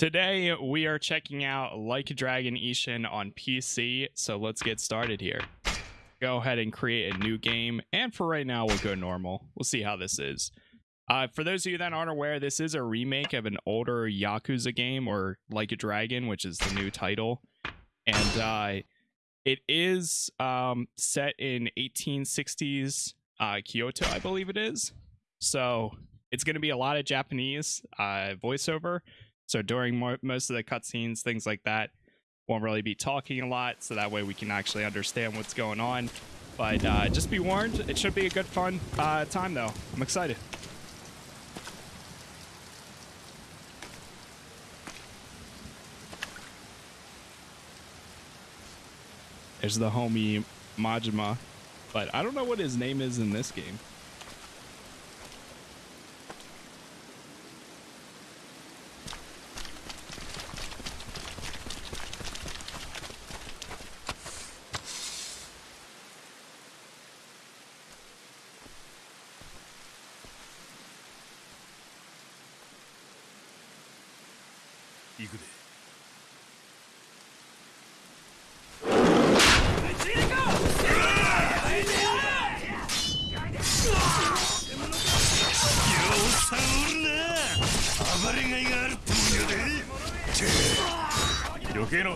Today we are checking out Like a Dragon Ishin on PC, so let's get started here. Go ahead and create a new game, and for right now we'll go normal. We'll see how this is. Uh, for those of you that aren't aware, this is a remake of an older Yakuza game, or Like a Dragon, which is the new title. And uh, it is um, set in 1860s uh, Kyoto, I believe it is. So it's going to be a lot of Japanese uh, voiceover. So during mo- most of the cutscenes, things like that, won't really be talking a lot. So that way we can actually understand what's going on. But uh, just be warned, it should be a good, fun uh, time, though. I'm excited. There's the homie Majima, but I don't know what his name is in this game.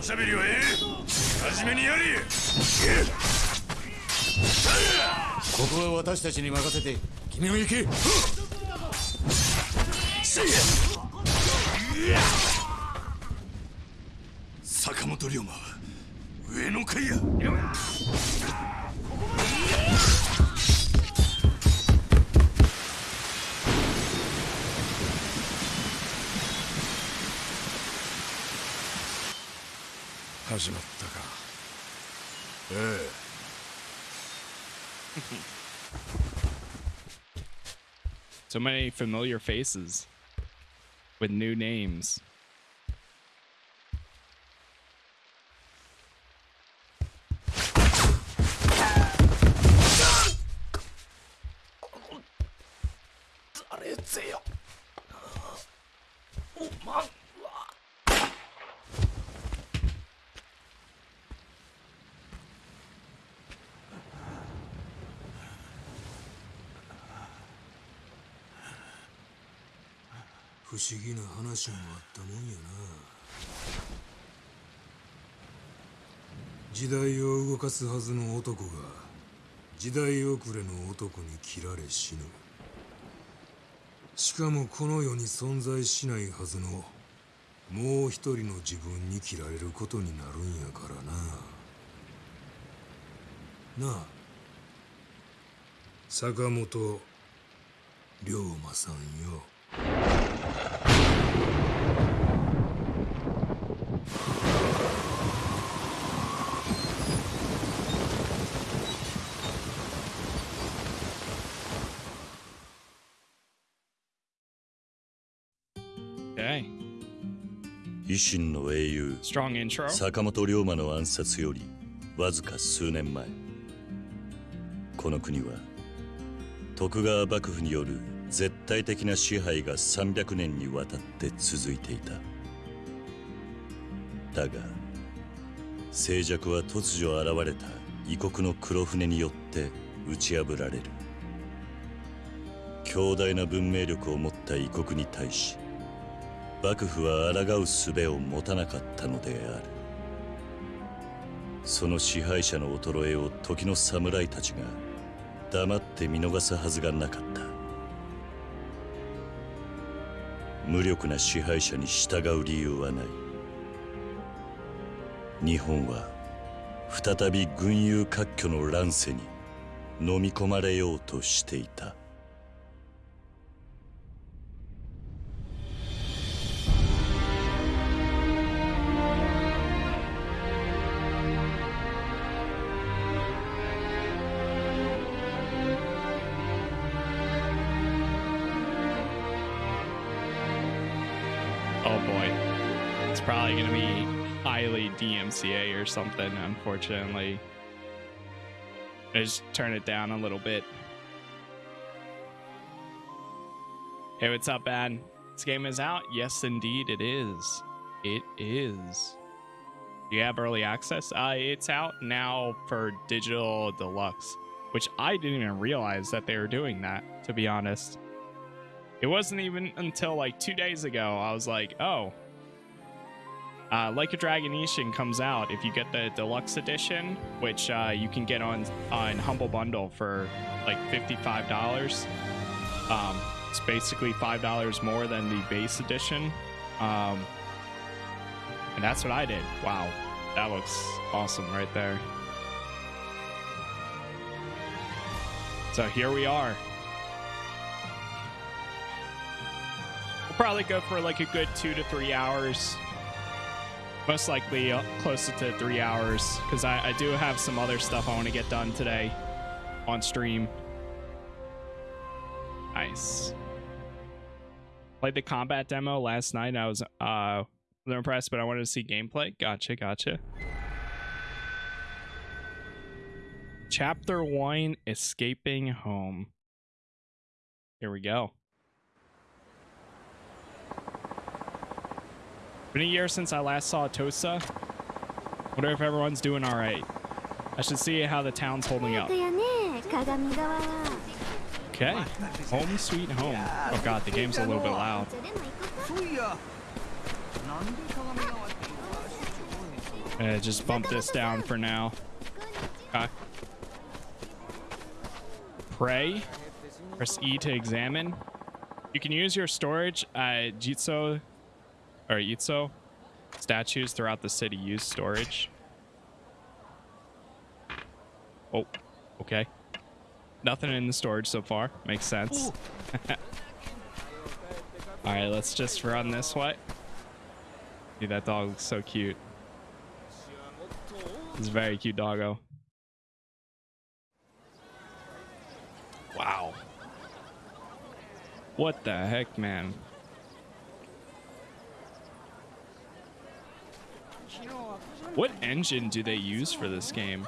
しゃべりはええ。真面目にやれ。ここは私たちに任せて君も行け。So many familiar faces with new names. Oh, 不思議な話もあったもんやな時代を動かすはずの男が時代遅れの男に切られ死ぬ。しかもこの世に存在しないはずのもう一人の自分に切られることになるんやからな。なあ坂本龍馬さんよ。維新の英雄。Strong intro. 坂本龍馬の暗殺よりわずか数年前。この国は徳川幕府による絶対的な支配が300年にわたって続いていた。だが静寂は突如現れた異国の黒船によって打ち破られる。強大な文明力を持った異国に対し幕府は抗う術を持たなかったのである。その支配者の衰えを時の侍たちが黙って見逃すはずがなかった。無力な支配者に従う理由はない。日本は再び群雄割拠の乱世に飲み込まれようとしていた。DMCA or something, unfortunately. I just turn it down a little bit. Hey, what's up, man? This game is out? Yes, indeed, it is. It is. Do you have early access? Uh, it's out now for digital deluxe, which I didn't even realize that they were doing that, to be honest. It wasn't even until like two days ago I was like, oh, uh, Like a Dragon Ishin comes out if you get the deluxe edition, which uh, you can get on on Humble Bundle for like fifty-five dollars. Um, it's basically five dollars more than the base edition, um, and that's what I did. Wow, that looks awesome right there. So here we are. We'll probably go for like a good two to three hours most likely uh, closer to three hours because I, I do have some other stuff I want to get done today on stream. Nice. Played the combat demo last night. I was uh impressed, but I wanted to see gameplay. Gotcha, gotcha. Chapter one: Escaping Home. Here we go. Been a year since I last saw Tosa. Wonder if everyone's doing all right. I should see how the town's holding up. Okay. Home sweet home. Oh god, the game's a little bit loud. Uh, just bump this down for now. Okay. Pray. Press E to examine. You can use your storage at Jitsu or Itzo statues throughout the city use storage. Oh, okay. Nothing in the storage so far. Makes sense. All right, let's just run this way. Dude, that dog looks so cute. It's a very cute doggo. Wow. What the heck, man? What engine do they use for this game?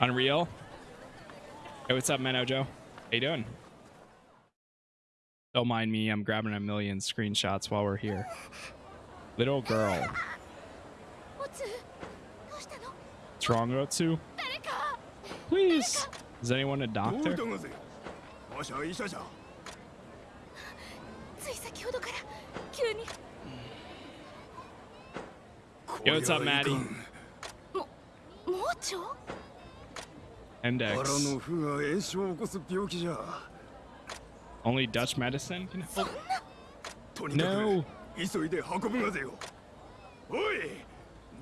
Unreal. Hey, what's up, Meno Joe? How you doing? Don't mind me, I'm grabbing a million screenshots while we're here. Little girl. What's wrong, Otsu? Please. Is anyone a doctor? Yo, what's up, Maddie? Index. Only Dutch medicine can help? No.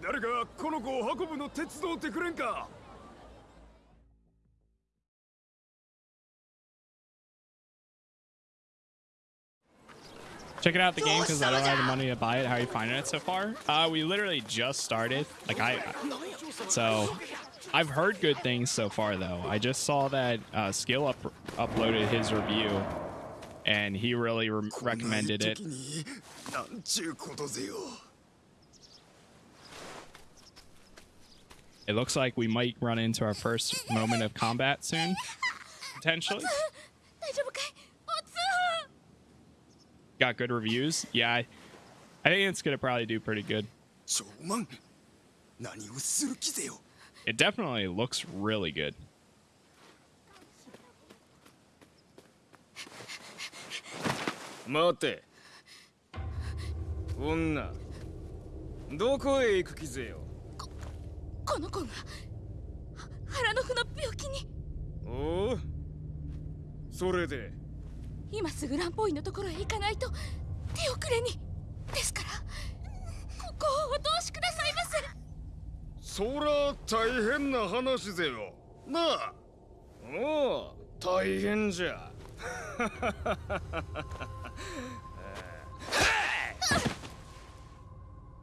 誰かこの子を運ぶの手伝ってくれんか Check it out the game because I don't have the money to buy it. How are you finding it so far? Uh, we literally just started. Like I, so I've heard good things so far though. I just saw that uh, Skill up uploaded his review, and he really re recommended it. It looks like we might run into our first moment of combat soon, potentially. got good reviews. Yeah, I, I think it's gonna probably do pretty good. It definitely looks really good. 待て女どこへ行く気ぜよ ここの子。が腹の腑の病気に。おおそれで。今すぐ乱暴医のところへ行かないと手遅れに。ですからここをお通しくださいませ。そら大変な話ぜよ。なあ。おお大変じゃ。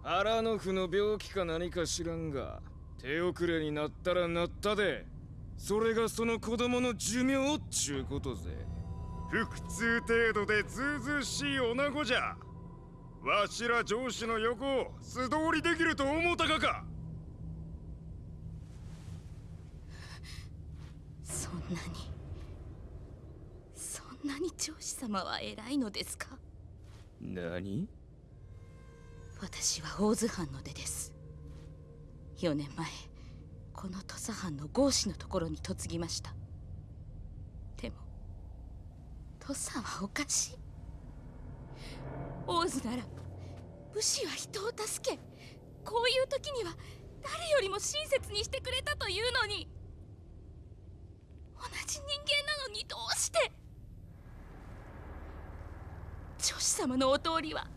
腹の腑の病気か何か知らんが手遅れになったらなったで。それがその子供の寿命っちゅうことぜ。腹痛程度でずうずうしい女子じゃ。わしら上司の横を素通りできると思うたかか。そんなに。そんなに上司様は偉いのですか？何？私は大津藩の出です4年前この土佐藩の合司のところに嫁ぎました。でも土佐はおかしい。大津なら武士は人を助けこういう時には誰よりも親切にしてくれたというのに。同じ人間なのにどうして。女子様のお通りは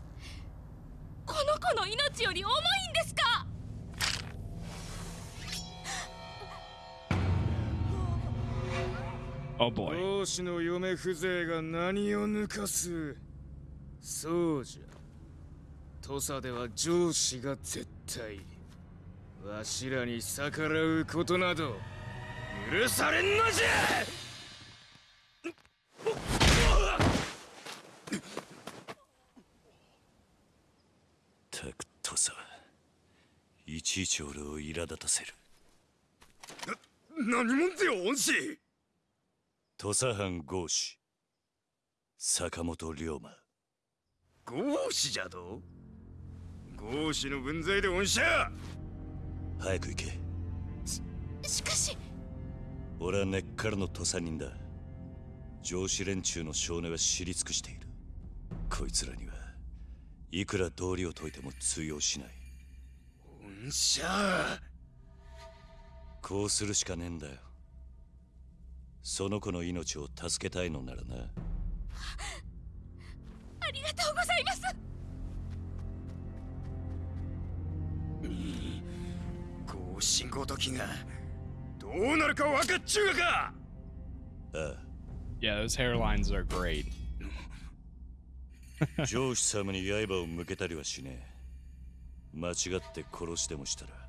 この子の命より重いんですか。Oh boy. 上司の嫁風情が何を抜かす？そうじゃ。土佐では上司が絶対わしらに逆らうことなど許されんのじゃ！たくとさいちいち俺を苛立たせる。何者ぜよ恩師土佐藩合司坂本龍馬。合司じゃと？合司の分際で恩赦。早く行け。しかし。俺は根っからの土佐人だ。上司連中の少年は知り尽くしている。こいつらにはいくら道理を解いても通用しない。恩赦。こうするしかねえんだよその子の命を助けたいのならな。ありがとうございます。合司ごときがどうなるか分かっちゅうがか。ああ。Yeah, those hairlines are great. 上司様に刃を向けたりはしねえ。間違って殺してもしたら。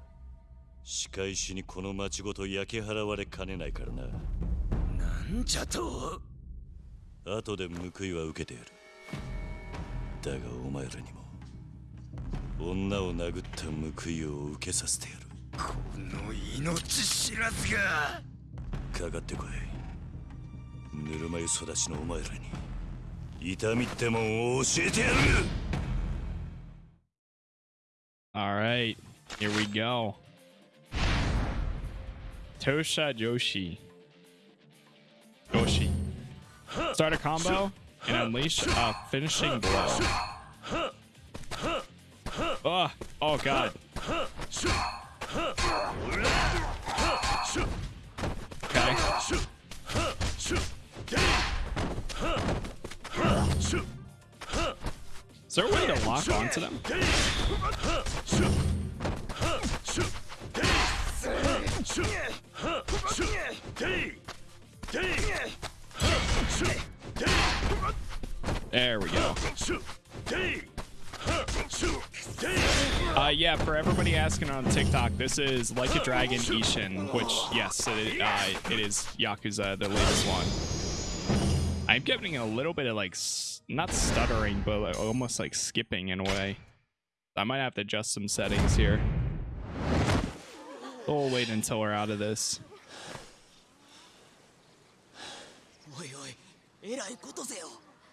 仕返しにこの町ごと焼き払われかねないからななんじゃと。後で報いは受けてやる。だがお前らにも女を殴った報いを受けさせてやる。この命知らずが。かかってこい。ぬるま湯育ちのお前らに痛みってもんを教えてやる。All right, here we go. Tosha Joshi. Joshi. Start a combo and unleash a finishing blow. Oh, oh god. Okay. Is there a way to lock onto them? There we go. Uh, yeah, for everybody asking on TikTok, this is Like a Dragon Ishin, which, yes, it, uh, it is Yakuza, the latest one. I'm getting a little bit of like, not stuttering, but like, almost like skipping in a way. I might have to adjust some settings here. We'll wait until we're out of this. おいおいえらいことぜよ。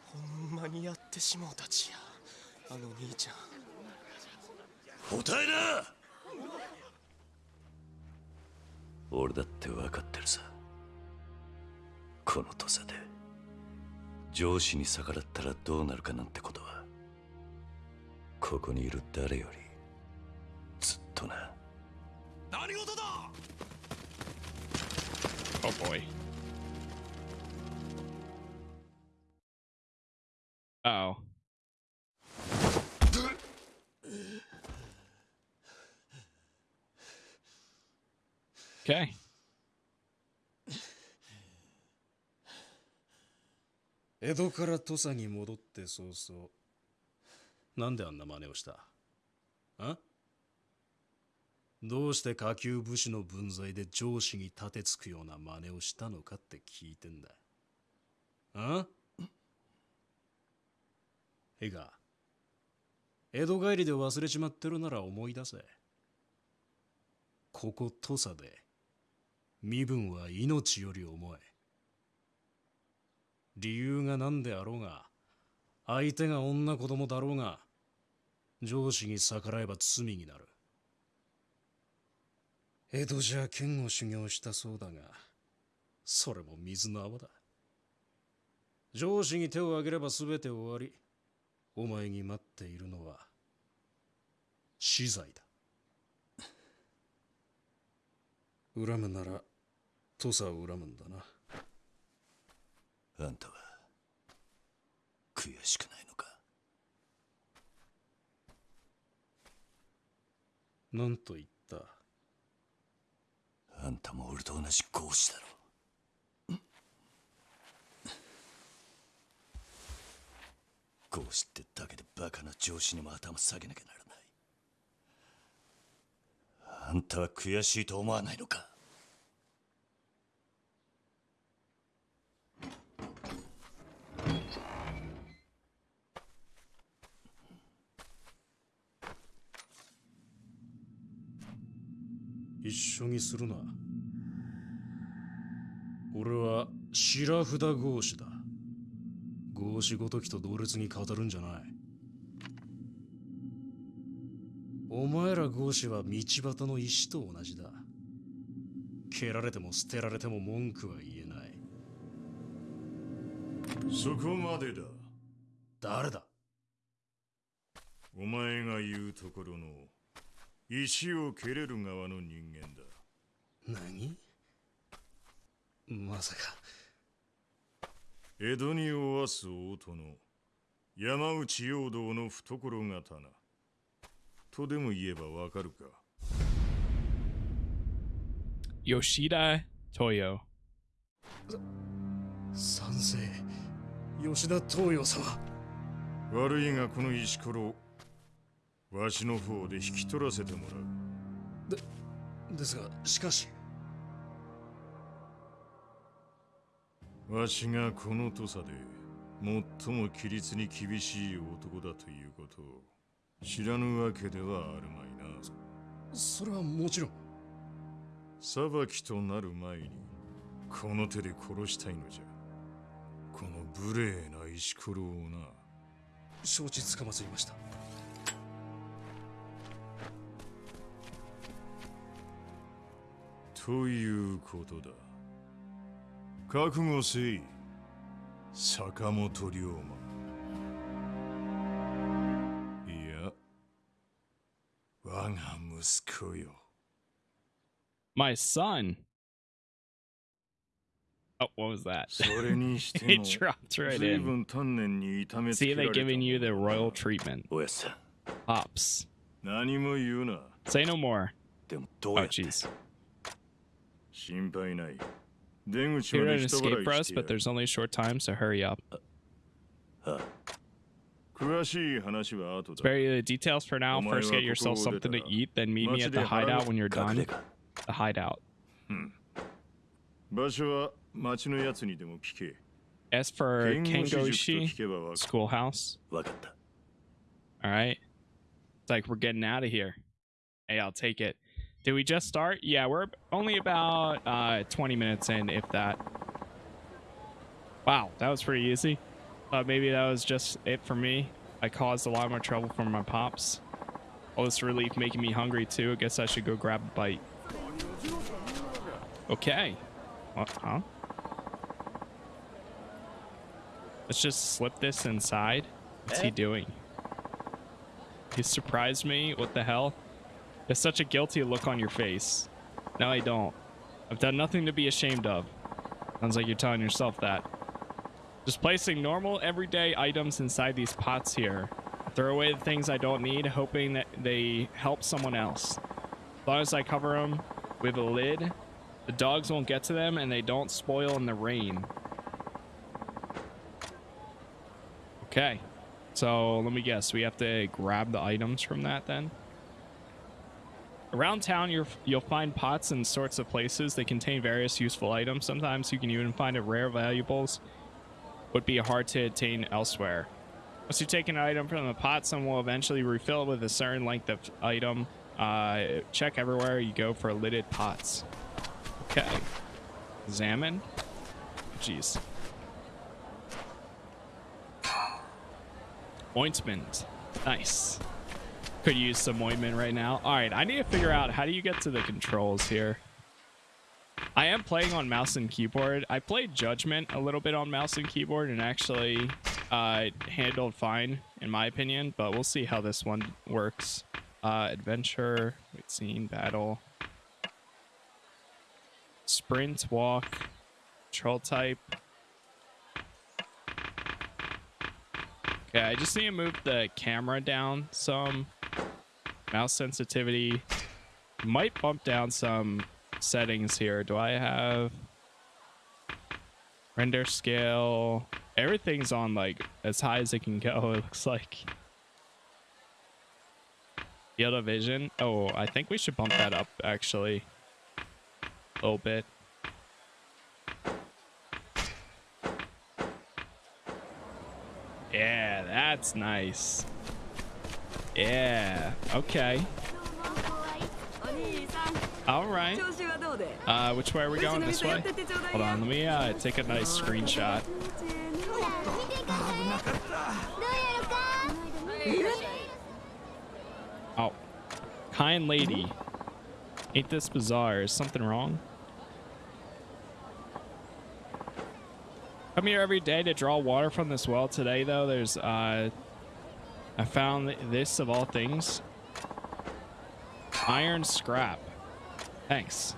ほんまにやってしもうたちや。あの兄ちゃん。答えな。俺だって分かってるさ。この土佐で。上司に逆らったらどうなるかなんてことは。ここにいる誰より。ずっとな。何事だ。Oh boy. Oh. Okay. 江戸から土佐に戻って早々なんであんな真似をした？あ？どうして下級武士の分際で上司に立てつくような真似をしたのかって聞いてんだあ？いいか江戸帰りで忘れちまってるなら思い出せ。ここ土佐で、身分は命より重い。理由が何であろうが、相手が女子供だろうが、上司に逆らえば罪になる。江戸じゃ剣を修行したそうだが、それも水の泡だ。上司に手を挙げれば全て終わり。お前に待っているのは死罪だ。恨むなら土佐を恨むんだな。あんたは悔しくないのか？何と言った？あんたも俺と同じ合子だろ合子ってだけでバカな上司にも頭下げなきゃならない。あんたは悔しいと思わないのか？一緒にするな。俺は白札合子だ。合子ごときと同列に語るんじゃない。お前ら合子は道端の石と同じだ。蹴られても捨てられても文句は言えない。そこまでだ。誰だ？お前が言うところの石を蹴れる側の人間だ。何？まさか江戸におわす大殿山内陽道の懐刀。とでも言えばわかるか。Yoshida Toyo. 賛成吉田東洋様。悪いがこの石ころわしの方で引き取らせてもらう。ですがしかしわしがこの土佐で最も規律に厳しい男だということを知らぬわけではあるまいな。それはもちろん。裁きとなる前にこの手で殺したいのじゃ。この無礼な石ころをな。承知つかまつりました。ということだ 覚悟せい坂本龍馬いや我が息子よ My son. Oh, what was that? それにして It も dropped right 随 in. 分丹念に痛めつ See, けら they れた giving you the ものだ royal treatment. おやっさん Pops. 何も言うな Say no more. でもどう Oh, やって jeez. Here an escape for us, but there's only a short time, so hurry up. Spare details for now. First get yourself something to eat, then meet me at the hideout when you're done. The hideout. As for Kengoshi, schoolhouse. Alright. It's like we're getting out of here. Hey, I'll take it. Did we just start? Yeah, we're only about uh, 20 minutes in, if that. Wow, that was pretty easy. Thought maybe that was just it for me. I caused a lot more trouble for my pops. All this relief making me hungry too. I guess I should go grab a bite. Okay. What? Huh? Let's just slip this inside. What's he eh? doing? He surprised me. What the hell? There's such a guilty look on your face. No, I don't. I've done nothing to be ashamed of. Sounds like you're telling yourself that. Just placing normal, everyday items inside these pots here. Throw away the things I don't need, hoping that they help someone else. As long as I cover them with a lid, the dogs won't get to them and they don't spoil in the rain. Okay. So let me guess. We have to grab the items from that then? Around town, you're, you'll find pots in sorts of places. They contain various useful items. Sometimes you can even find a rare valuables would be hard to attain elsewhere. Once you take an item from the pot, someone will eventually refill it with a certain length of item. Uh, check everywhere you go for lidded pots. Okay. Examine. Jeez. Ointment. Nice. Could use some ointment right now. All right, I need to figure out how do you get to the controls here. I am playing on mouse and keyboard. I played Judgment a little bit on mouse and keyboard and actually uh, handled fine in my opinion, but we'll see how this one works. Uh, adventure, wait, scene, battle, sprint, walk, control type. Okay, I just need to move the camera down some. Mouse sensitivity. Might bump down some settings here. Do I have render scale? Everything's on like as high as it can go, it looks like. Field of vision. Oh, I think we should bump that up actually. A little bit. Yeah, that's nice. Yeah, okay. All right. Uh, which way are we going? This way? Hold on, let me uh, take a nice screenshot. Oh, kind lady. Ain't this bizarre? Is something wrong? Come here every day to draw water from this well. Today, though, there's, uh, I found this of all things. Iron scrap. Thanks.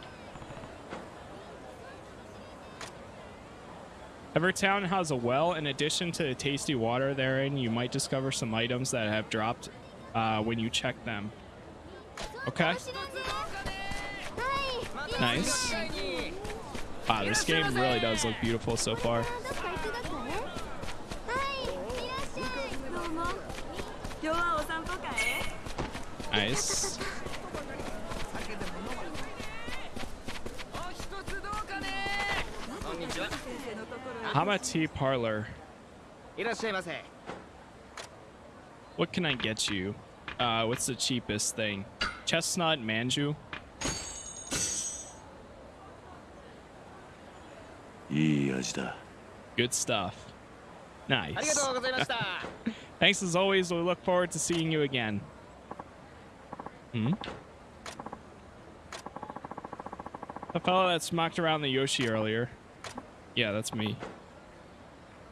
Every town has a well. In addition to the tasty water therein, you might discover some items that have dropped uh, when you check them. Okay. Nice. Wow, this game really does look beautiful so far. Nice. Hama Tea Parlor. What can I get you? Uh, what's the cheapest thing? Chestnut manju. Good stuff. Nice. Thanks as always. We look forward to seeing you again. Hmm? The fellow that smocked around the Yoshi earlier. Yeah, that's me.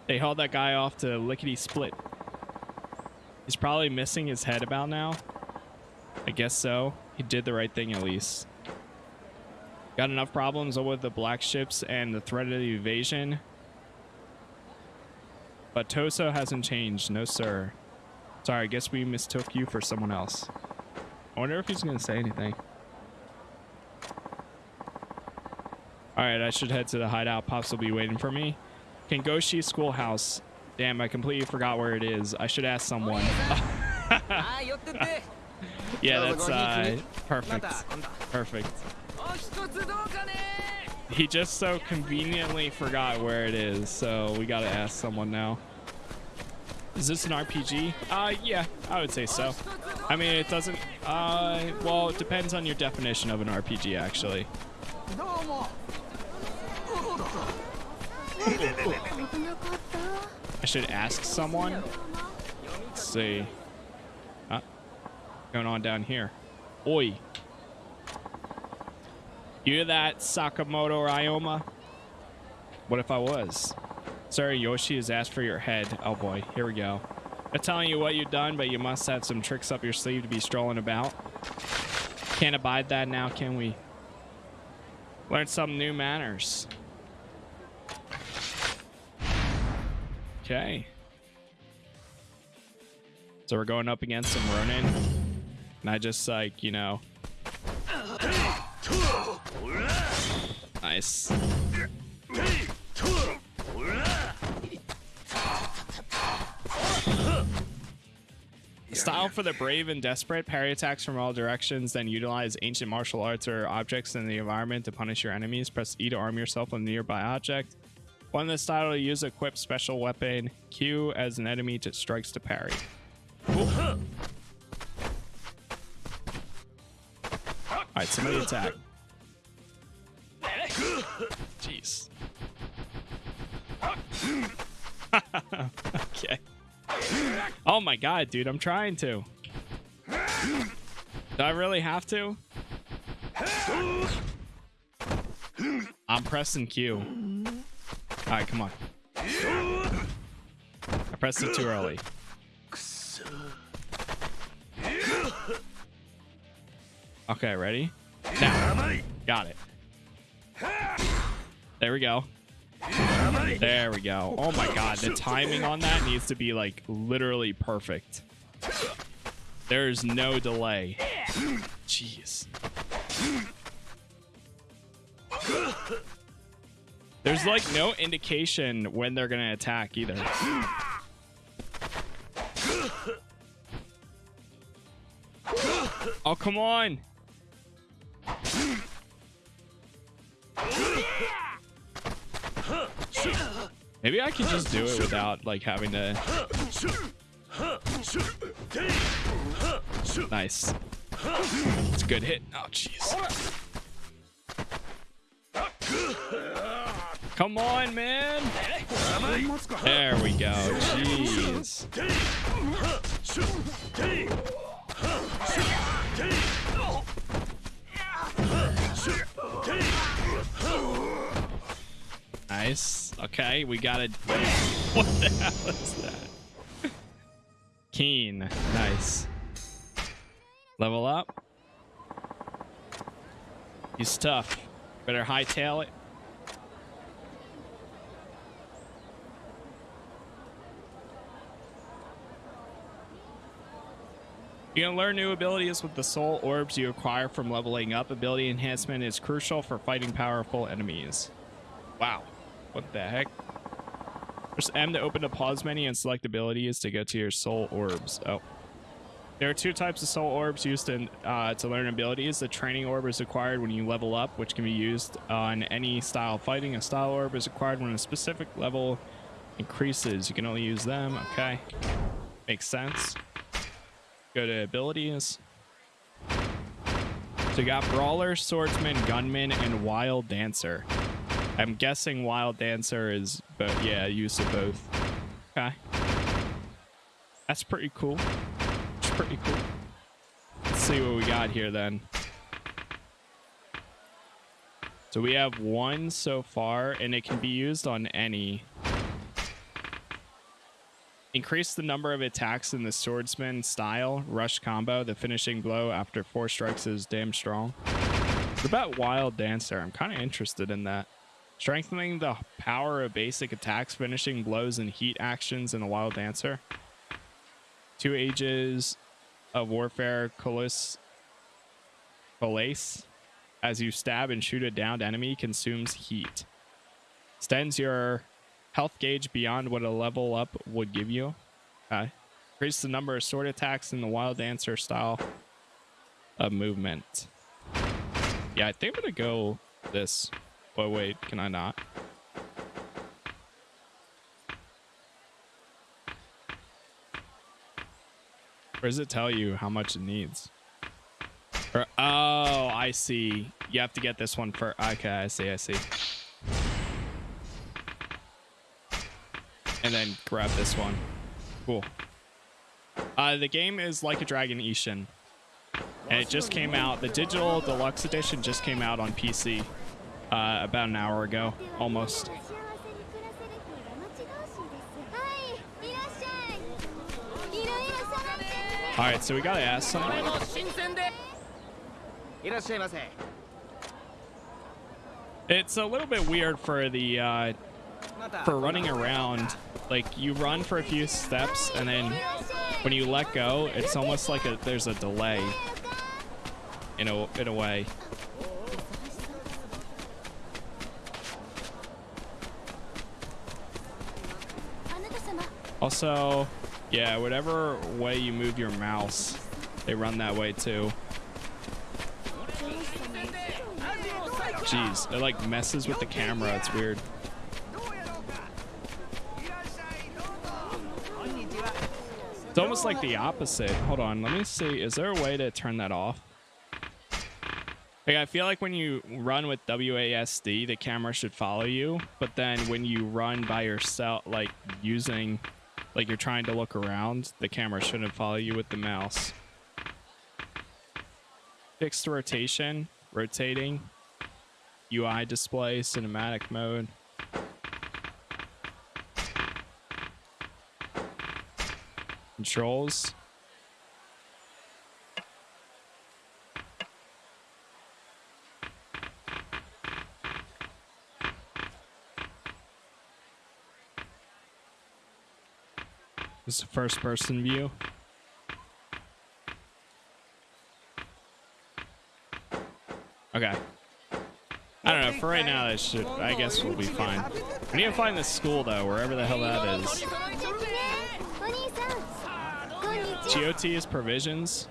They hauled that guy off to lickety split. He's probably missing his head about now. I guess so. He did the right thing at least. Got enough problems with the black ships and the threat of the invasion. But Tosa hasn't changed. No, sir. Sorry, I guess we mistook you for someone else. I wonder if he's going to say anything. Alright, I should head to the hideout. Pops will be waiting for me. Kengoshi Schoolhouse. Damn, I completely forgot where it is. I should ask someone. yeah, that's uh, perfect. Perfect. He just so conveniently forgot where it is, so we gotta ask someone now. Is this an RPG? Uh, yeah, I would say so. I mean, it doesn't, uh, well, it depends on your definition of an RPG, actually. I should ask someone. Let's see. Uh, going on down here. Oi. You that, Sakamoto Ryoma? What if I was? Sorry, Yoshi has asked for your head. Oh boy, here we go. I'm telling you what you've done, but you must have some tricks up your sleeve to be strolling about. Can't abide that now, can we? Learn some new manners. Okay. So we're going up against some Ronin. And I just like, you know. Nice. Style for the brave and desperate. Parry attacks from all directions, then utilize ancient martial arts or objects in the environment to punish your enemies. Press E to arm yourself with a nearby object. One this style to use equip special weapon Q as an enemy to strikes to parry. Alright, somebody attack. Jeez. okay. Oh my god, dude, I'm trying to. Do I really have to? I'm pressing Q. Alright, come on. I pressed it too early. Okay, ready? Now. Got it. There we go. There we go. Oh my god, the timing on that needs to be like literally perfect. There's no delay. Jeez. There's like no indication when they're gonna attack either. Oh, come on. Maybe I can just do it without like having to. Nice. It's a good hit. Oh, jeez. Come on, man. There we go. Jeez. Nice. Okay, we got it. What the hell is that? Keen. Nice. Level up. He's tough. Better hightail it. You can learn new abilities with the soul orbs you acquire from leveling up. Ability enhancement is crucial for fighting powerful enemies. Wow. What the heck? Press M to open the pause menu and select abilities to get to your soul orbs. Oh. There are two types of soul orbs used in, uh, to learn abilities. The training orb is acquired when you level up, which can be used on any style of fighting. A style orb is acquired when a specific level increases. You can only use them. Okay. Makes sense. Go to abilities. So you got Brawler, Swordsman, Gunman, and Wild Dancer. I'm guessing Wild Dancer is, but yeah, use of both. Okay. That's pretty cool. It's pretty cool. Let's see what we got here then. So we have one so far, and it can be used on any. Increase the number of attacks in the swordsman style rush combo. The finishing blow after four strikes is damn strong. What about Wild Dancer? I'm kind of interested in that. Strengthening the power of basic attacks, finishing blows, and heat actions in the Wild Dancer. Two ages of warfare, Colas. Colace. As you stab and shoot a downed enemy, consumes heat. Extends your health gauge beyond what a level up would give you. Okay. Increase the number of sword attacks in the Wild Dancer style of movement. Yeah, I think I'm gonna go this. But wait, can I not? Or does it tell you how much it needs? Or, oh, I see. You have to get this one for. Okay, I see, I see. And then grab this one. Cool. Uh, the game is Like a Dragon Ishin. And it just came out. The digital deluxe edition just came out on PC uh, about an hour ago, almost. All right, so we gotta ask someone. It's a little bit weird for the uh, for running around. Like you run for a few steps, and then when you let go, it's almost like a, there's a delay. In a in a way. Also, yeah, whatever way you move your mouse, they run that way too. Jeez, it like messes with the camera. It's weird. It's almost like the opposite. Hold on, let me see. Is there a way to turn that off? Like, I feel like when you run with WASD, the camera should follow you. But then when you run by yourself, like using like you're trying to look around, the camera shouldn't follow you with the mouse. Fixed rotation, rotating, UI display, cinematic mode. Controls. First person view. Okay. I don't know. For right now, that should, I guess, we'll be fine. We need to find this school, though, wherever the hell that is. GOT is provisions.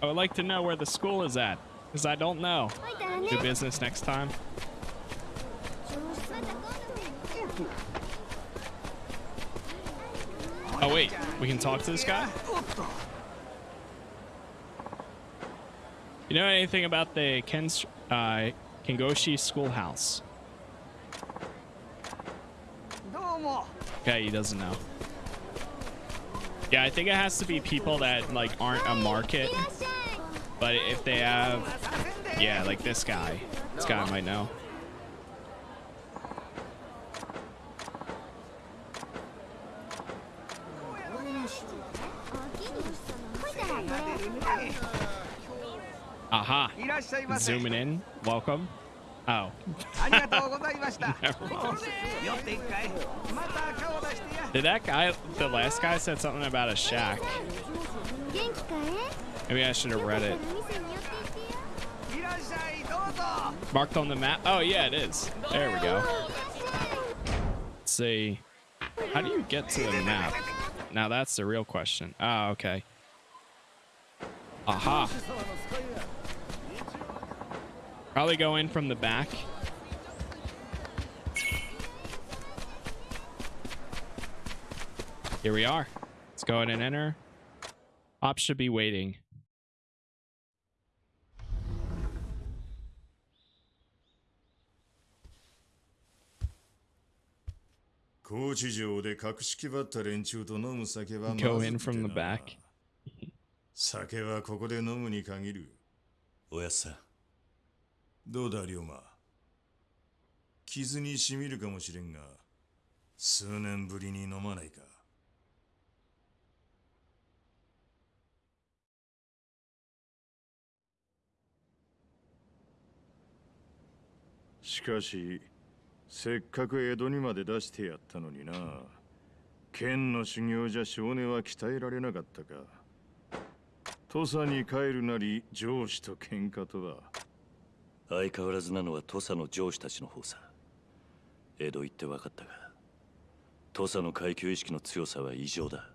I would like to know where the school is at, because I don't know. Do business next time. Oh, wait. We can talk to this guy? You know anything about the Ken, uh, Kengoshi schoolhouse? Okay, he doesn't know. Yeah, I think it has to be people that, like, aren't a market. But if they have... Yeah, like this guy. This guy might know. Aha. Zooming in. Welcome. Oh. Did that guy, the last guy said something about a shack. Maybe I should have read it. Marked on the map. Oh, yeah, it is. There we go. Let's see. How do you get to the map? Now that's the real question. Oh, okay. Aha. Probably go in from the back. Here we are. Let's go ahead and enter. Ops should be waiting. 高知城で格式ばった連中と飲む酒はまず Go くて in from the な back. 酒はここで飲むに限るおやっさん どうだ龍馬？傷にしみるかもしれんが数年ぶりに飲まないか？しかしせっかく江戸にまで出してやったのにな。剣の修行じゃ少年は鍛えられなかったか。土佐に帰るなり上司と喧嘩とは。相変わらずなのは土佐の上司たちの方さ。江戸行って分かったが土佐の階級意識の強さは異常だ。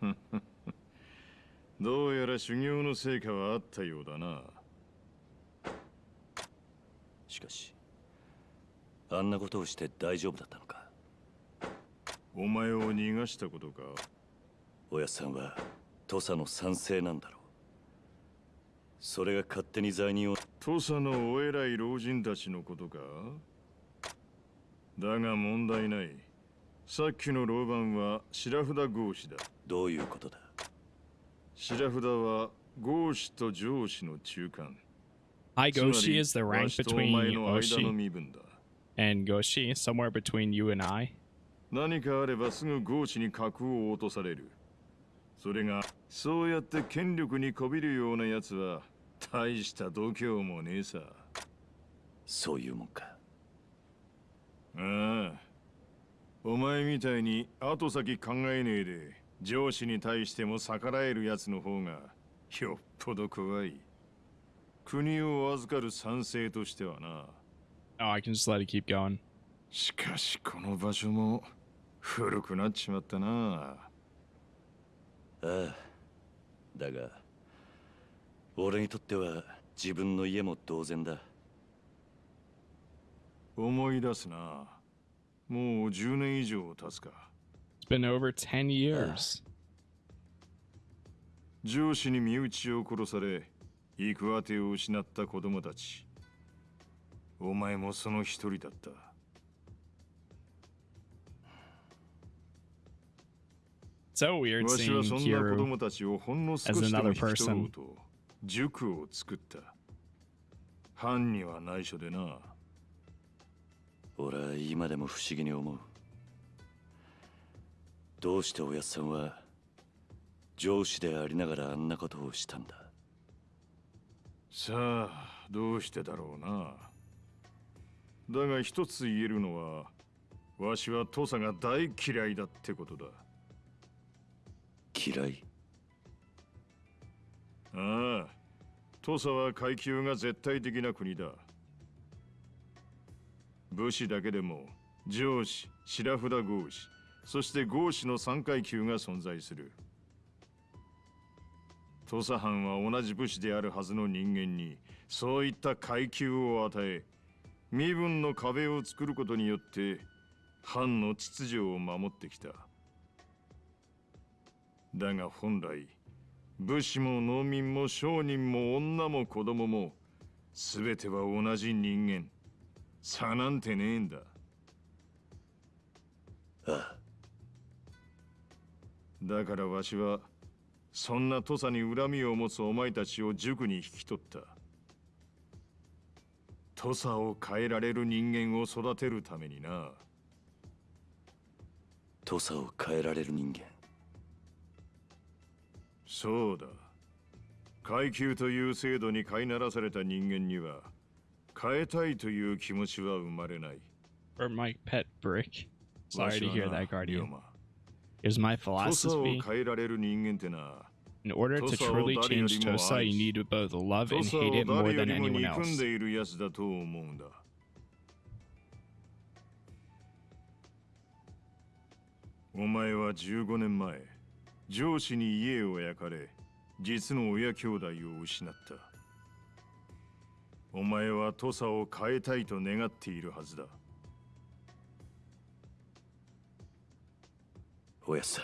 どうやら修行の成果はあったようだな。しかしあんなことをして大丈夫だったのか。お前を逃がしたことか。おやっさんは土佐の賛成なんだろうそれが勝手に罪人を。土佐のお偉い老人たちのことか？だが問題ない。さっきの老番は白札合子だ。どういうことだ？白札は合子と上司の中間。まり Goshi is the わ rank between and Goshi, somewhere between you and I. 何かあればすぐ合子に格を落とされる。それがそうやって権力にこびるような奴は大した度胸もねえさ。そういうもんか。ああ。お前みたいに後先考えねえで上司に対しても逆らえる奴の方がよっぽど怖い。国を預かる賛成としてはな。Oh, I can just let it keep going. しかしこの場所も古くなっちまったな。ああ。だが俺にとっては自分の家も同然だ。思い出すな。もう10年以上経つか。It's been over 10 years. 上司に身内を殺され行く当てを失った子供たち。お前もその一人だった。So weird わし seeing はそんな子供たちをほんの少 as しでも another 引き取ろ person. うと塾を作った。藩には内緒でな。俺は今でも不思議に思う。どうしておやっさんは上司でありながらあんなことをしたんだ？さあどうしてだろうな。だが一つ言えるのはわしは土佐が大嫌いだってことだ。嫌い？ああ。土佐は階級が絶対的な国だ。武士だけでも上司白札合士そして合士の3階級が存在する。土佐藩は同じ武士であるはずの人間にそういった階級を与え身分の壁を作ることによって藩の秩序を守ってきた。だが本来武士も農民も商人も女も子供も全ては同じ人間。差なんてねえんだ。ああ。だからわしはそんな土佐に恨みを持つお前たちを塾に引き取った。土佐を変えられる人間を育てるためにな。土佐を変えられる人間そうだ階級という制度に飼いならされた人間には変えたいという気持ちは生まれない or my pet brick. わ Sorry し to は hear な that, Guardian. Here's my philosophy. 変えられる人間ってな In order to truly を誰よ change りも Tosa, you need to both love 土 and hate it more than anyone else. でいるやつだと思うんだお前は15年前上司に家を焼かれ実の親兄弟を失ったお前は土佐を変えたいと願っているはずだおやっさ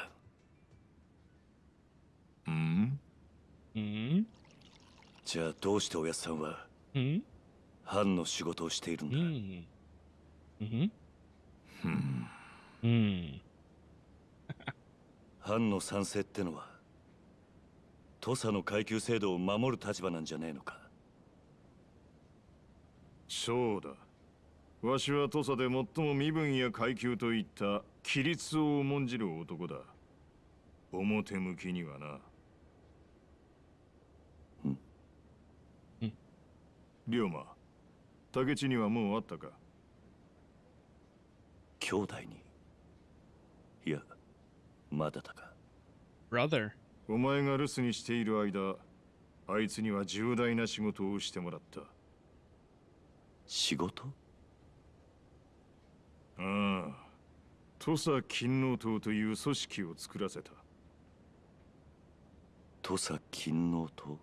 んうん？Hmm? じゃあどうしておやっさんは Hmm? 藩の仕事をしているんだ、Hmm. Mm-hmm. Hmm. 藩の賛成ってのは土佐の階級制度を守る立場なんじゃねえのか。そうだ。わしは土佐で最も身分や階級といった規律を重んじる男だ。表向きにはな。うん。うん。龍馬竹地にはもうあったか？兄弟に。いやまだだか。Brother. お前が留守にしている間あいつには重大な仕事をしてもらった。仕事？ああ。土佐勤王党という組織を作らせた。土佐勤王党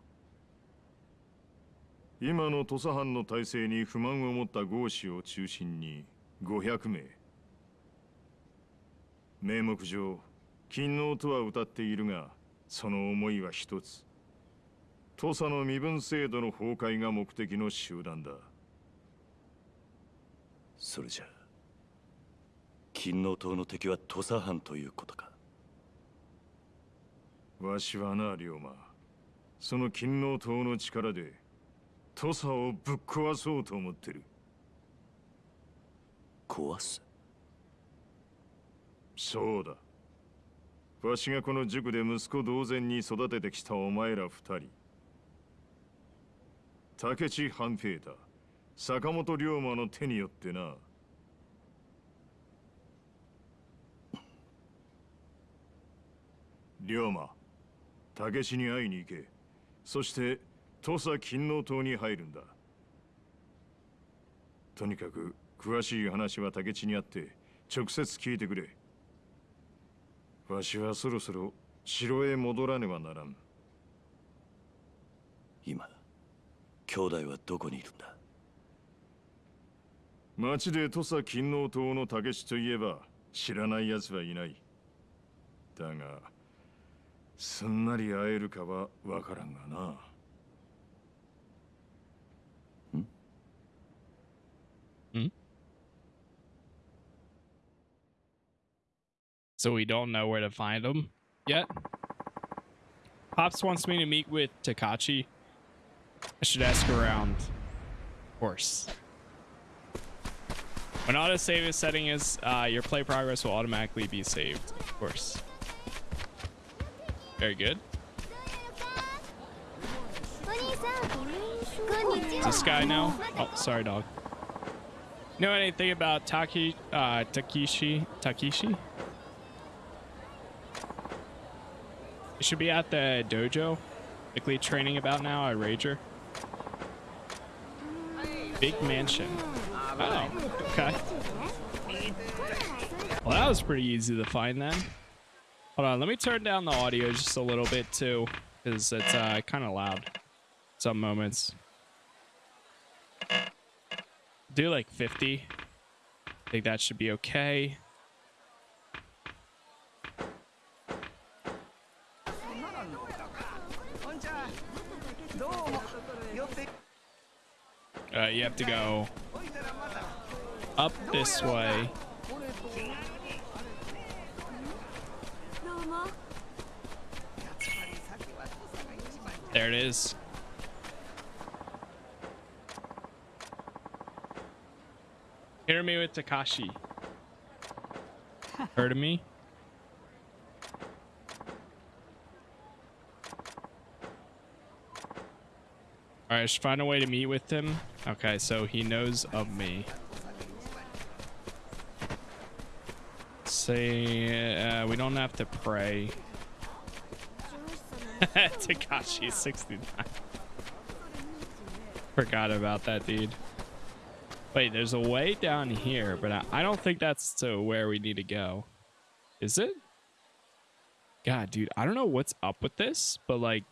今の土佐藩の体制に不満を持った豪士を中心に500名。名目上勤王とは歌っているがその思いは一つ。土佐の身分制度の崩壊が目的の集団だ。それじゃあ勤王党の敵は土佐藩ということか。わしはな龍馬。その勤王党の力で土佐をぶっ壊そうと思ってる。壊す？そうだわしがこの塾で息子同然に育ててきたお前ら二人。竹地半平太。坂本龍馬の手によってな。龍馬竹地に会いに行け。そして土佐勤王党に入るんだ。とにかく詳しい話は竹地にあって直接聞いてくれ。わしはそろそろ城へ戻らねばならん。今兄弟はどこにいるんだ？町で土佐勤王党の武士といえば知らない奴はいない。だがすんなり会えるかはわからんがな so we don't know where to find them yet. Pops wants me to meet with Takachi. I should ask around. Of course. When auto save is setting is, uh, your play progress will automatically be saved. Of course. Very good. This guy now? Oh, sorry, dog. Know anything about Taki, uh, Takishi? Takishi? He should be at the dojo. Likely training about now at Rager. Big mansion. Oh, okay. Well, that was pretty easy to find then. Hold on, let me turn down the audio just a little bit too, because it's uh, kind of loud some moments. Do like 50. I think that should be okay. Uh, you have to go up this way. There it is. Hear me with Takashi. Heard of me? Alright, I should find a way to meet with him. Okay, so he knows of me. Say, uh, we don't have to pray. Takashi 69. Forgot about that dude. Wait, there's a way down here, but I, I don't think that's to where we need to go. Is it? God, dude, I don't know what's up with this, but like,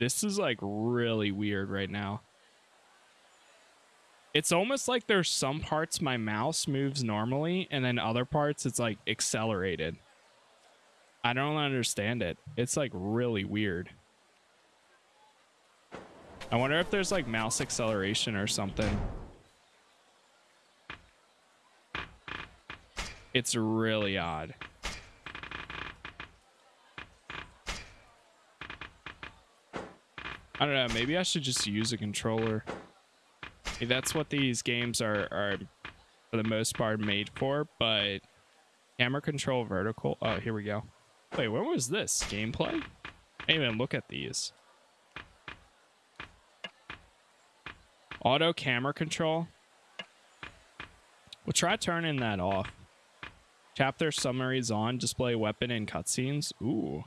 this is like really weird right now. It's almost like there's some parts my mouse moves normally, and then other parts it's like accelerated. I don't understand it. It's like really weird. I wonder if there's like mouse acceleration or something. It's really odd. I don't know. Maybe I should just use a controller. That's what these games are, are, for the most part, made for. But camera control vertical. Oh, here we go. Wait, when was this? Gameplay? I even look at these. Auto camera control. We'll try turning that off. Chapter summaries on display weapon and cutscenes. Ooh.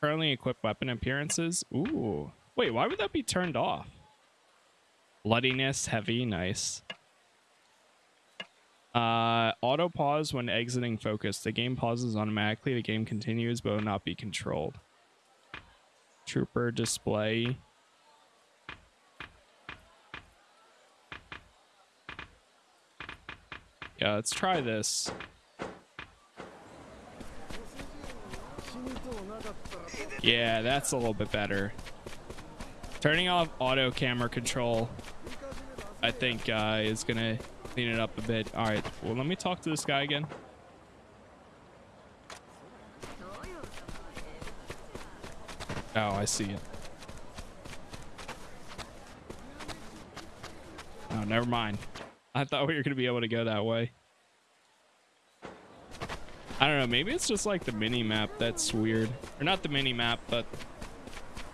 Currently equipped weapon appearances. Ooh. Wait, why would that be turned off? Bloodiness, heavy, nice. Uh, auto pause when exiting focus. The game pauses automatically. The game continues but will not be controlled. Trooper display. Yeah, let's try this. Yeah, that's a little bit better. Turning off auto camera control, I think, uh, is gonna clean it up a bit. All right, well, let me talk to this guy again. Oh, I see it. Oh, never mind. I thought we were gonna be able to go that way. I don't know. Maybe it's just like the mini map that's weird, or not the mini map, but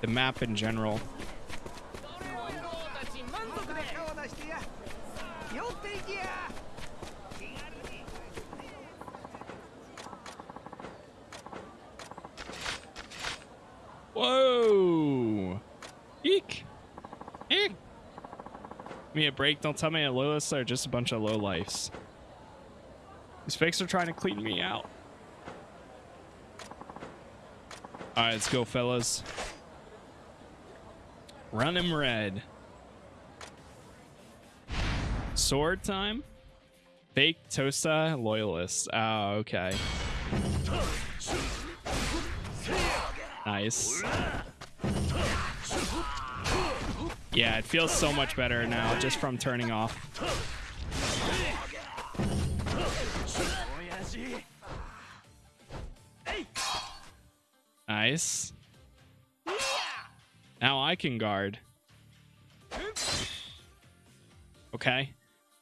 the map in general. Break. Don't tell me Lois are just a bunch of low lifes. These fakes are trying to clean me out. All right, let's go, fellas. Run him red. Sword time? Fake Tosa loyalist. Oh, ah, okay. Nice. Yeah, it feels so much better now just from turning off. Nice. Now I can guard. Okay.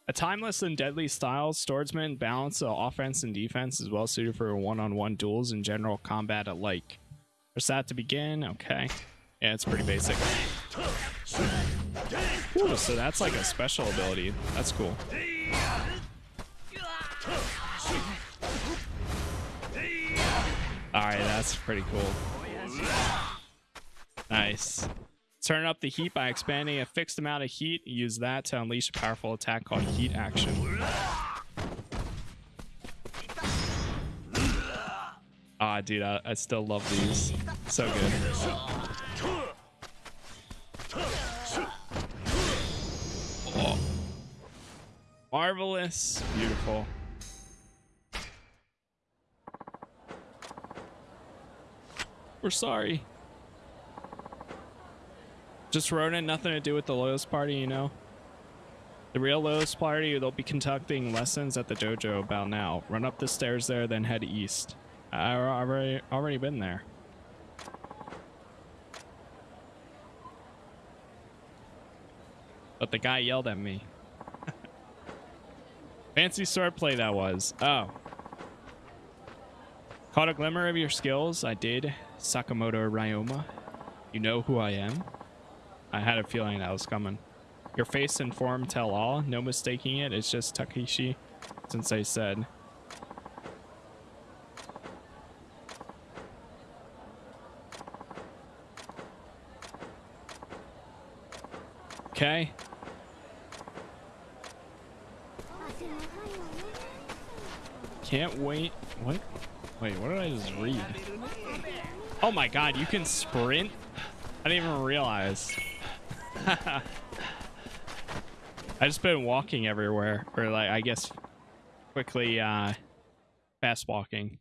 A timeless and deadly style, swordsman balance of offense and defense is well suited for one-on-one duels and general combat alike. Press that to begin. Okay. Yeah, it's pretty basic. So that's like a special ability. That's cool. Alright, that's pretty cool. Nice. Turn up the heat by expanding a fixed amount of heat. Use that to unleash a powerful attack called Heat Action. Ah, dude, I, I still love these. So good. Marvelous. Beautiful. We're sorry. Just Ronin, nothing to do with the Loyalist Party, you know? The real Loyalist Party, they'll be conducting lessons at the dojo about now. Run up the stairs there, then head east. I already already been there. But the guy yelled at me. Fancy swordplay that was. Oh. Caught a glimmer of your skills. I did. Sakamoto Ryoma. You know who I am? I had a feeling that was coming. Your face and form tell all. No mistaking it. It's just Takeshi, since I said. Okay. Can't wait. What? Wait, what did I just read? Oh my god, you can sprint? I didn't even realize. I just been walking everywhere, or like I guess quickly uh fast walking.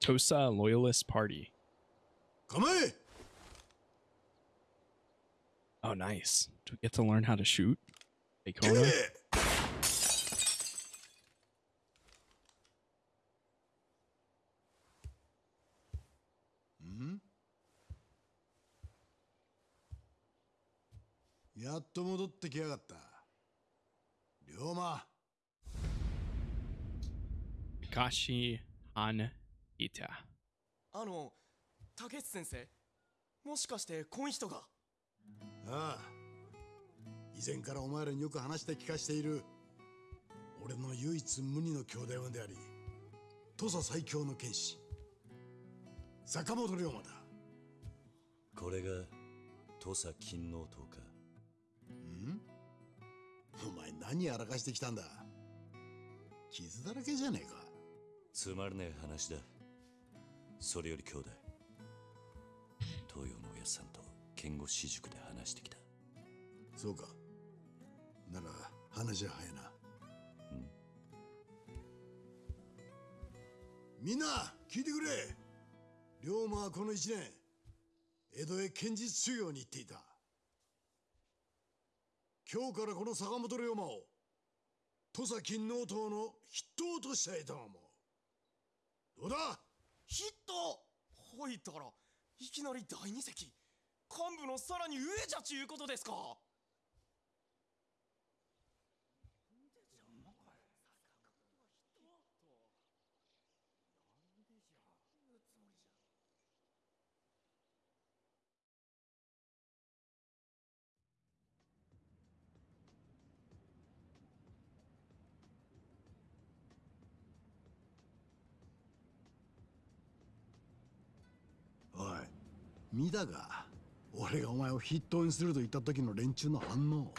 Tosa Loyalist Party. Come here. Oh, nice. Do we get to learn やっと戻ってきやがった。龍馬。カシアン。あの、タケ先生、もしかしてこん人が。うああ。以前からお前らによく話して聞かしている。俺の唯一無二の兄弟分であり、土佐最強の剣士、坂本龍馬だ。これが土佐金王党かん？お前何やらかしてきたんだ？傷だらけじゃねえか。つまらねえ話だそれより兄弟東洋のおやさんと剣護私塾で話してきた。そうか。なら話は早いな。みんな聞いてくれ。龍馬はこの一年江戸へ剣術修行に行っていた。今日からこの坂本龍馬を土佐金王党の筆頭としたいと思うどうだ？ヒットほいたらいきなり第二席幹部のさらに上じゃちゅうことですか。見たか俺がお前を筆頭にすると言った時の連中の反応。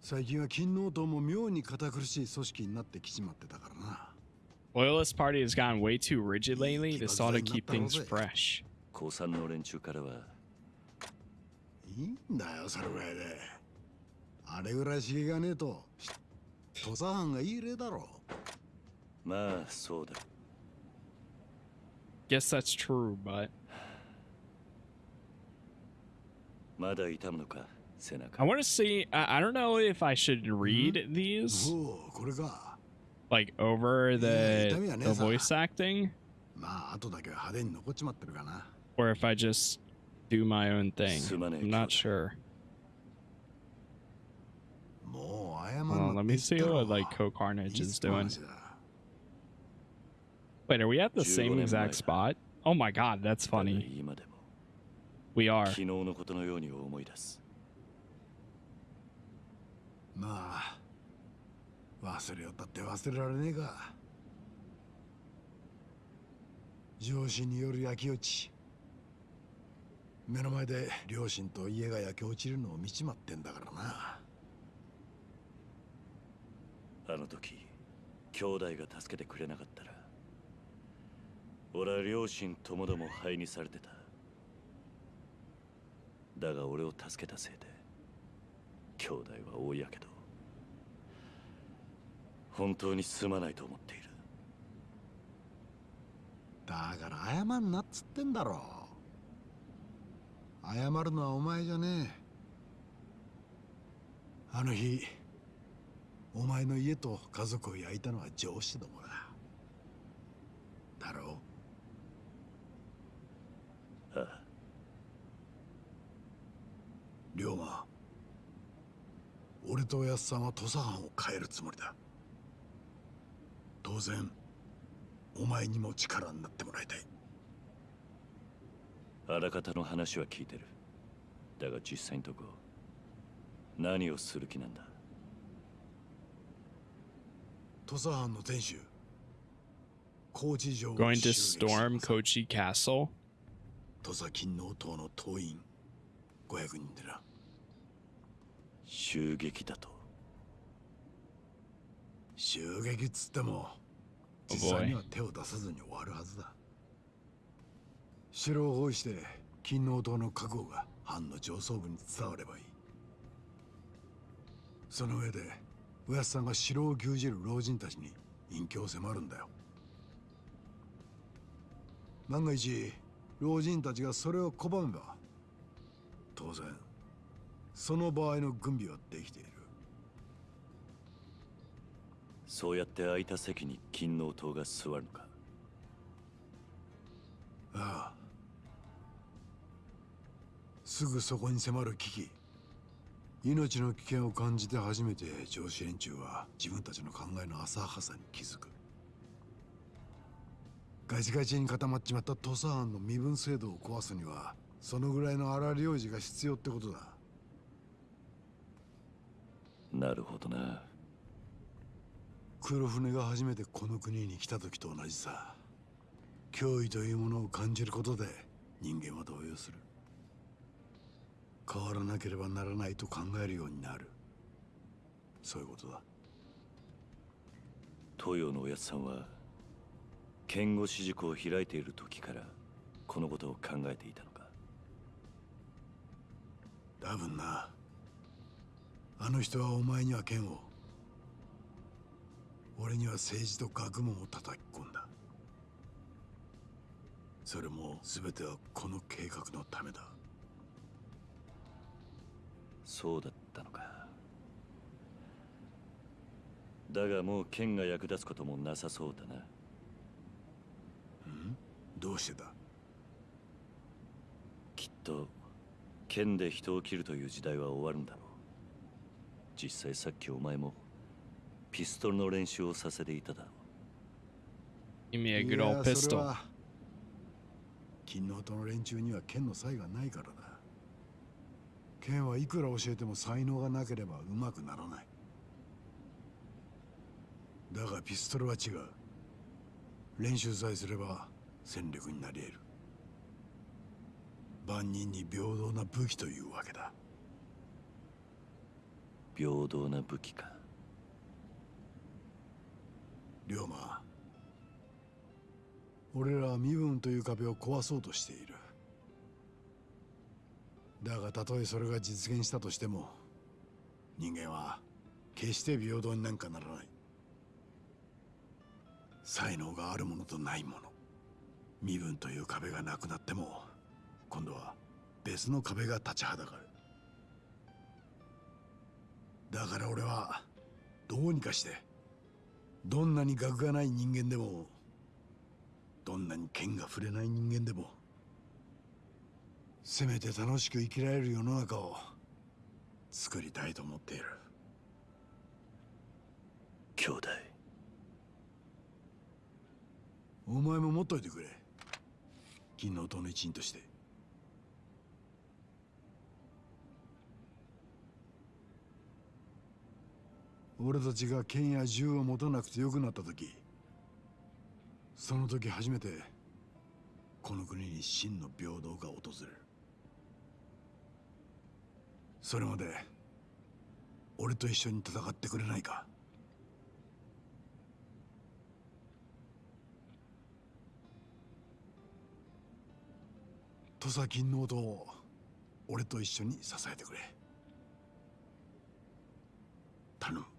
最近は金王党も妙に堅苦しい組織になってきちまってたからな。Loyalist Party has gotten way too rigid lately. This ought to keep things fresh. 高3の連中からは。いいんだよそれぐらいで。あれぐらい刺激がねえと土佐藩がいい例だろまあそうだ。Guess that's true, but I want to see. I, I, don't know if I should read these. Like over the, the voice acting. Or if I just do my own thing. I'm not sure. Well, let me see what like Co Carnage is doing. Wait, are we at the same exact spot? Oh my god, that's funny. We are. 昨日のことのように思い出す。まあ忘れよったって忘れられねえか。上司による焼き落ち。目の前で両親と家が焼け落ちるのを見ちまってんだからな。あの時兄弟が助けてくれなかったら俺は両親ともども灰にされてただが俺を助けたせいで兄弟は大やけど本当にすまないと思っている。だから謝んなっつってんだろ。謝るのはお前じゃねえ。あの日お前の家と家族を焼いたのは上司どもだ。だろうああう龍馬俺とおやっさんは土佐藩を変えるつもりだ。当然お前にも力になってもらいたい。あらかたの話は聞いてる。だが実際のとこ何をする気なんだ。土佐藩の天守高知城を Going to 襲撃し storm Kochi Castle? 土佐勤王党の党員500人でな襲撃だと。襲撃っつっても Oh 実際には手を出さずに終わるはずだ。城を包囲して勤王党の覚悟が藩の上層部に伝わればいい。その上でおやっさんが城を牛耳る老人たちに隠居を迫るんだよ。万が一老人たちがそれを拒めば当然その場合の軍備はできている。そうやって空いた席に勤王党が座るのか。ああ。すぐそこに迫る危機。命の危険を感じて初めて上司連中は自分たちの考えの浅はかさに気づく。ガチガチに固まっちまった土佐藩の身分制度を壊すにはそのぐらいの荒領事が必要ってことだなるほどな。黒船が初めてこの国に来た時と同じさ。脅威というものを感じることで人間は動揺する。変わらなければならないと考えるようになる。そういうことだ。東洋のおやつさんは剣護士塾を開いている時からこのことを考えていたのか？多分なあの人はお前には剣を俺には政治と学問を叩き込んだ。それも全てはこの計画のためだ。そうだったのか。だがもう剣が役立つこともなさそうだな。どうしてだ？きっと剣で人を切るという時代は終わるんだろう実際さっきお前もピストルの練習をさせていただ。ろ Give me a い good や old それ pistol. は勤王党の連中には剣の才がないからだ剣はいくら教えても才能がなければうまくならない。だがピストルは違う。練習さえすれば戦力になり得る。万人に平等な武器というわけだ平等な武器か。龍馬俺らは身分という壁を壊そうとしている。だがたとえそれが実現したとしても人間は決して平等になんかならない。才能があるものとないもの身分という壁がなくなっても今度は別の壁が立ちはだかる。だから俺はどうにかしてどんなに学がない人間でもどんなに剣が触れない人間でもせめて楽しく生きられる世の中を作りたいと思っている。兄弟。お前も持っといてくれ。金の塔の一員として。俺たちが剣や銃を持たなくてよくなった時その時初めてこの国に真の平等が訪れる。それまで俺と一緒に戦ってくれないか。土佐金の音を俺と一緒に支えてくれ。頼む。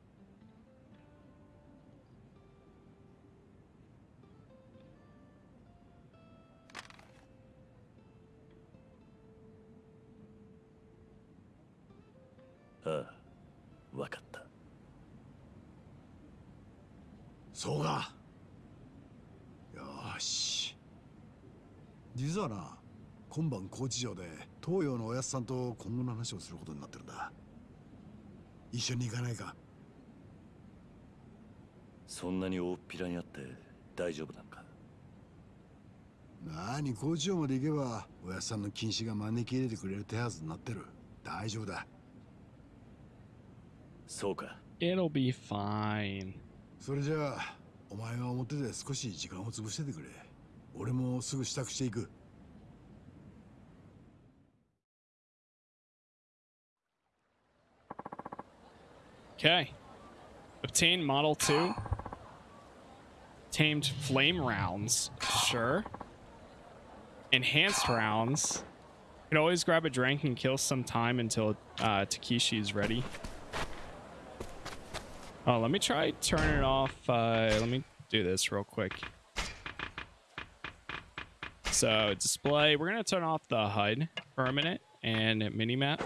ああ分かった。そうか。よーし。実はな今晩高知城で東洋のおやっさんと今後の話をすることになってるんだ。一緒に行かないか。そんなに大っぴらにあって大丈夫なのか？なに高知城まで行けばおやっさんの禁止が招き入れてくれる手はずになってる。大丈夫だ そうか It'll be fine. それじゃあお前は表で少し時間を潰しててくれ俺もすぐ支度していく Okay. Obtain Model 2. Tamed Flame Rounds. Sure. Enhanced Rounds. You can always grab a drink and kill some time until uh, Takeshi is ready. Oh, let me try turn it off. Uh, let me do this real quick. So display, we're to turn off the HUD for a minute and minimap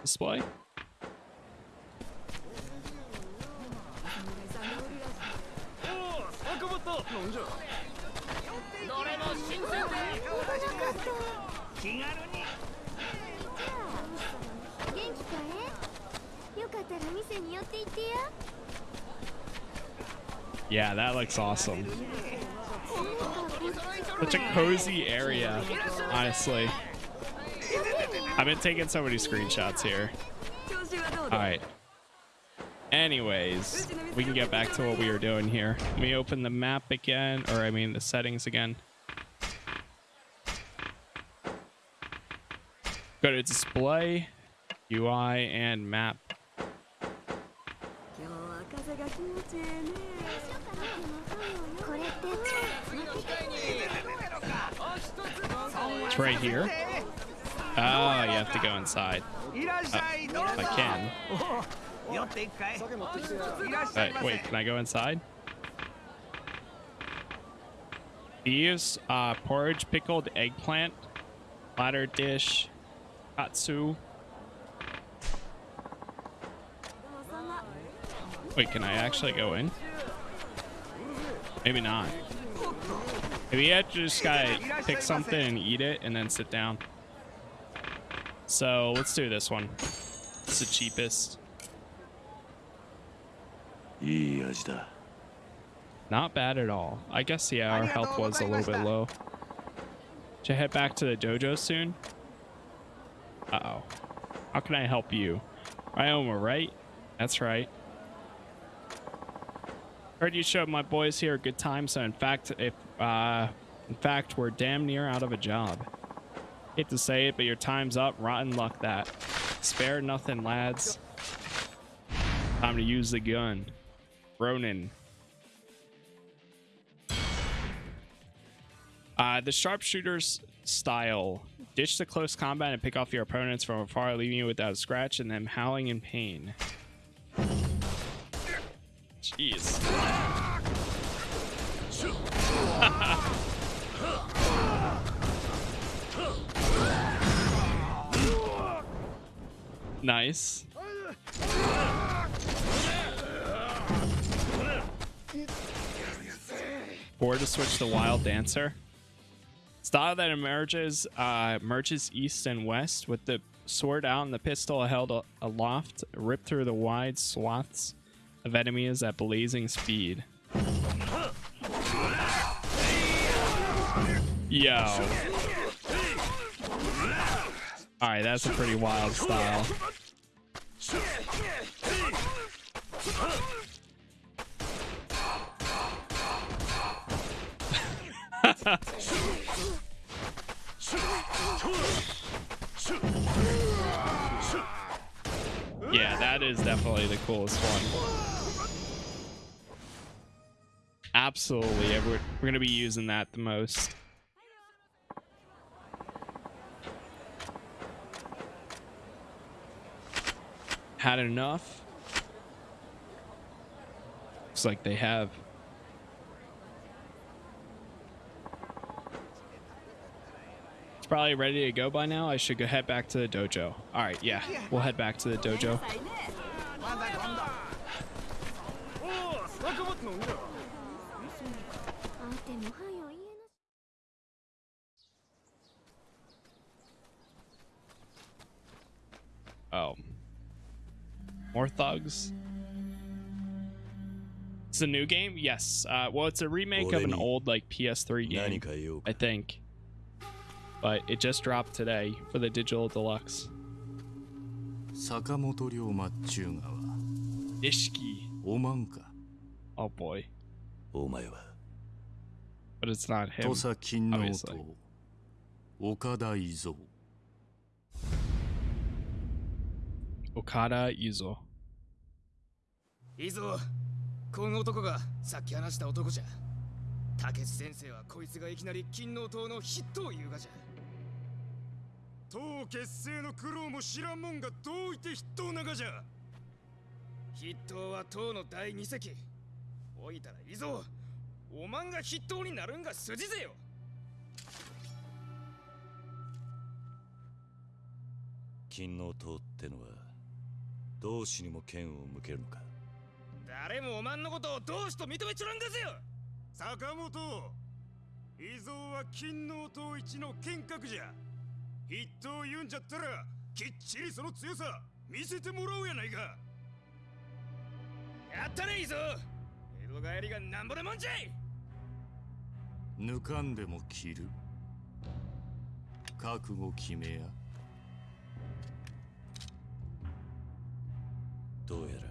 display. Yeah, that looks awesome. Such a cozy area, honestly. I've been taking so many screenshots here. Alright. Anyways, we can get back to what we were doing here. Let me open the map again, or I mean the settings again. Go to display, UI, and map. It's right here. Oh, you have to go inside. Uh, I can. Wait, wait, can I go inside? These, uh, porridge pickled eggplant, platter dish, katsu. Wait, can I actually go in? Maybe not. Maybe you have to just gotta pick something and eat it and then sit down. So let's do this one. It's the cheapest. Not bad at all. I guess, yeah, our health was a little bit low. Should head back to the dojo soon? Uh-oh. How can I help you? Ryoma, right? That's right. Heard you showed my boys here a good time, so in fact, if, uh, in fact, we're damn near out of a job. Hate to say it, but your time's up. Rotten luck that. Spare nothing, lads. Time to use the gun. Ronin. Uh, the sharpshooter's style Ditch the close combat and pick off your opponents from afar, leaving you without a scratch and them howling in pain. Jeez. nice. Or to switch to Wild Dancer. Style that emerges uh, merges east and west with the sword out and the pistol held aloft, ripped through the wide swaths of enemies at blazing speed. Yo. Alright, that's a pretty wild style. yeah, that is definitely the coolest one. Absolutely, we're, we're gonna be using that the most. Had enough? Looks like they have. It's probably ready to go by now. I should go head back to the dojo. All right, yeah, we'll head back to the dojo. Oh. More thugs? It's a new game? Yes. Uh, well, it's a remake of an old like PS3 game, I think. But it just dropped today for the digital deluxe. Sakamoto Ryoma Chugawa. Ishiki. Omanka. Oh boy. Omae. But it's not him. Tosaki Noto. Okada Izo. 岡田伊蔵 Okada Yuzo. いいぞ。この男がさっき話した男じゃ。竹内先生はこいつがいきなり金王党の筆頭を言うがじゃ。党結成の苦労も知らんもんがどういて筆頭ながじゃ。筆頭は党の第二席。おいたらいいぞ。おまんが筆頭になるんが筋ぜよ。金王党ってのは同志にも剣を向けるのか。誰もおまんのことを同志と認めちょらんがぜよ。坂本伊蔵は金王党一の剣客じゃ。筆頭言うんじゃったらきっちりその強さ見せてもらおうやないか。やったね伊蔵。江戸帰りがなんぼでもんじゃい。抜かんでも切る。覚悟決めやどうやら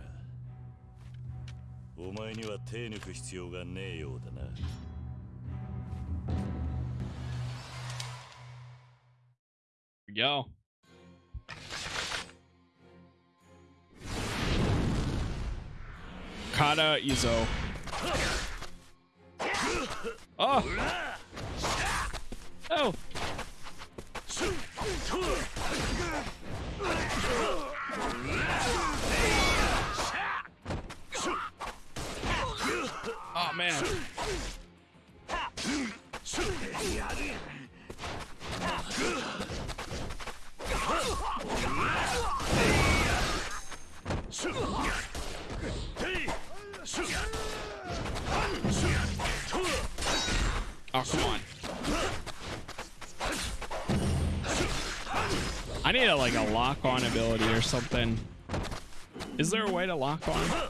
お前には手抜く必要がねえようだな。Go. Kata Izo. Oh. Oh. Oh. Hey. Oh, come on. I need a, like a lock on ability or something. Is there a way to lock on?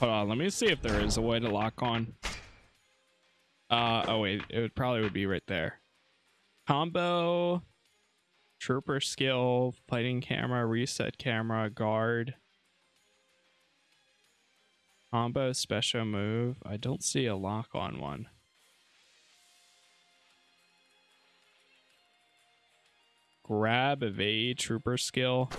Hold on, let me see if there is a way to lock on. Uh oh wait, it would probably would be right there. Combo, trooper skill, fighting camera, reset camera, guard. Combo special move. I don't see a lock on one. grab evade trooper skill.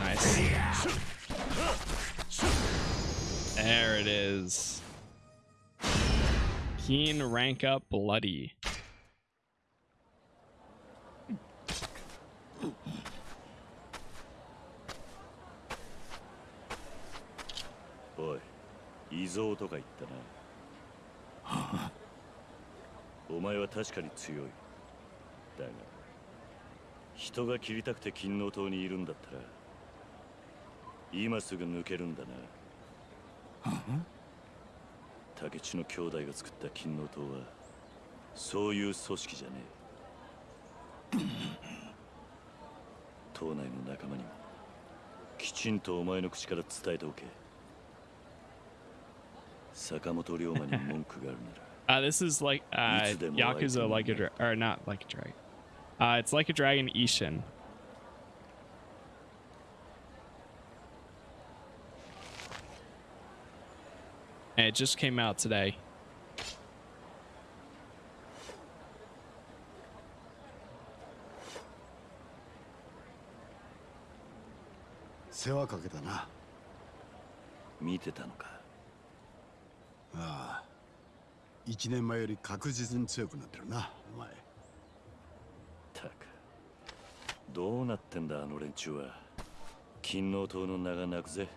Nice. There it is. Keen rank up bloody. おい異蔵とか言ったな。お前は確かに強い。だが人が切りたくて金の塔にいるんだったら今すぐ抜けるんだな。竹地の兄弟が作った金の塔はそういう組織じゃねえ。島内の仲間にもきちんとお前の口から伝えておけ。Uh, this is like uh, Yakuza like a dra- or not like a dragon. Uh, it's like a dragon Ishin. And it just came out today. 世話かけたな見てたのか ああ。一年前より確実に強くなってるなお前。たく。どうなってんだあの連中は。金の塔の名が泣くぜ。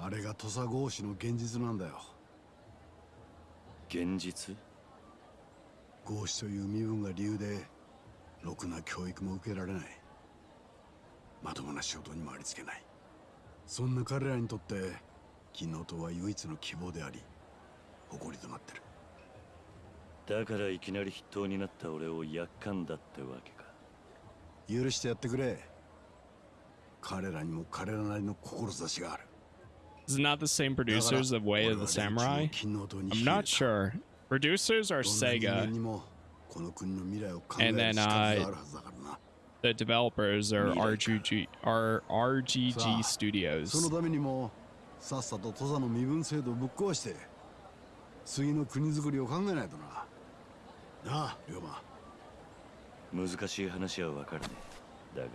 あれが土佐合子の現実なんだよ。現実？合子という身分が理由でろくな教育も受けられない。まともな仕事にもありつけない。そんな彼らにとって金の塔は唯一の希望であり誇りとなってるだからいきなり筆頭になった俺をやっかんだってわけか許してやってくれ彼らにも彼らなりの志がある Is it not the same producers of Way of the Samurai? I'm not sure. Producers are Sega, and る then uh, the developers are. RGG, are RGG Studios. 次の国づくりを考えないとな。なあ龍馬。難しい話はわかるね。だが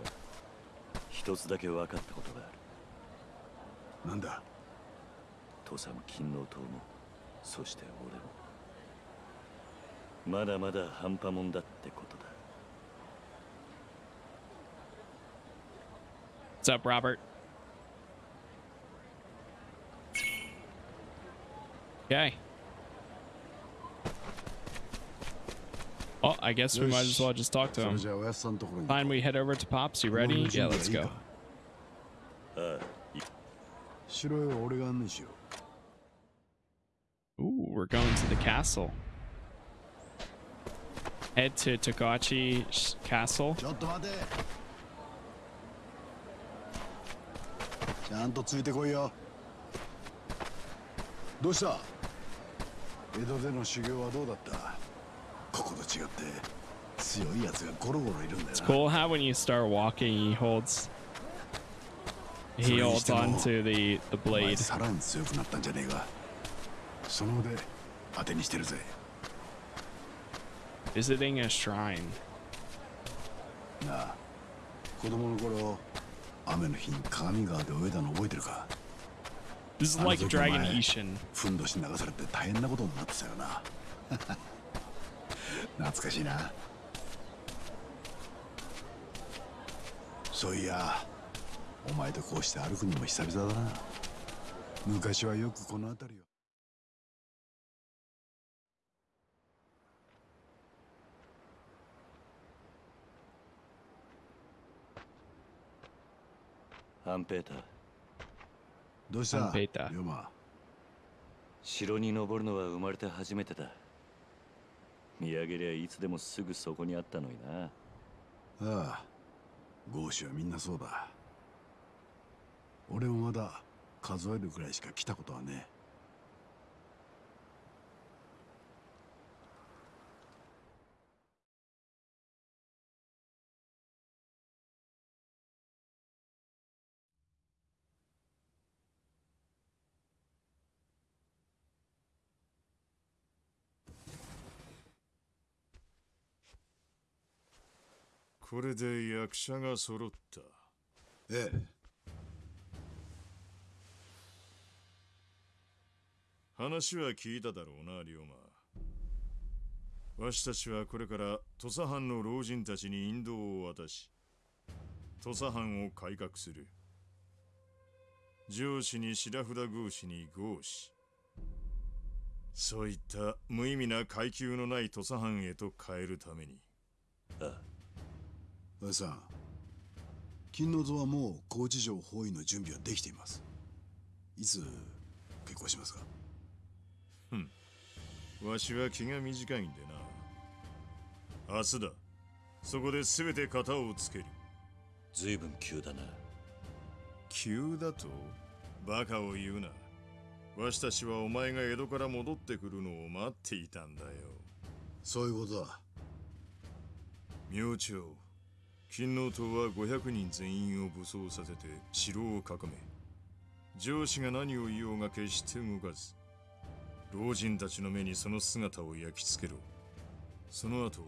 一つだけ分かったことがある。なんだ？土佐も金の塔もそして俺も。まだまだ半端もんだってことだ。What's up, Robert? Okay. Oh, I guess we might as well just talk to him. Fine, we head over to Pops. You ready? Yeah, let's go. Uh, Ooh, we're going to the castle. Head to Togachi Castle. What It's な cool how when you start walking, he holds he holds onto the the お前 blade. さらに強くなったんじゃねえかその腕当てにしてるぜ Visiting a shrine. なあ子供の頃雨の日に鏡川で泳いだの覚えてるか This is あの like 時 Dragon お前 Ishin. ふんどし流されて大変なことになってたよな 懐かしいな。そういやお前とこうして歩くのも久々だな。昔はよくこの辺りを。ハンペーター。どうした？ハンペーター。城に登るのは生まれて初めてだ見上げりゃいつでもすぐそこにあったのにな。ああ豪子はみんなそうだ。俺もまだ数えるくらいしか来たことはねこれで役者が揃った。ええ。話は聞いただろうな龍馬。わしたちはこれから土佐藩の老人たちに引導を渡し土佐藩を改革する。上司に白札合司に合司そういった無意味な階級のない土佐藩へと変えるために。ああおやさん金の図はもう高知城包囲の準備はできています。いつ結婚しますか？わしは気が短いんでな。明日だ。そこで全て型をつける。随分急だな。急だと？バカを言うな。わしたちはお前が江戸から戻ってくるのを待っていたんだよ。そういうことだ。明朝金王党は500人全員を武装させて城を囲め上司が何を言おうが決して動かず老人たちの目にその姿を焼き付けろ。その後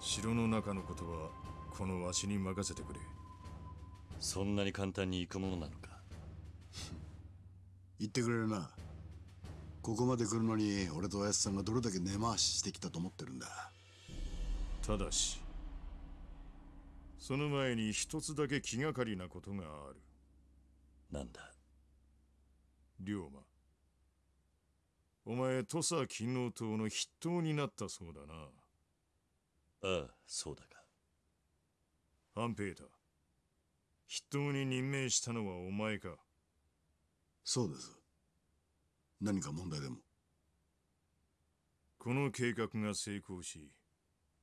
城の中のことはこのわしに任せてくれ。そんなに簡単に行くものなのか？言ってくれるな。ここまで来るのに俺とおやつさんがどれだけ根回ししてきたと思ってるんだ。ただしその前に一つだけ気がかりなことがある。なんだ？龍馬。お前土佐勤王党の筆頭になったそうだな。ああそうだが半平太。筆頭に任命したのはお前か。そうです。何か問題でも。この計画が成功し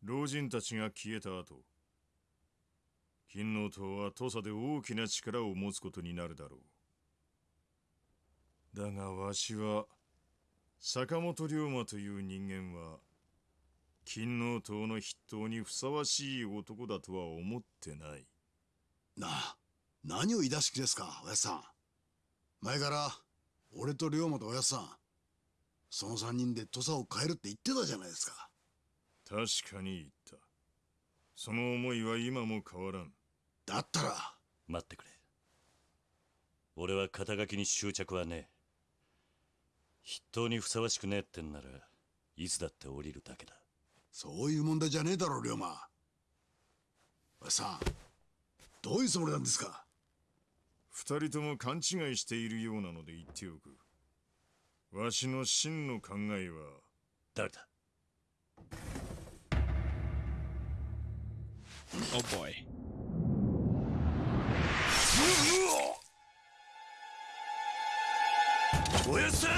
老人たちが消えた後勤王党は土佐で大きな力を持つことになるだろう。だがわしは坂本龍馬という人間は勤王党の筆頭にふさわしい男だとは思ってない。なあ何を言い出し気ですかおやつさん。前から俺と龍馬とおやつさんその三人で土佐を変えるって言ってたじゃないですか。確かに言った。その思いは今も変わらんだったら。待ってくれ。俺は肩書きに執着はねえ。筆頭にふさわしくねえってんならいつだって降りるだけだ。そういう問題じゃねえだろ龍馬。おさんどういうつもりなんですか？二人とも勘違いしているようなので言っておく。わしの真の考えは。誰だ？Oh boy. おやっさん。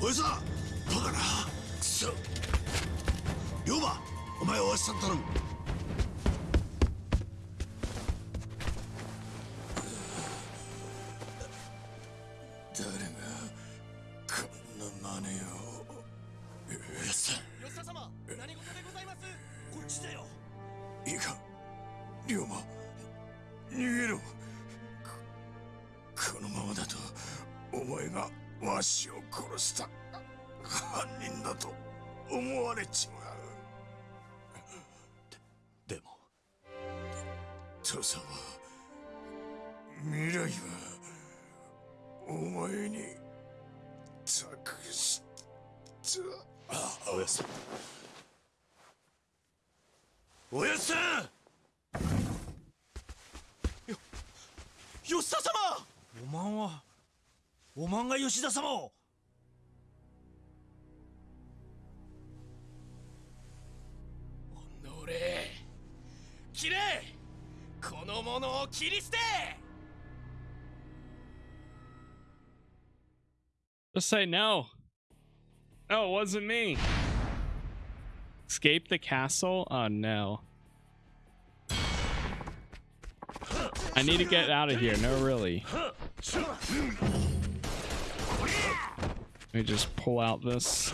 おやさん。バカな。くそ龍馬お前はおやさん頼む。おやっさんよ吉田様おまんはおまんが吉田様をおのれ切れこの者を切り捨て Just say no. No, it wasn't me. Escape the castle? Oh no. I need to get out of here. No, really. Let me just pull out this.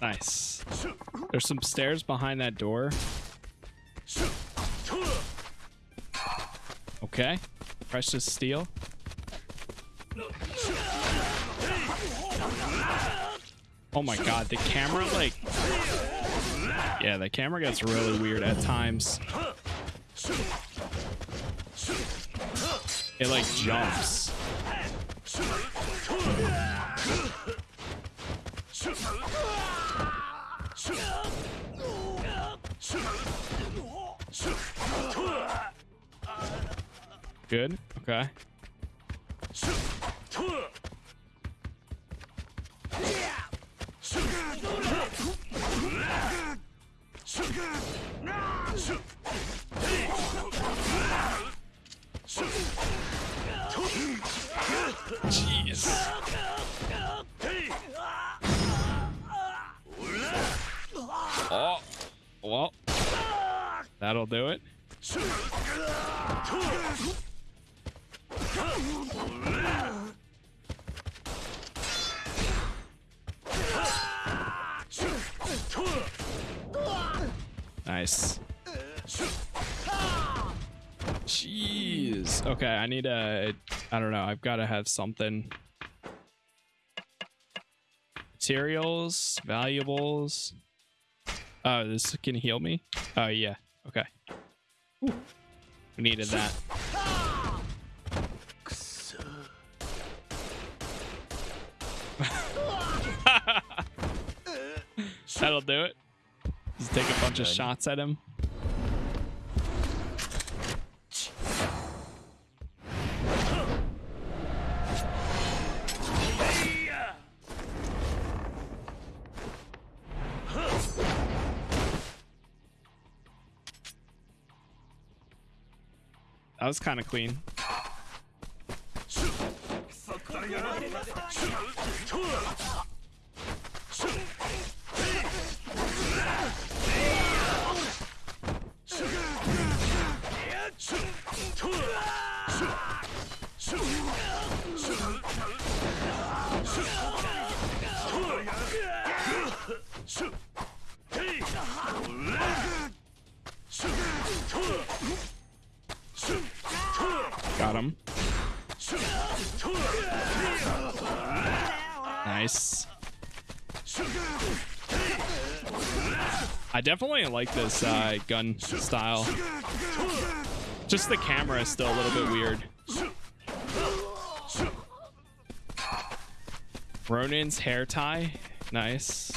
Nice. There's some stairs behind that door. Okay. Precious steel. Oh my god, the camera like Yeah, the camera gets really weird at times. It like jumps. Good. Okay. Need a. I don't know. I've got to have something. Materials, valuables. Oh, this can heal me. Oh yeah. Okay. Ooh. We needed that. That'll do it. Just take a bunch of shots at him. Was kind of clean. Definitely like this uh, gun style. Just the camera is still a little bit weird. Ronin's hair tie. Nice.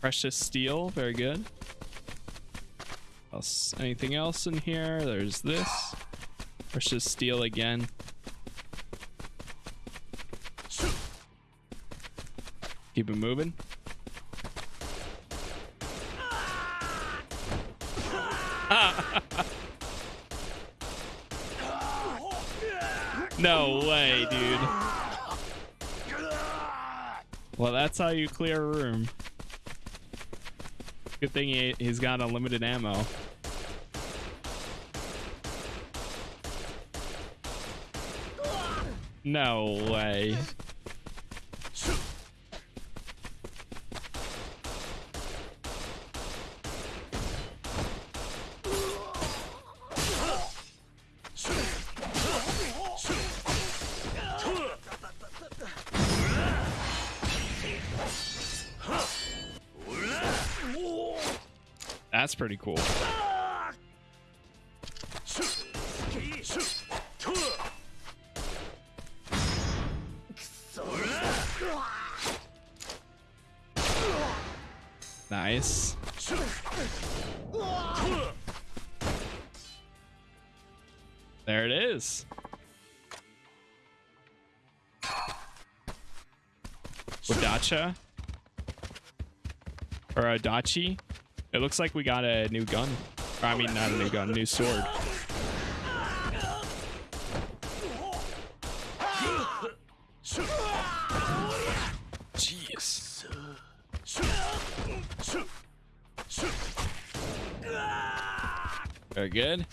Precious steel. Very good. Else, anything else in here? There's this. Precious steel again. Keep it moving. no way, dude. Well, that's how you clear a room. Good thing he, he's got unlimited ammo. No way. Pretty cool. Nice. There it is. Wadacha? Or Adachi? It looks like we got a new gun. Or, I mean, not a new gun, new sword. Jeez. Very good.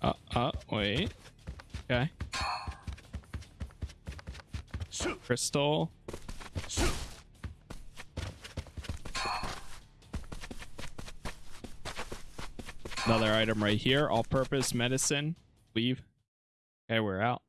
Uh, uh, wait. Okay. Crystal. Another item right here. All-purpose medicine. Leave. Okay, we're out.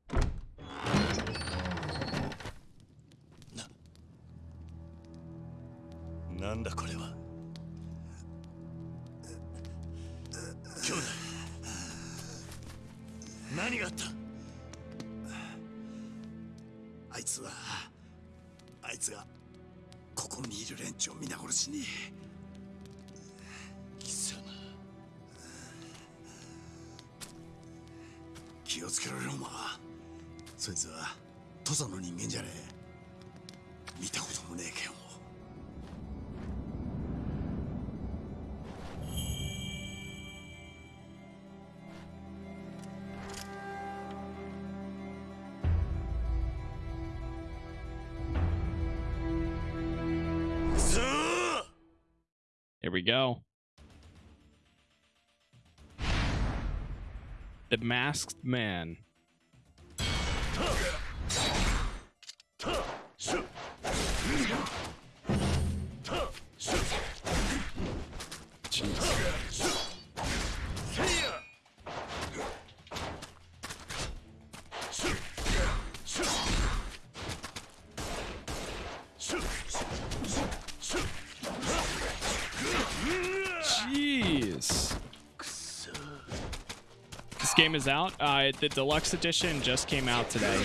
Masked Man. Out. Uh, the deluxe edition just came out today.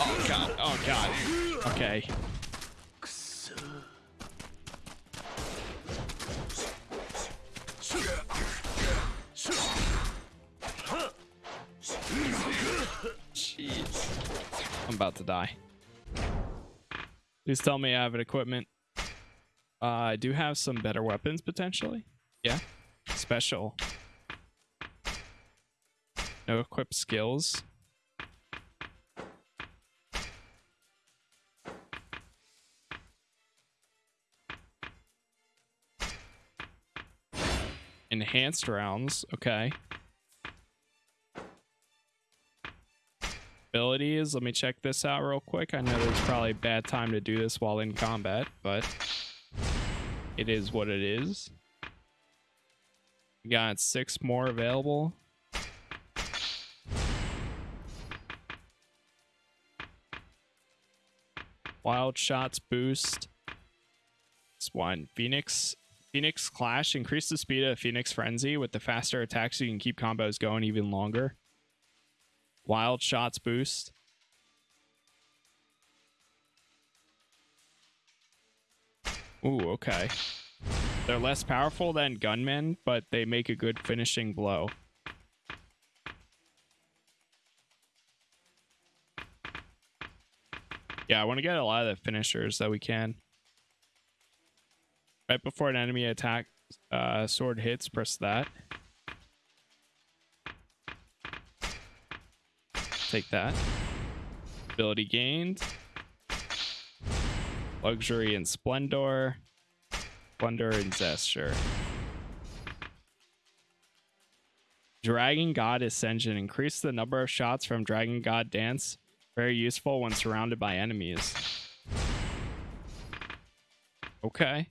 Oh god. Oh god. Okay. Jeez. I'm about to die. Please tell me I have an equipment. Uh, I do have some better weapons potentially. Yeah. Special. No equipped skills. Enhanced rounds. Okay. Abilities. Let me check this out real quick. I know there's probably a bad time to do this while in combat, but it is what it is. We got six more available. Wild shots boost. This one. Phoenix Phoenix Clash. Increase the speed of Phoenix Frenzy with the faster attack so you can keep combos going even longer. Wild shots boost. Ooh, okay. They're less powerful than gunmen, but they make a good finishing blow. Yeah, I want to get a lot of the finishers that we can. Right before an enemy attack uh, sword hits, press that. Take that. Ability gained. Luxury and Splendor. Splendor and Zesture. Dragon God Ascension. Increase the number of shots from Dragon God Dance. Very useful when surrounded by enemies. Okay.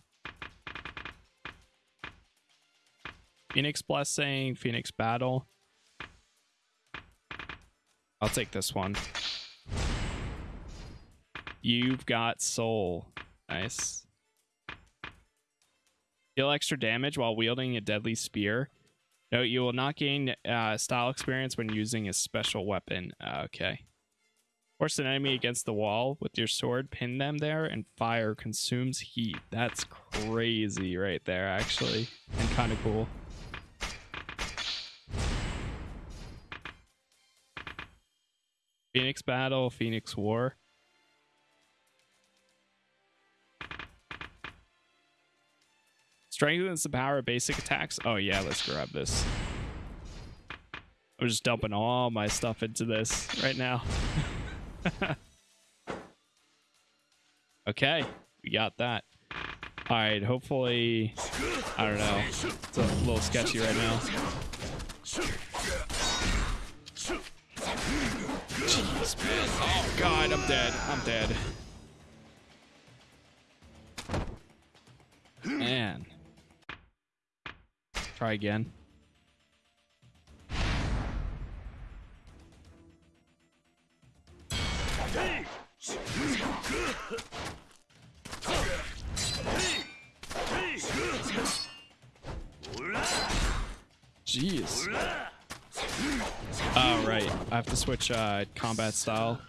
Phoenix Blessing, Phoenix Battle. I'll take this one. You've got soul. Nice. Deal extra damage while wielding a deadly spear. Note you will not gain uh, style experience when using a special weapon. Uh, okay. Force an enemy against the wall with your sword, pin them there, and fire consumes heat. That's crazy right there, actually. And kind of cool. Phoenix Battle, Phoenix War. Strengthens the power of basic attacks. Oh yeah, let's grab this. I'm just dumping all my stuff into this right now. okay, we got that. All right, hopefully, I don't know. It's a little sketchy right now. Jeez, man. Oh god, I'm dead. I'm dead. Try again. Jeez. Oh, right. I have to switch uh, combat style.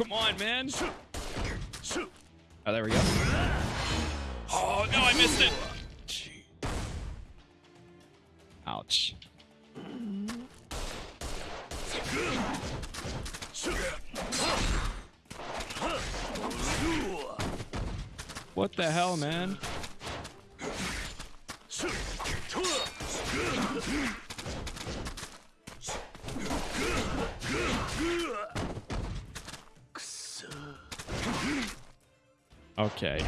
Come on, man. Oh, there we go. Oh, no, I missed it. Ouch. What the hell, man? Okay.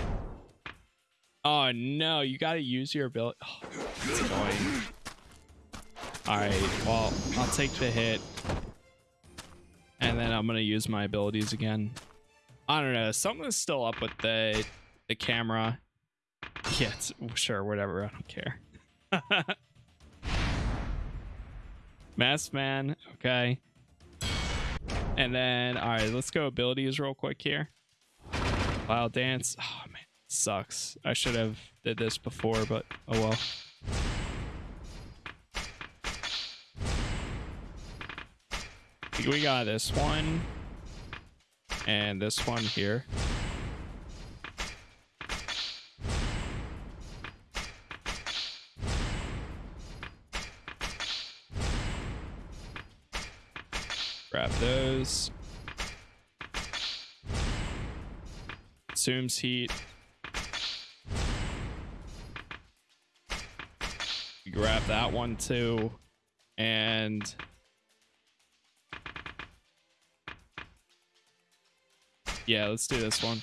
Oh no, you gotta use your ability. Oh. Alright, well, I'll take the hit. And then I'm gonna use my abilities again. I don't know, something's still up with the the camera. Yeah, sure, whatever, I don't care. Masked Man, okay. And then, alright, let's go abilities real quick here. Wild dance. Oh man, sucks. I should have did this before, but oh well. We got this one and this one here. Grab those. Consumes heat. Grab that one too. And yeah, let's do this one.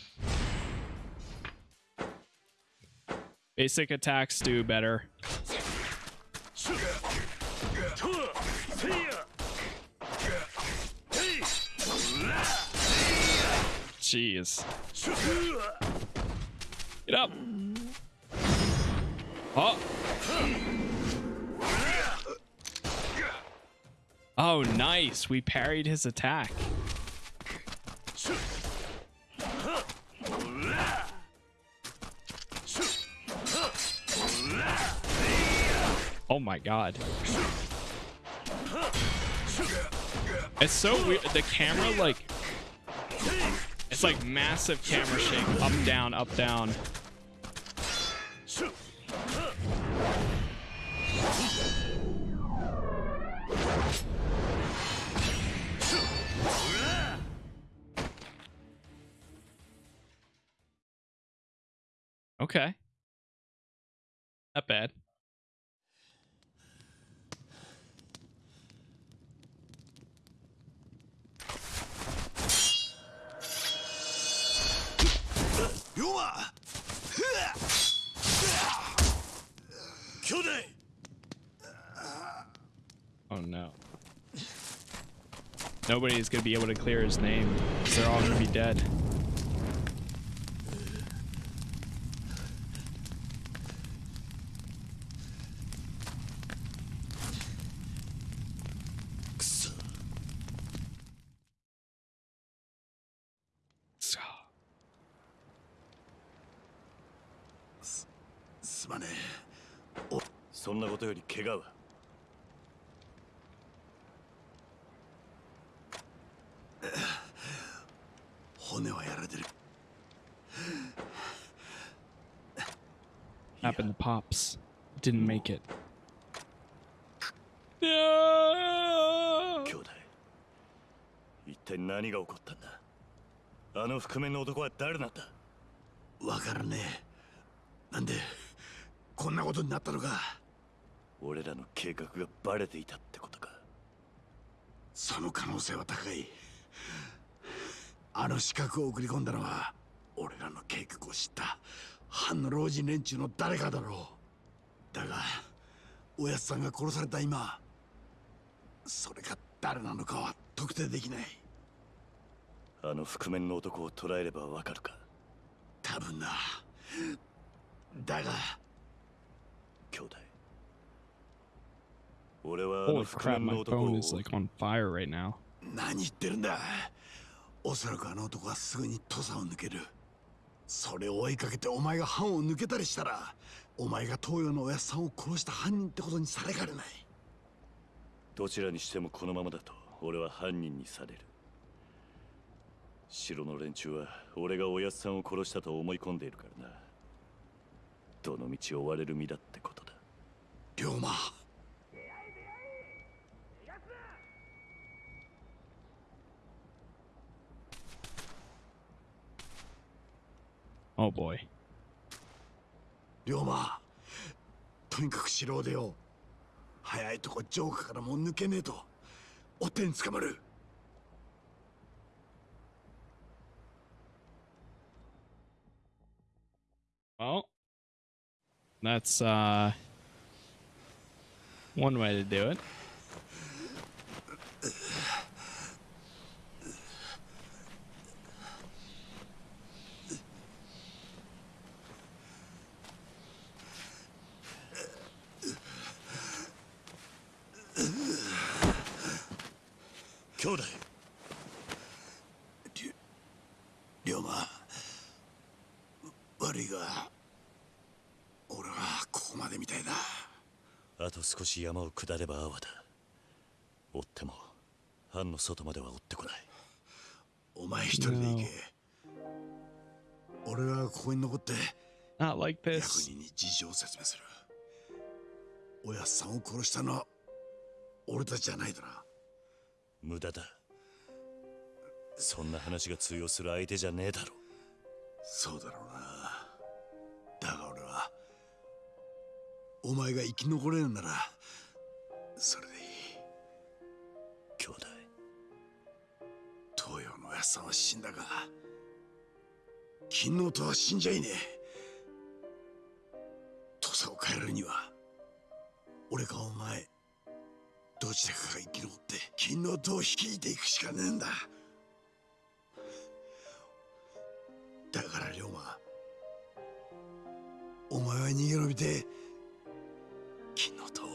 Basic attacks do better. Jeez. Get up. Oh. Oh, nice. We parried his attack. Oh my god. It's so weird. The camera, like, it's like massive camera shake. Up, down, up, down. Okay. Not bad. Oh no. Nobody's gonna be able to clear his name. They're all gonna be dead. Didn't make it. No! 兄弟一体何が起こったんだあの覆面の男は誰なんだわからねえなんでこんなことになったのか俺らの計画がバレていたってことかその可能性は高いあの資格を送り込んだのは俺らの計画を知った藩の老人連中の誰かだろうだがおやつさんが殺された今それが誰なのかは特定できない。あの覆面の男を捕らえればわかるか？多分な。だが兄弟。俺はあの覆面の男を is like on fire right now. 何言ってるんだ。おそらくあの男はすぐに土佐を抜ける。それを追いかけてお前が藩を抜けたりしたらお前が東洋のおやっさんを殺した犯人ってことにされかねない。どちらにしてもこのままだと俺は犯人にされる。城の連中は俺がおやっさんを殺したと思い込んでいるからな。どの道追われる身だってことだ。龍馬。Oh boy. 龍馬とにかく城を出よう早いとこ城下からもう抜けねえとお手に捕まる Well, that's uh one way to do it. Kyoda 龍馬。悪いが俺はここまでみたいだ。あと少し山を下れば阿波だ。追っても藩の外までは追ってこない。お前一人で行け。俺はここに残って Not like 役 this. 人に事情を説明する。おやっさんを殺したのは俺たちじゃないだな無駄だ。そんな話が通用する相手じゃねえだろ。そうだろうな。だが俺はお前が生き残れるならそれでいい。兄弟。東洋のおやっさんは死んだが金のとは死んじゃいねえ。土佐を変えるには俺かお前どちらかが生き残って金の塔を率いていくしかねえんだ。だから龍馬お前は逃げ延びて金の塔を。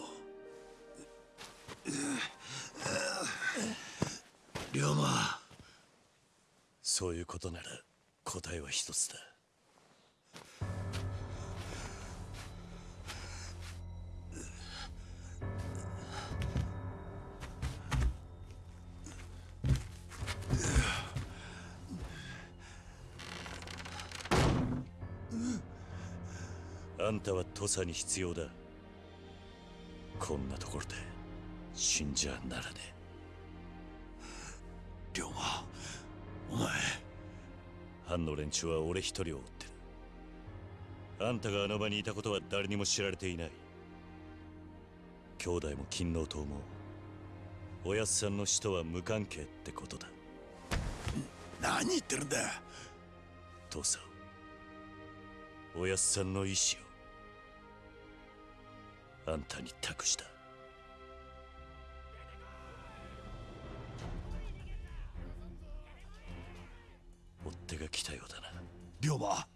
龍馬そういうことなら答えは一つだ。んたは土佐に必要だ。こんなところで死んじゃならねえ龍馬お前。藩の連中は俺一人を追ってる。あんたがあの場にいたことは誰にも知られていない。兄弟も勤王党もおやっさんの死とは無関係ってことだ。何言ってるんだ。父さんおやっさんの意志をあんたに託した。追っ手が来たようだな。龍馬。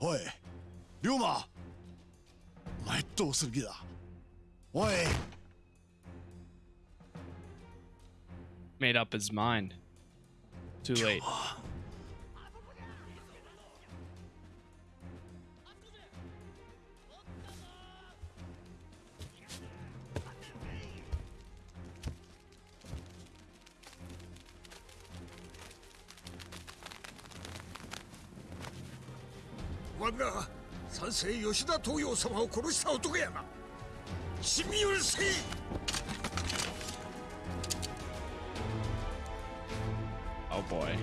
おい龍馬。お前どうする気だ？おい。Made up his mind. Too late. 我が三世吉田東洋様を殺した男やな死に許せ Oh boy.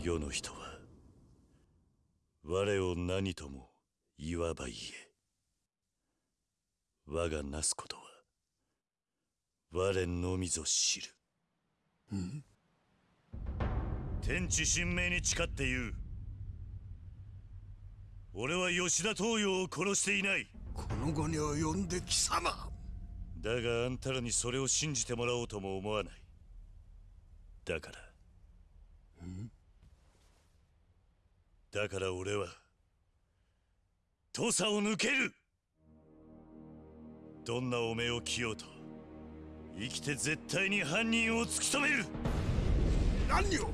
世の人は我を何とも言わば言え我がなすことは我のみぞ知る。うん天地神明に誓って言う。俺は吉田東洋を殺していない。この後に及んで貴様。だがあんたらにそれを信じてもらおうとも思わない。だから。だから俺は土佐を抜ける。どんなおめを着ようと生きて絶対に犯人を突き止める。何を？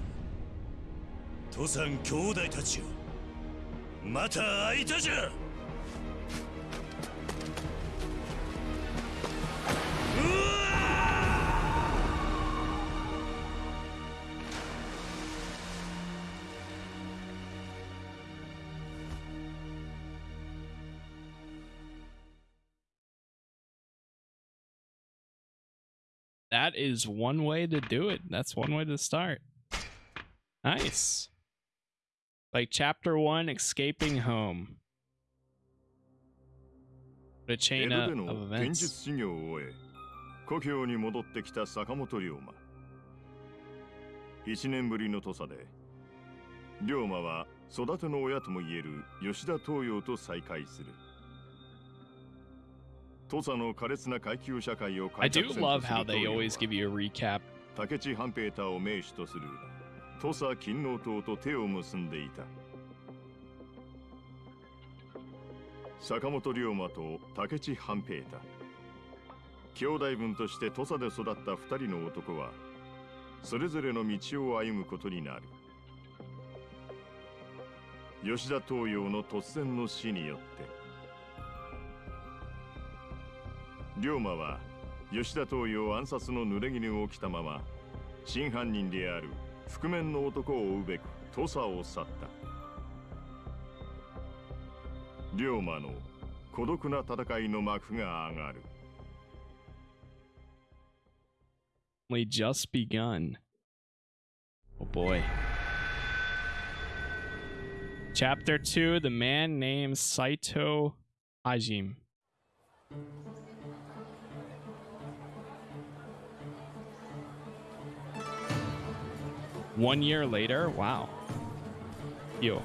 土佐兄弟たちよ。また会いたじゃ That is one way to do it. That's one way to start. Nice. Like chapter one, escaping home. 江 chain 戸 of, events. 故郷に戻ってきた坂本龍馬1年ぶりの土佐で龍馬は育ての親ともいえる吉田東洋と再会する土佐の苛烈な階級社会を I 改 do love how 東 they give you a recap. 竹地半平太を名手とする土佐勤王党と手を結んでいた。坂本龍馬と竹地半平太。兄弟分として土佐で育った二人の男はそれぞれの道を歩むことになる。吉田東洋の突然の死によって龍馬は吉田東洋暗殺の濡れ衣を着たまま真犯人である覆面の男を追うべく土佐を去った龍馬の孤独な戦いの幕が上がる just begun. Oh boy. Chapter 2 The man named Saito Hajime. One year later? Wow. Yo.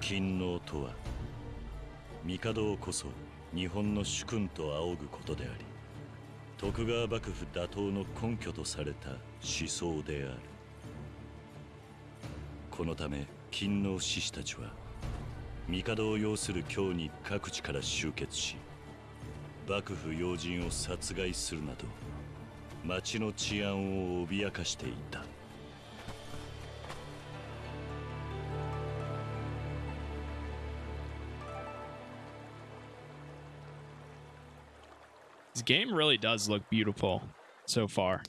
勤王とは帝こそ日本の主君と仰ぐことであり徳川幕府打倒の根拠とされた思想であるこのため勤王志士たちは帝を擁する京に各地から集結し幕府要人を殺害するなど町の治安を脅かしていた This game really does look beautiful so far.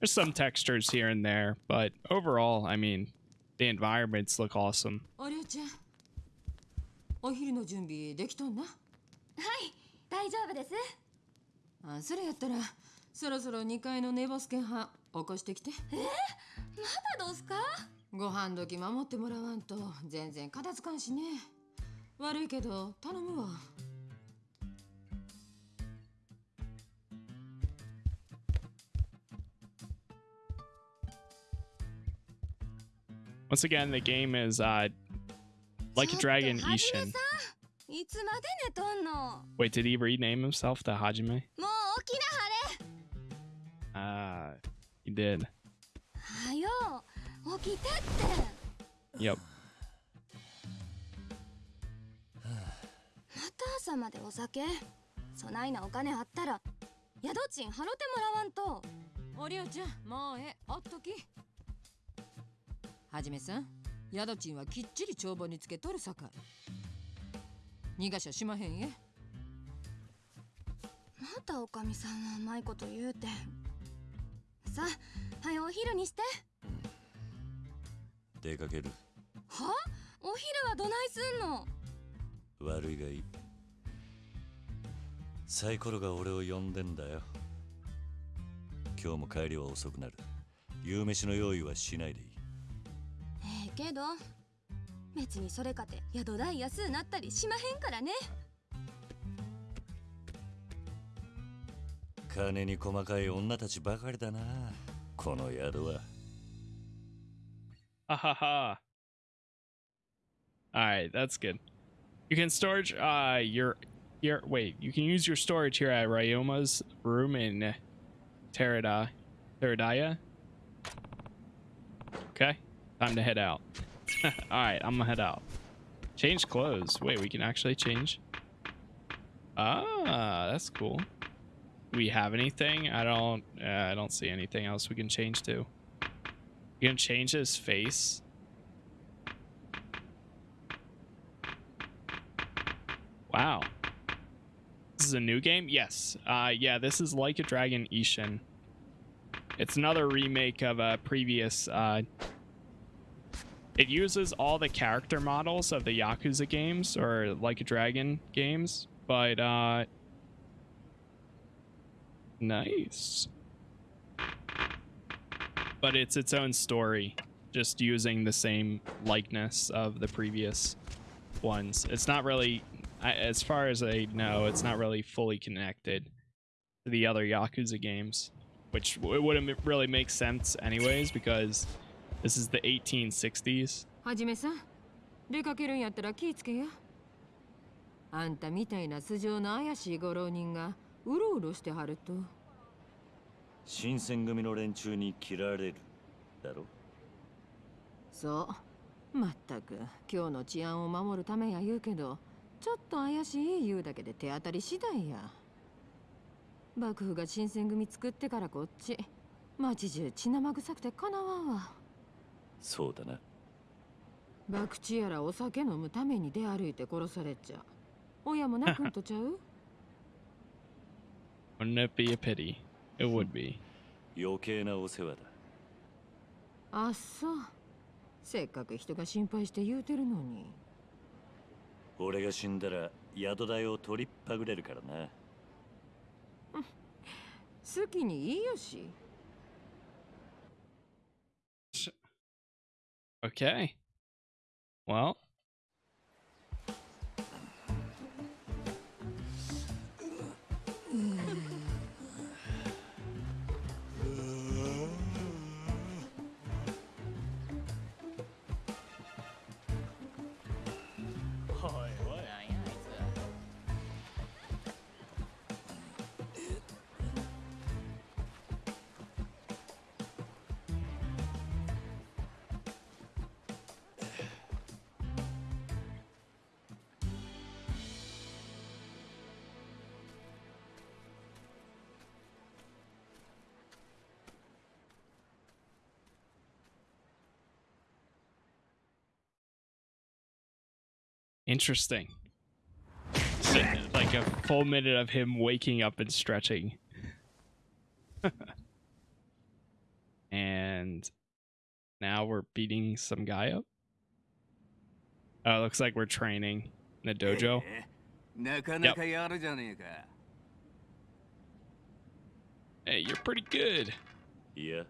There's some textures here and there, but overall, I mean, the environments look awesome. お昼の準備できとんな。はい大丈夫です。あそれやったらそろそろ2階の寝ボスケン派起こしてきて。えまだどうすか？ご飯時守ってもらわんと全然片付かんしね。悪いけど頼むわ。Once again, the game is uh, like a dragon Ishin. さんいつまで寝とんの？Wait, did he rename himself to Hajime? もう起きなはれ Ah, he did. はよ起きてって Yep. また朝までお酒そないなお金あったら宿賃払ってもらわんとおりょうちゃんもうええおっときはじめさん宿賃はきっちり帳簿につけとるさかい。逃がしゃしまへんえまたおかみさんはうまいこと言うてさあはよお昼にして。出かける。は？お昼はどないすんの？悪いがいい。サイコロが俺を呼んでんだよ。今日も帰りは遅くなる。夕飯の用意はしないでいい。ええけど別にそれかて宿代安うなったりしまへんからね金に細かい女たちばかりだなこの宿は Ha ha ha. Alright, that's good. You can storage uh your your wait, you can use your storage here at Ryoma's room in Terada Teradaya. Okay, time to head out. Alright, I'm gonna head out. Change clothes. Wait, we can actually change. Ah, that's cool. We have anything? I don't uh, I don't see anything else we can change to. You can change his face. Wow. This is a new game? Yes. Uh, yeah, this is Like a Dragon Ishin. It's another remake of a previous. Uh, it uses all the character models of the Yakuza games or Like a Dragon games, but uh, nice. But it's its own story, just using the same likeness of the previous ones. It's not really, as far as I know, it's not really fully connected to the other Yakuza games, which it wouldn't really make sense anyways because this is the 1860s. はじめさん出かけるんやったら気ぃつけやあんたみたいな素性の怪しいご浪人がうろうろしてはると。新選組の連中に切られるだろそう。まったく今日の治安を守るためや言うけどちょっと怪しい言うだけで手当たり次第や。幕府が新選組作ってからこっち町中血生臭くてかなわんわそうだな。博打やらお酒飲むために出歩いて殺されちゃ親も泣くんとちゃう？Wouldn't it be a pity? It would be. 余計なお世話だ。あっそうせっかく人が心配して言うてるのに。俺が死んだら宿代を取りっぱぐれるからな。好きにいいよし Okay. Well. Interesting. like a full minute of him waking up and stretching. and now we're beating some guy up. Oh, it looks like we're training in the dojo. なかなかやるじゃねえか。 Hey, you're pretty good. いや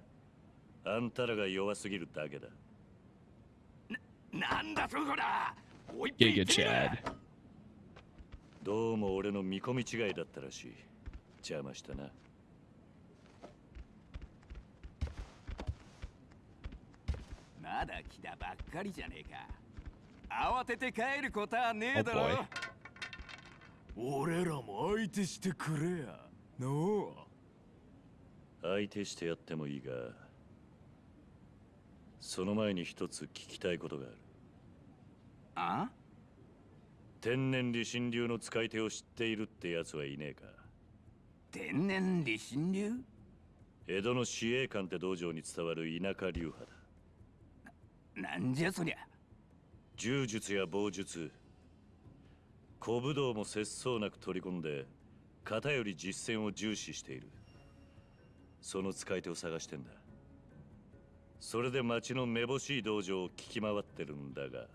あんたらが弱すぎるだけだなんだそこだ Giga Chad. どうも俺の見込み違いだったらしい邪魔したなまだ来たばっかりじゃねえか。慌てて帰ることはねえだ Oh ろ。俺らも相手してくれや。のう。相手してやってもいいがその前に一つ聞きたいことがあるあ？天然理心流の使い手を知っているってやつはいねえか。天然理心流？江戸の司令官って道場に伝わる田舎流派だ。なんじゃそりゃ？柔術や棒術。古武道も節操なく取り込んで型より実践を重視している。その使い手を探してんだ。それで町のめぼしい道場を聞き回ってるんだが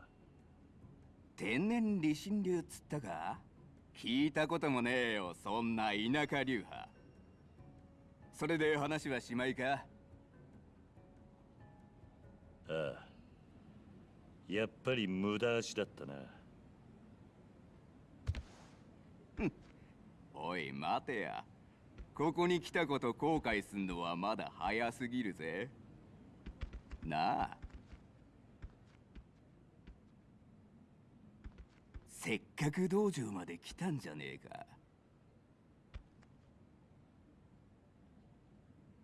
天然理心流っつったか？聞いたこともねえよ、そんな田舎流派。それで話はしまいか？ああ。やっぱり無駄足だったな。おい、待てや。ここに来たこと後悔すんのはまだ早すぎるぜ。なあせっかく道場まで来たんじゃねえか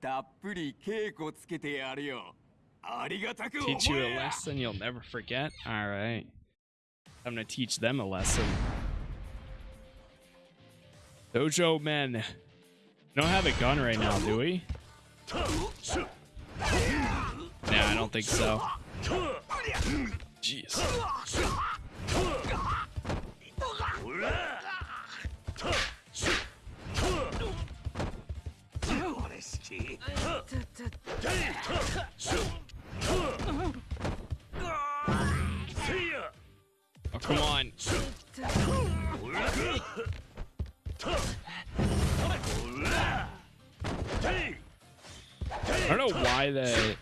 たっぷり稽古つけてやるよありがたく思 Teach you a lesson you'll never forget. All right. I'm gonna teach them a lesson. Dojo men. Don't have a gun right now, do we? Nah, I don't think so. Jeez. Oh, come on. I don't know why the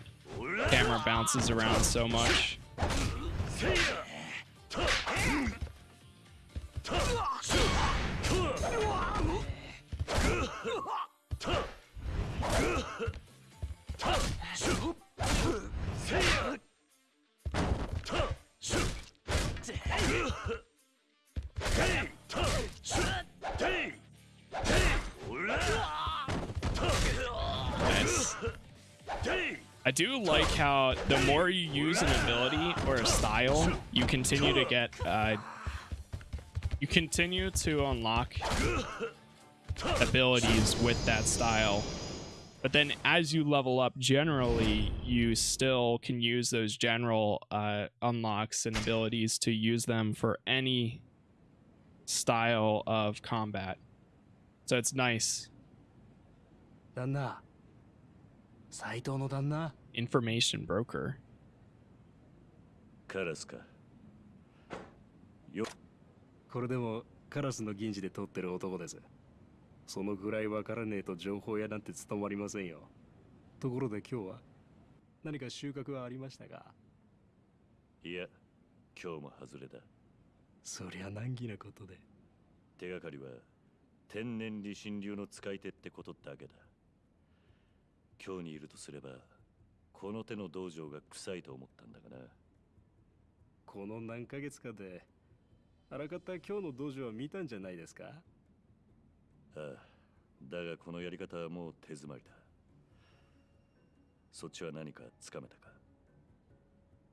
camera bounces around so much. I do like how the more you use an ability or a style, you continue to get, uh, you continue to unlock abilities with that style. But then as you level up generally, you still can use those general uh, unlocks and abilities to use them for any style of combat. So it's nice. 旦那斎藤の旦那 Information broker. カラスかこれでもカラスの銀次で取ってる男です そのぐらいわからねえと情報屋なんて務まりませんよ。ところで今日は何か収穫はありましたか？いや今日も外れだ。そりゃ難儀なことで。手がかりは天然理心流の使い手ってことだけだ。今日にいるとすればこの手の道場が臭いと思ったんだがな。この何ヶ月かであらかた今日の道場は見たんじゃないですか？ああだがこのやり方はもう手詰まりだ。そっちは何かつかめたか？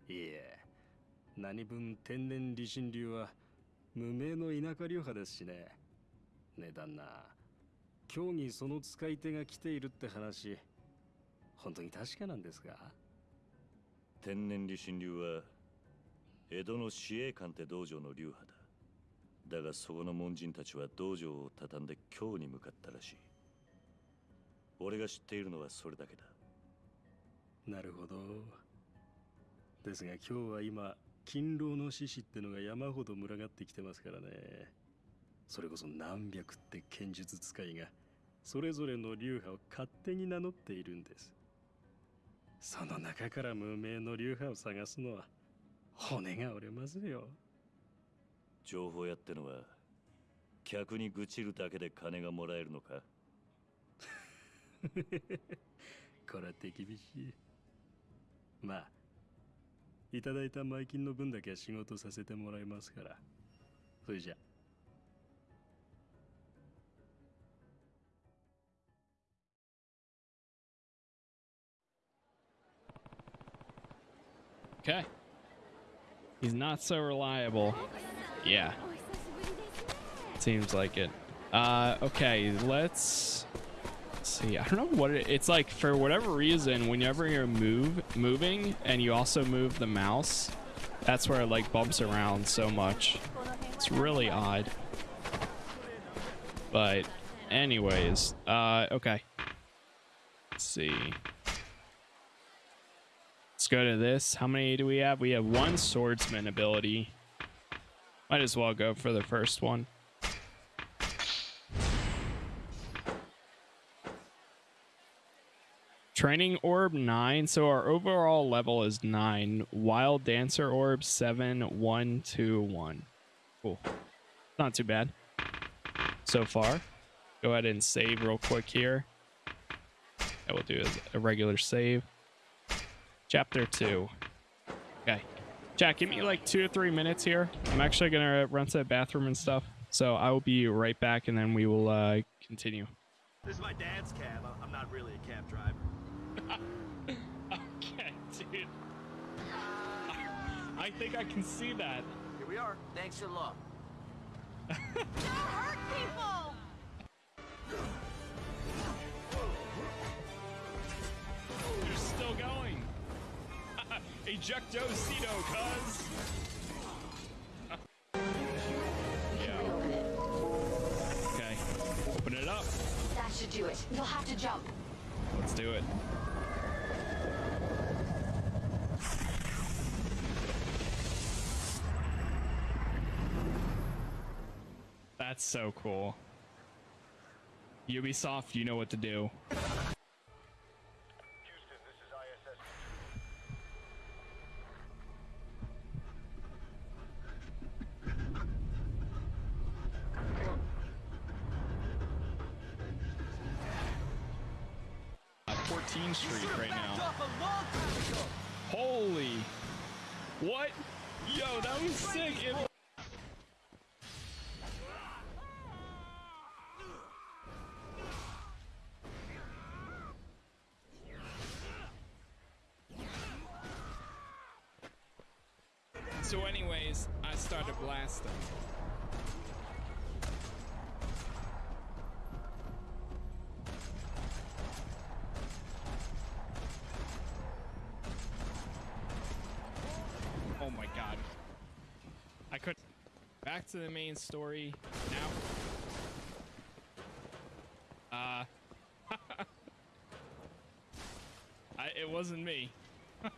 いえ何分天然理心流は無名の田舎流派ですしね。ねえ旦那。今日にその使い手が来ているって話。本当に確かなんですか？天然理心流は江戸の司営官って道場の流派だだがそこの門人たちは道場を畳んで京に向かったらしい。俺が知っているのはそれだけだ。なるほど。ですが今日は今勤労の獅子ってのが山ほど群がってきてますからね。それこそ何百って剣術使いがそれぞれの流派を勝手に名乗っているんです。その中から無名の流派を探すのは骨が折れますよ。情報屋ってのは客に愚痴るだけで金がもらえるのか？これは手厳しいまあいただいた前金の分だけは仕事させてもらいますからそれじゃ Okay. He's not so reliable. Yeah. Seems like it. Uh, okay, let's see. I don't know what it, it's like for whatever reason, whenever you're move moving and you also move the mouse, that's where it like bumps around so much. It's really odd. But anyways, uh, okay. Let's see. Let's go to this. How many do we have? We have one swordsman ability. Might as well go for the first one. Training orb 9. So our overall level is 9. Wild dancer orb 7, 1, 2, 1. Cool. Not too bad so far. Go ahead and save real quick here. And we'll do a regular save. Chapter 2. Okay. Jack, give me like two or three minutes here. I'm actually going to run to the bathroom and stuff. So I will be right back and then we will uh, continue. This is my dad's cab. I- I'm not really a cab driver. okay, dude. I think I can see that. Here we are. Thanks a lot. hurt people! You're still going. Ejectocito, cuz. yeah. Okay. Open it up. That should do it. You'll have to jump. Let's do it. That's so cool. Ubisoft, you know what to do. Uh, 14th Street right now. Holy. What? Yo, that was sick. It- So anyways, I started blasting. Oh my god. I could back to the main story now. Uh I, it wasn't me.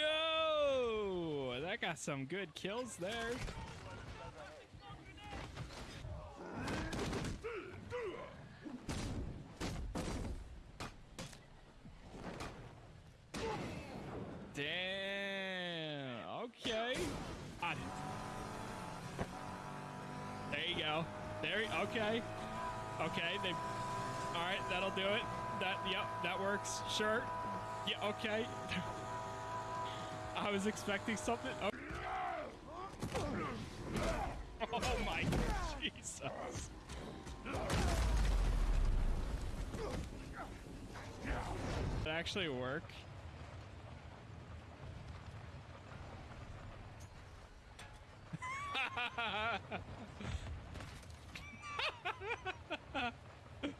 Yo, that got some good kills there. Damn. Okay. Got it. There you go. There. y- Okay. Okay. They. All right. That'll do it. That. Yep. That works. Sure. Yeah. Okay. I was expecting something. Oh, oh my Jesus. Did it actually work?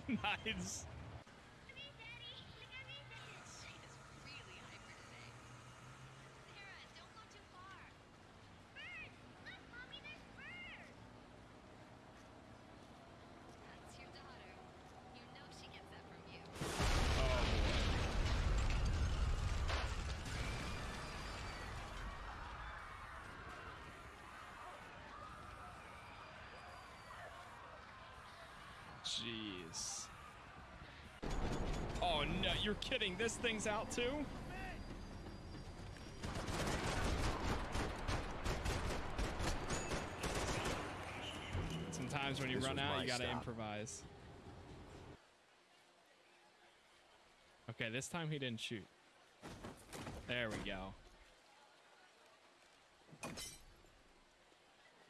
nice. Jeez. Oh no, you're kidding. This thing's out too? Sometimes when you This run out, you gotta stop. improvise. Okay, this time he didn't shoot. There we go.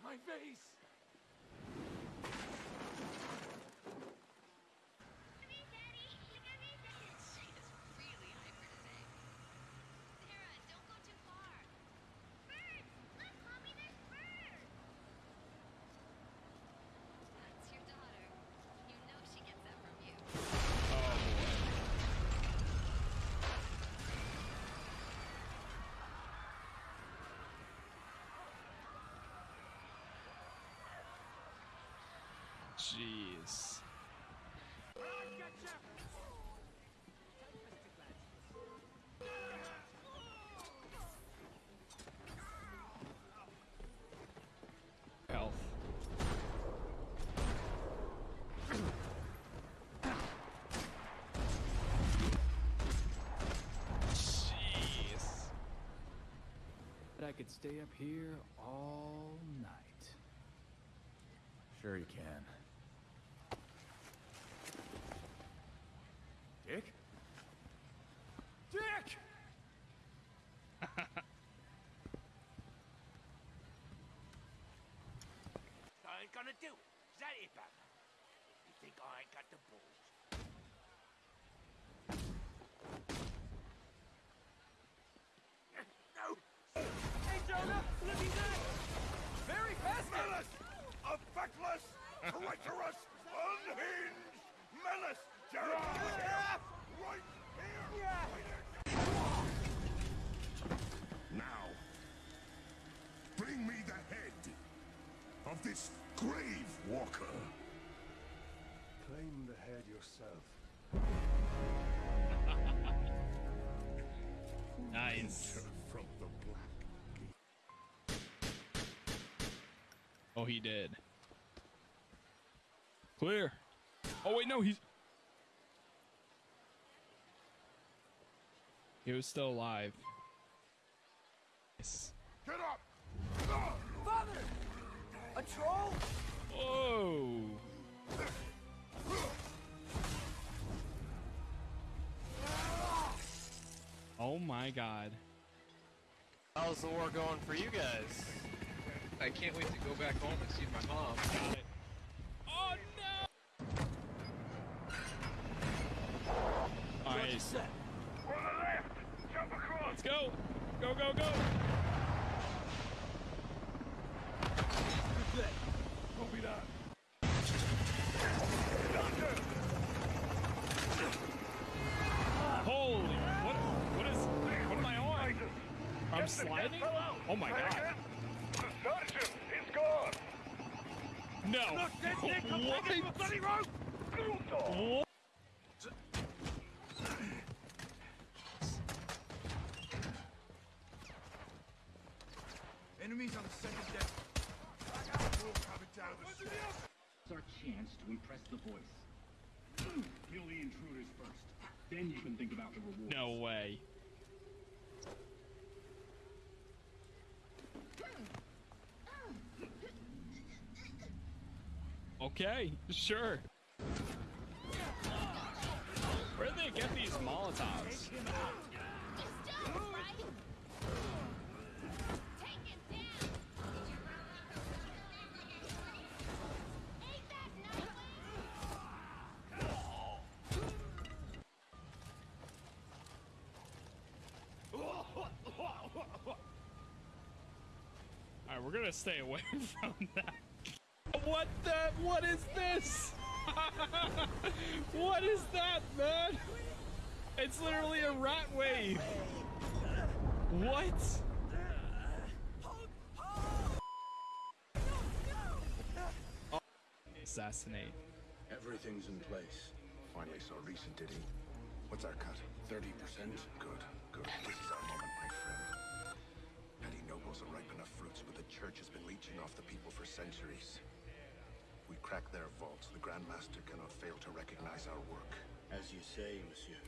My face! Jeez. Health. But I could could stay up here all night. Sure you can. Dick? Dick! I ain't gonna do it. Is that it, Batman? You think I ain't got the balls? Treacherous, unhinged menace! Jeremiah! Right here! Now, bring me the head of this grave walker. Claim the head yourself. Nice. From the black Oh, he did. Clear. Oh wait, no, he's. He was still alive. Nice. Get up! Father! A troll? Whoa. Oh my god. How's the war going for you guys? I can't wait to go back home and see my mom. Nice. Let's go! Go, go, go! Copy that. Holy, what, what is, what am I on? I'm sliding? Oh my god. The sergeant is gone! No. Look, dead Nick, I'm What? bloody rope! What? Enemies on the second deck. I got a wolf coming down the stairs. It's our chance to impress the voice. Kill the intruders first. Then you can think about the reward. No way. Okay, sure. Where do they get these Molotovs? Alright, we're gonna stay away from that. What the? What is this? what is that, man? It's literally a rat wave. What? Oh. Assassinate. Everything's in place. Finally saw recent, did he? What's our cut? 30%? Good, good. This is our moment, my friend. Petty nobles are ripe church has been leeching off the people for centuries. We crack their vaults, the Grandmaster cannot fail to recognize our work. As you say, monsieur.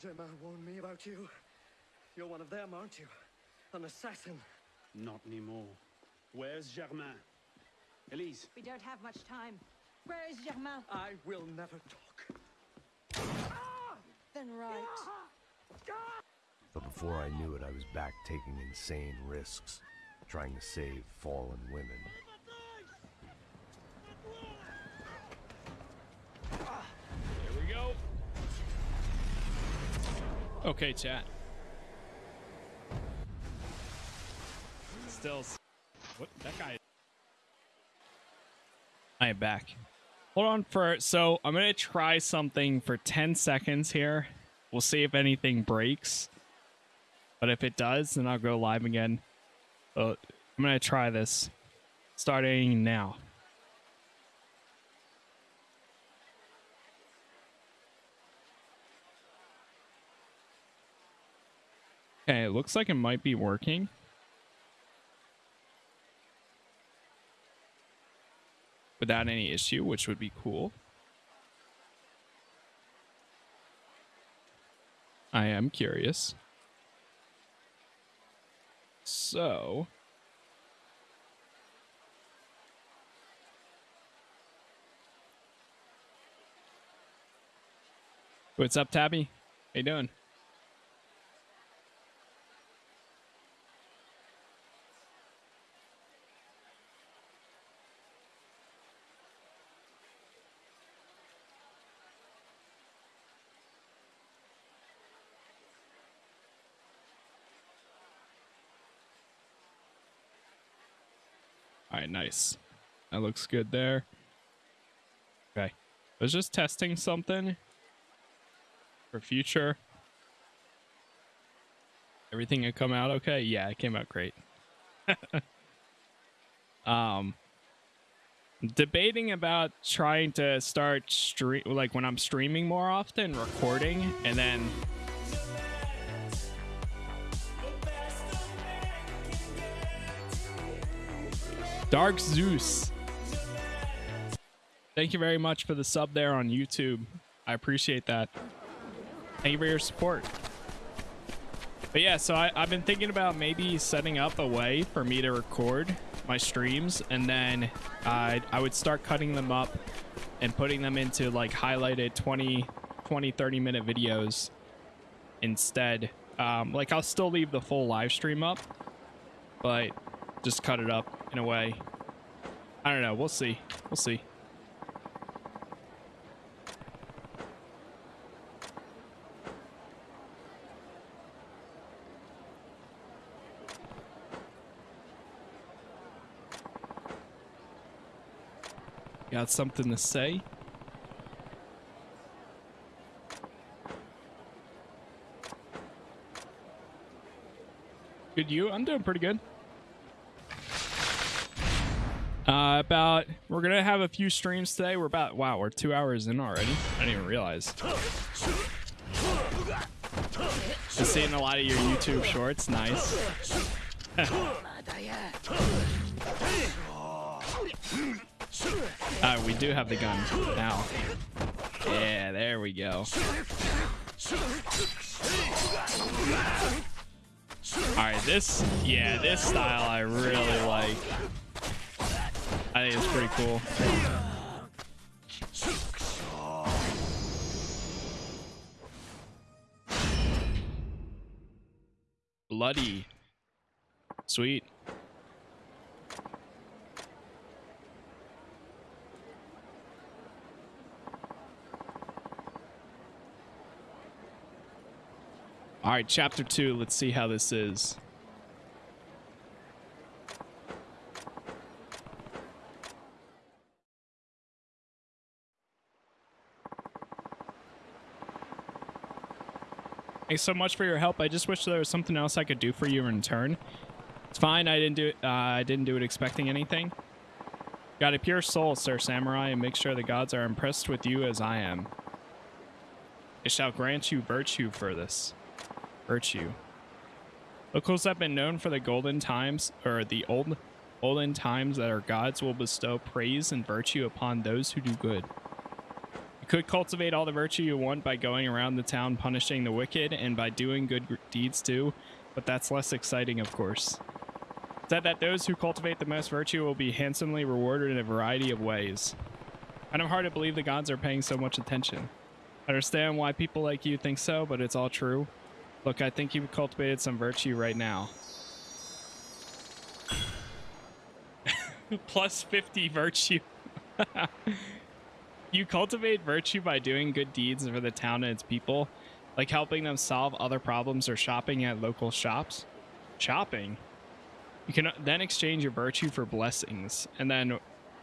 Germain warned me about you. You're one of them, aren't you? An assassin. Not anymore. Where's Germain? Elise. We don't have much time. Where is Germain? I will never talk. Then right. But before I knew it, I was back taking insane risks, trying to save fallen women. Here we go. Okay, chat. Still. What? That guy. I am back. Hold on for. So I'm gonna try something for 10 seconds here. We'll see if anything breaks. But if it does, then I'll go live again. But I'm gonna try this. Starting now. Okay, it looks like it might be working. Without any issue, which would be cool. I am curious. So, what's up, Tabby? How you doing? All right, nice. That looks good there. Okay. I was just testing something for future. Everything had come out okay? Yeah, it came out great. um debating about trying to start stream like when I'm streaming more often, recording and then Dark Zeus. Thank you very much for the sub there on YouTube. I appreciate that. Thank you for your support. But yeah, so I, have been thinking about maybe setting up a way for me to record my streams and then I would start cutting them up and putting them into like highlighted 20, 20, 30 minute videos instead. Um, like I'll still leave the full live stream up, but just cut it up in a way. I don't know. We'll see. We'll see. Got something to say? Good you? I'm doing pretty good. Uh, about we're gonna have a few streams today. We're about wow, we're two hours in already. I didn't even realize. Just seeing a lot of your YouTube shorts. Nice. uh, we do have the gun now. Yeah, there we go. All right, this yeah, this style I really like. I think it's pretty cool. Bloody. Sweet. All right, chapter two. Let's see how this is. Thanks so much for your help. I just wish there was something else I could do for you in return. It's fine. I didn't do it. Uh, I didn't do it expecting anything. Got a pure soul, Sir Samurai, and make sure the gods are impressed with you as I am. It shall grant you virtue for this. Virtue. Locals have been known for the golden times, or the old olden times that our gods will bestow praise and virtue upon those who do good. Could cultivate all the virtue you want by going around the town punishing the wicked and by doing good deeds too, but that's less exciting, of course. said that those who cultivate the most virtue will be handsomely rewarded in a variety of ways. Kind of hard to believe the gods are paying so much attention. I understand why people like you think so, but it's all true. Look, I think you've cultivated some virtue right now. Plus 50 virtue. you cultivate virtue by doing good deeds for the town and its people, like helping them solve other problems or shopping at local shops. Shopping. You can then exchange your virtue for blessings, and then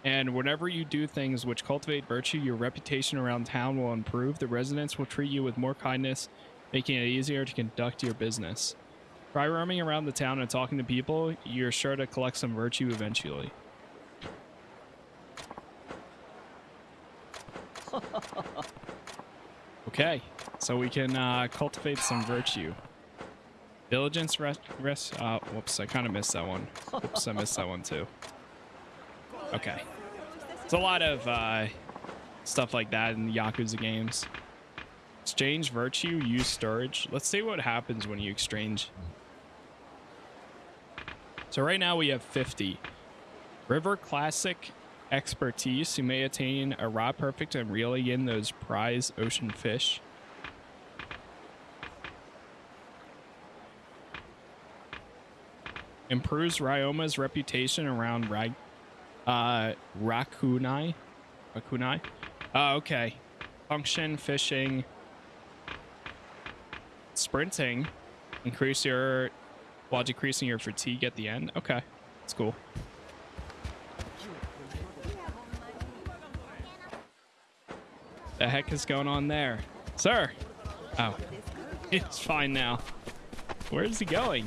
and whenever you do things which cultivate virtue, your reputation around town will improve. The residents will treat you with more kindness, making it easier to conduct your business. By roaming around the town and talking to people, you're sure to collect some virtue eventually. Okay, so we can uh, cultivate some virtue. Diligence, rest, rest. Uh, whoops, I kind of missed that one. Whoops, I missed that one too. Okay. It's a lot of uh, stuff like that in the Yakuza games. Exchange virtue, use storage. Let's see what happens when you exchange. So right now we have 50. River Classic expertise. You may attain a rod perfect and reeling in those prize ocean fish. Improves Ryoma's reputation around uh, Rakunai. Rakunai. Oh, okay. Function, fishing, sprinting. Increase your, while decreasing your fatigue at the end. Okay, that's cool. The heck is going on there? Sir! Oh, it's fine now. Where is he going?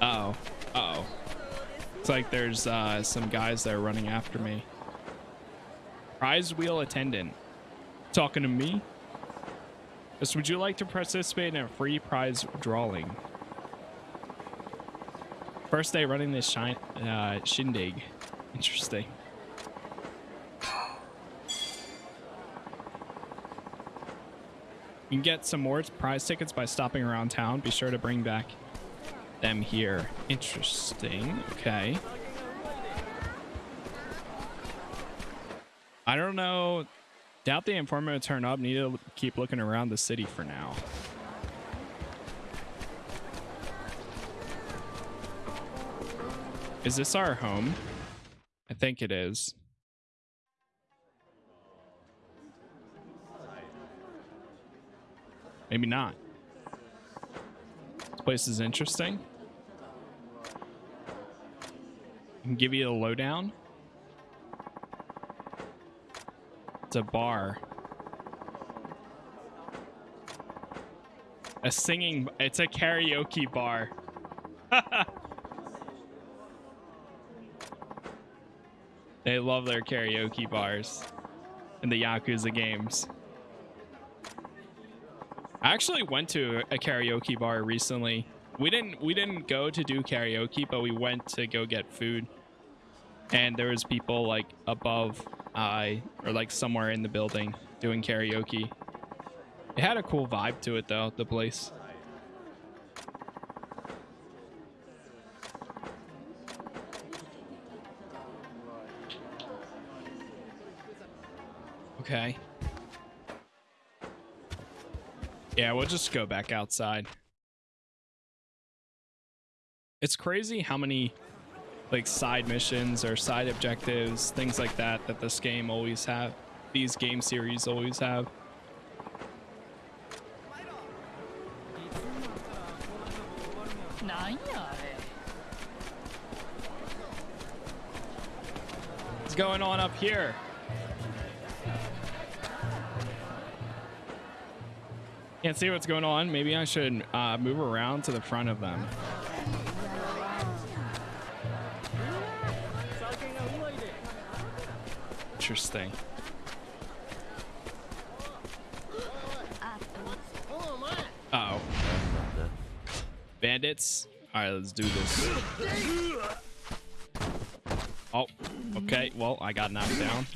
Uh oh. Uh oh. It's like there's uh, some guys that are running after me. Prize wheel attendant. Talking to me? Just would you like to participate in a free prize drawing? First day running this shine, uh, shindig. Interesting. You can get some more prize tickets by stopping around town. Be sure to bring back them here. Interesting. Okay. I don't know. Doubt the informant will turn up. Need to keep looking around the city for now. Is this our home? I think it is. Maybe not. This place is interesting. I can give you a lowdown. It's a bar. A singing, it's a karaoke bar. they love their karaoke bars in the Yakuza games. I actually went to a karaoke bar recently. We didn't we didn't go to do karaoke, but we went to go get food. And there was people like above uh or like somewhere in the building doing karaoke. It had a cool vibe to it though, the place. Okay. Yeah, we'll just go back outside. It's crazy how many like side missions or side objectives, things like that that this game always have. These game series always have. What's going on up here? Can't see what's going on. Maybe I should uh, move around to the front of them. Interesting. Uh oh. Bandits. All right, let's do this. Oh, okay. Well, I got knocked down.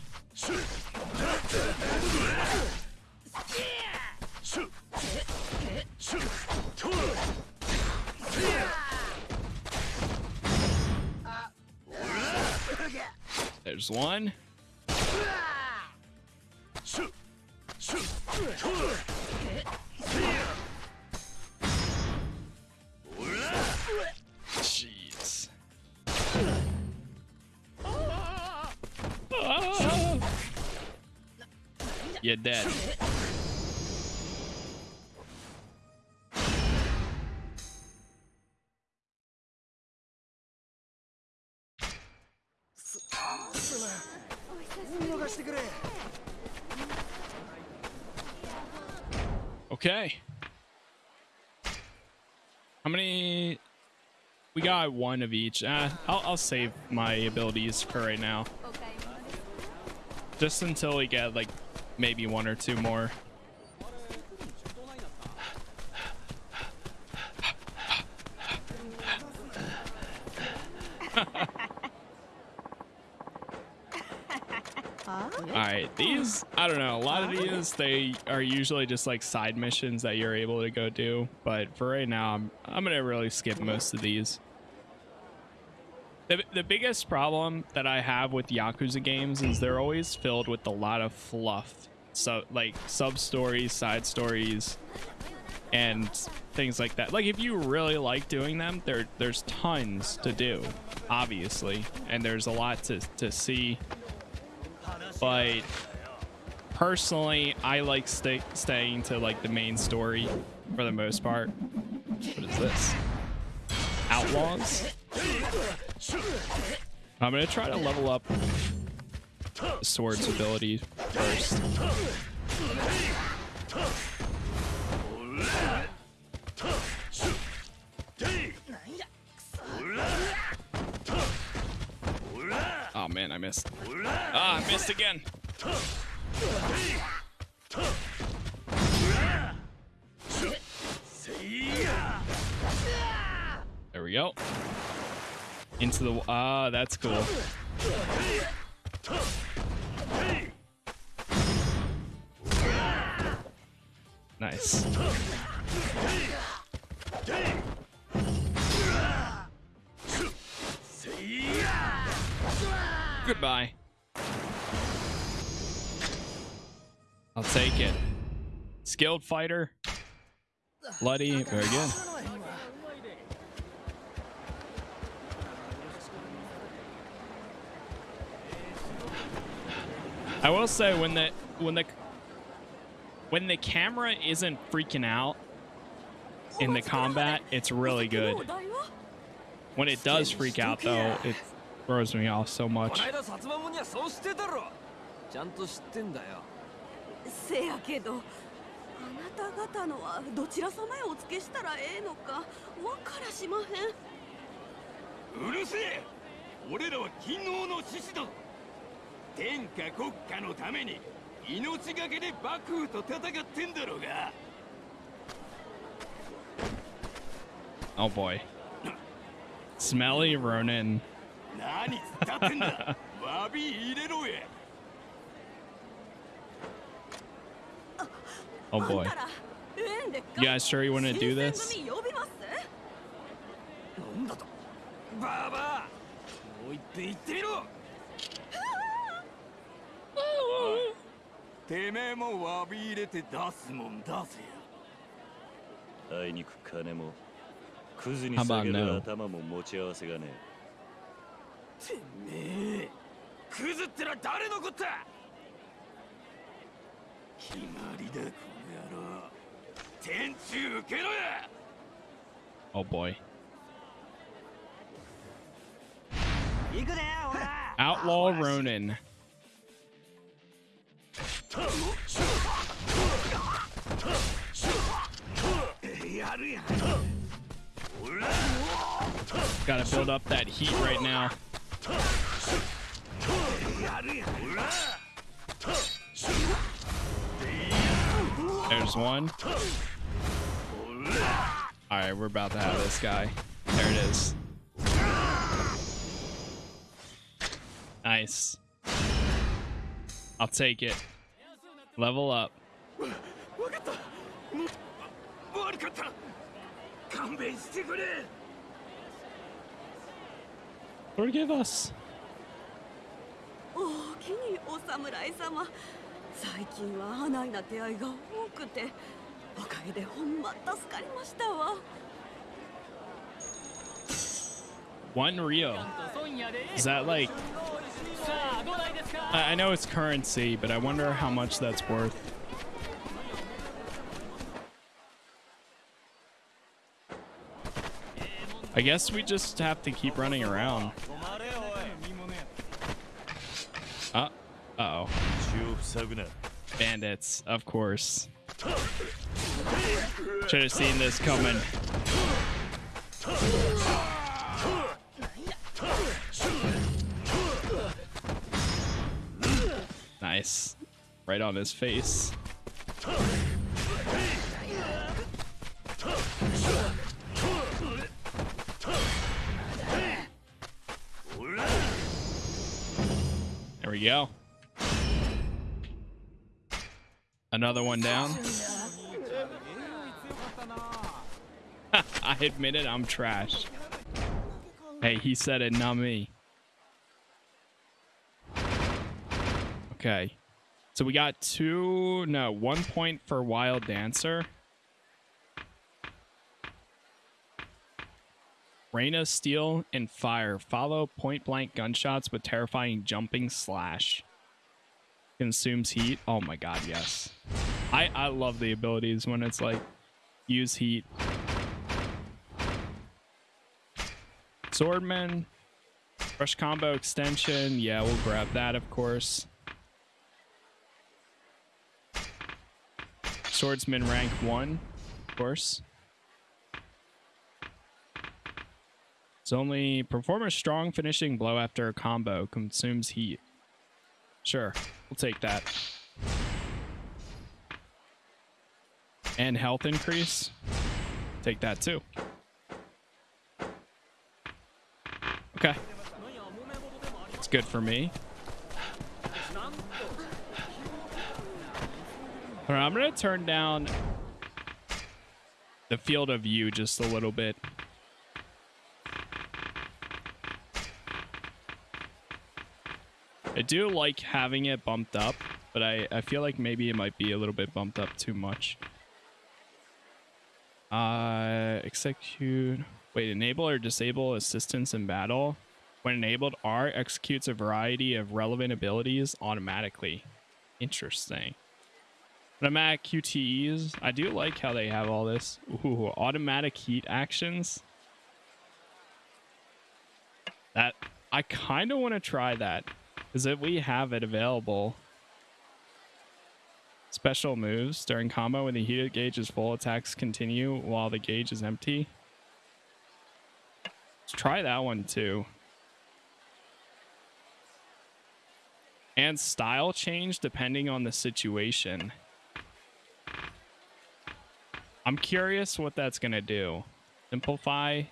There's one. Jeez. Ah! You're dead. We got one of each. Uh, I'll, I'll save my abilities for right now. Just until we get like maybe one or two more. All right, these I don't know. A lot of these they are usually just like side missions that you're able to go do, but for right now, I'm I'm gonna really skip most of these. The, the biggest problem that I have with Yakuza games is they're always filled with a lot of fluff. So like sub stories, side stories, and things like that. Like if you really like doing them, there there's tons to do, obviously, and there's a lot to, to see. But personally, I like stay, staying to like the main story for the most part. What is this? Outlaws? I'm gonna try to level up sword's ability first. Oh man, I missed. Ah, I missed again. There we go. Into the ah, that's cool. Nice. Goodbye. I'll take it. Skilled fighter. Bloody. Very good. I will say when the when the when the camera isn't freaking out in the combat, it's really good. When it does freak out though, it throws me off so much. この間薩摩もにはそうしてたろちゃんと知ってんだよせやけどあなた方のはどちら様へお付けしたらええのかわからしまへんうるせえ俺らは勤王の獅子だ 天下国家のために命がけで幕府と戦ってんだろうが Oh boy. Smelly Ronin. 何つったってんだ？詫び入れろや Oh boy. You guys sure you want to do 新 this? 選組呼びます？なんだと？ババアもう一遍言ってみろおいてめえも詫び入れて出すもんだぜあいにく金もクズに下げる?頭も持ち合わせがねてめえクズってのは誰のこった決まりだこの野郎天中受けろや Oh boy. 行くでほら Outlaw Ronin. Gotta build up that heat right now. There's one. Alright, we're about to have this guy. There it is. Nice. I'll take it. Level up. わかったもう悪かった勘弁してくれ Forgive us. おおきにお侍様最近はあないな出会いが多くておかげでほんま助かりましたわ One ryo. Is that like... I know it's currency, but I wonder how much that's worth. I guess we just have to keep running around. Uh, uh oh. Bandits, of course. Should have seen this coming. Nice. Right on his face. There we go. Another one down. I admit it, I'm trash. Hey, he said it, not me. Okay. So we got two, no, one point for Wild Dancer. Rain of Steel and Fire. Follow point blank gunshots with terrifying jumping slash. Consumes heat. Oh my god, yes. I, I love the abilities when it's like use heat. Swordman. Fresh combo extension. Yeah, we'll grab that, of course. Swordsman rank 1, of course. It's only perform a strong finishing blow after a combo. Consumes heat. Sure, we'll take that. And health increase. Take that too. Okay. It's good for me. Right, I'm going to turn down the field of view just a little bit. I do like having it bumped up, but I, I feel like maybe it might be a little bit bumped up too much. Uh, execute. Wait, enable or disable assistance in battle. When enabled, R executes a variety of relevant abilities automatically. Interesting. Automatic QTEs. I do like how they have all this. Ooh, automatic heat actions. That I kind of want to try that. If we have it available, special moves during combo when the heated gauge is full, attacks continue while the gauge is empty. Let's try that one too. And style change depending on the situation. I'm curious what that's going to do. Simplify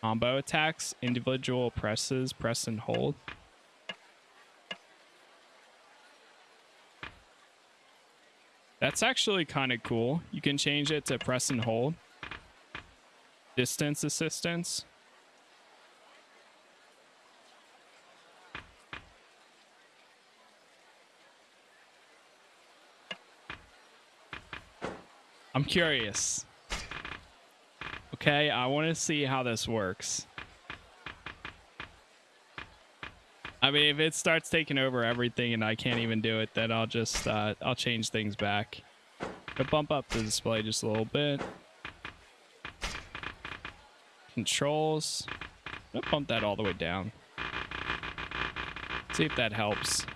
combo attacks, individual presses, press and hold. That's actually kind of cool. You can change it to press and hold. Distance assistance. I'm curious. Okay, I want to see how this works. I mean, if it starts taking over everything and I can't even do it, then I'll just, uh, I'll change things back. I'll bump up the display just a little bit. Controls. I'll bump that all the way down. See if that helps.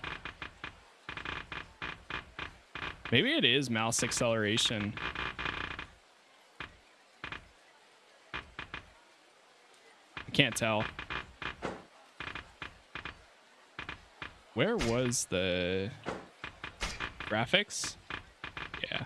Maybe it is mouse acceleration. Can't tell. Where was the graphics? Yeah.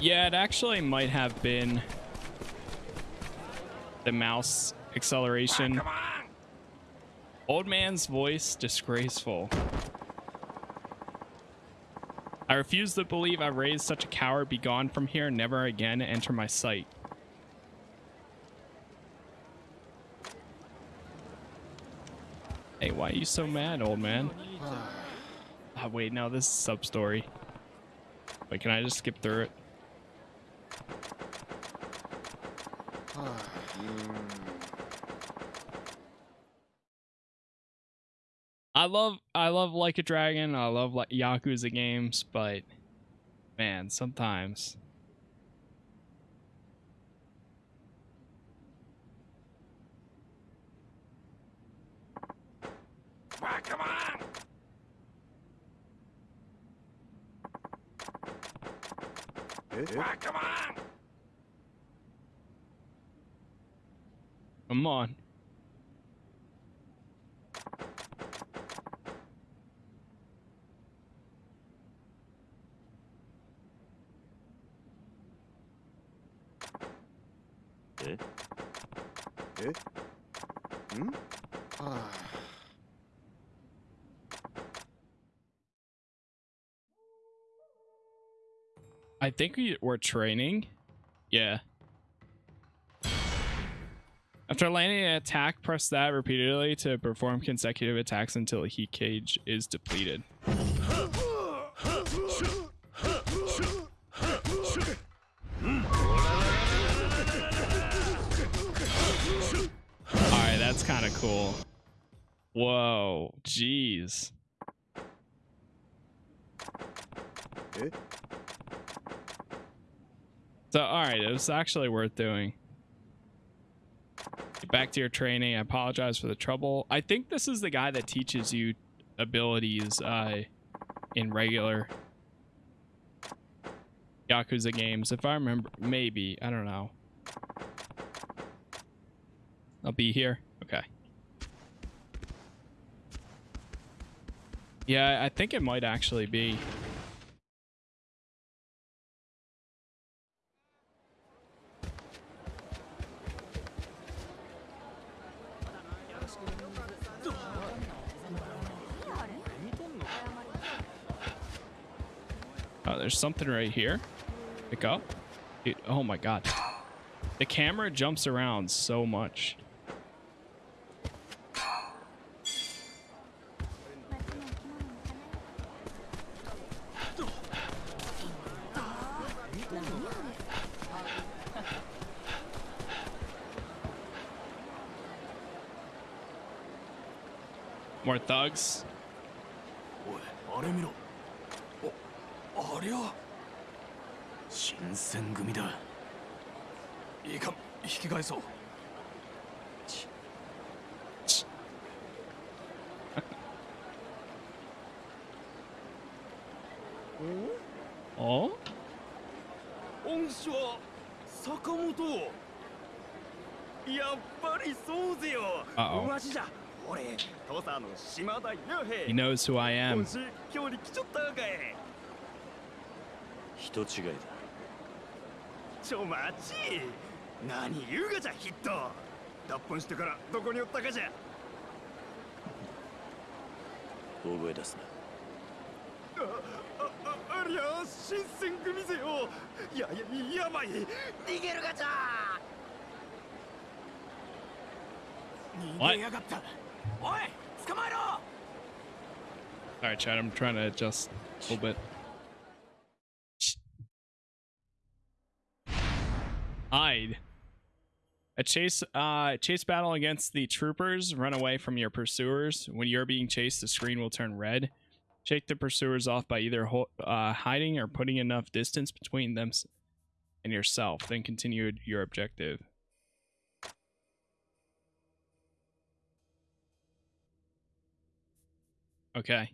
Yeah, it actually might have been the mouse acceleration. Ah, old man's voice, disgraceful. I refuse to believe I raised such a coward. Be gone from here. Never again enter my sight. Hey, why are you so mad, old man? Oh, wait, no, this is sub-story. Wait, can I just skip through it? I love I love Like a Dragon. I love like Yakuza games, but man, sometimes Ah, come on! Ah, come on! come on. Think we, we're training. Yeah. After landing an attack, press that repeatedly to perform consecutive attacks until a heat gauge is depleted. Alright, that's kind of cool. Whoa, jeez. So, alright, it was actually worth doing. Get back to your training. I apologize for the trouble. I think this is the guy that teaches you abilities uh, in regular Yakuza games. If I remember, maybe. I don't know. I'll be here. Okay. Yeah, I think it might actually be. There's something right here. Pick up. Dude, oh my god. The camera jumps around so much. More thugs. 恩師は坂本やっぱりそうぜよ。Uh-oh. 同じじゃ。俺土佐の島田弥 He 平 knows who I am. 今日に来ちょったかい。人違いだ。ちょ待ち。何言うがじゃヒット脱本してからどこにおったかじゃ。大声出すな。あ 말이야 신생금이세요 야야 야마이 가자 Alright, Chad, I'm trying to adjust a little bit. Hide. A chase uh, chase battle against the troopers. Run away from your pursuers. When you're being chased, the screen will turn red. Shake the pursuers off by either uh, hiding or putting enough distance between them and yourself. Then continue your objective. Okay.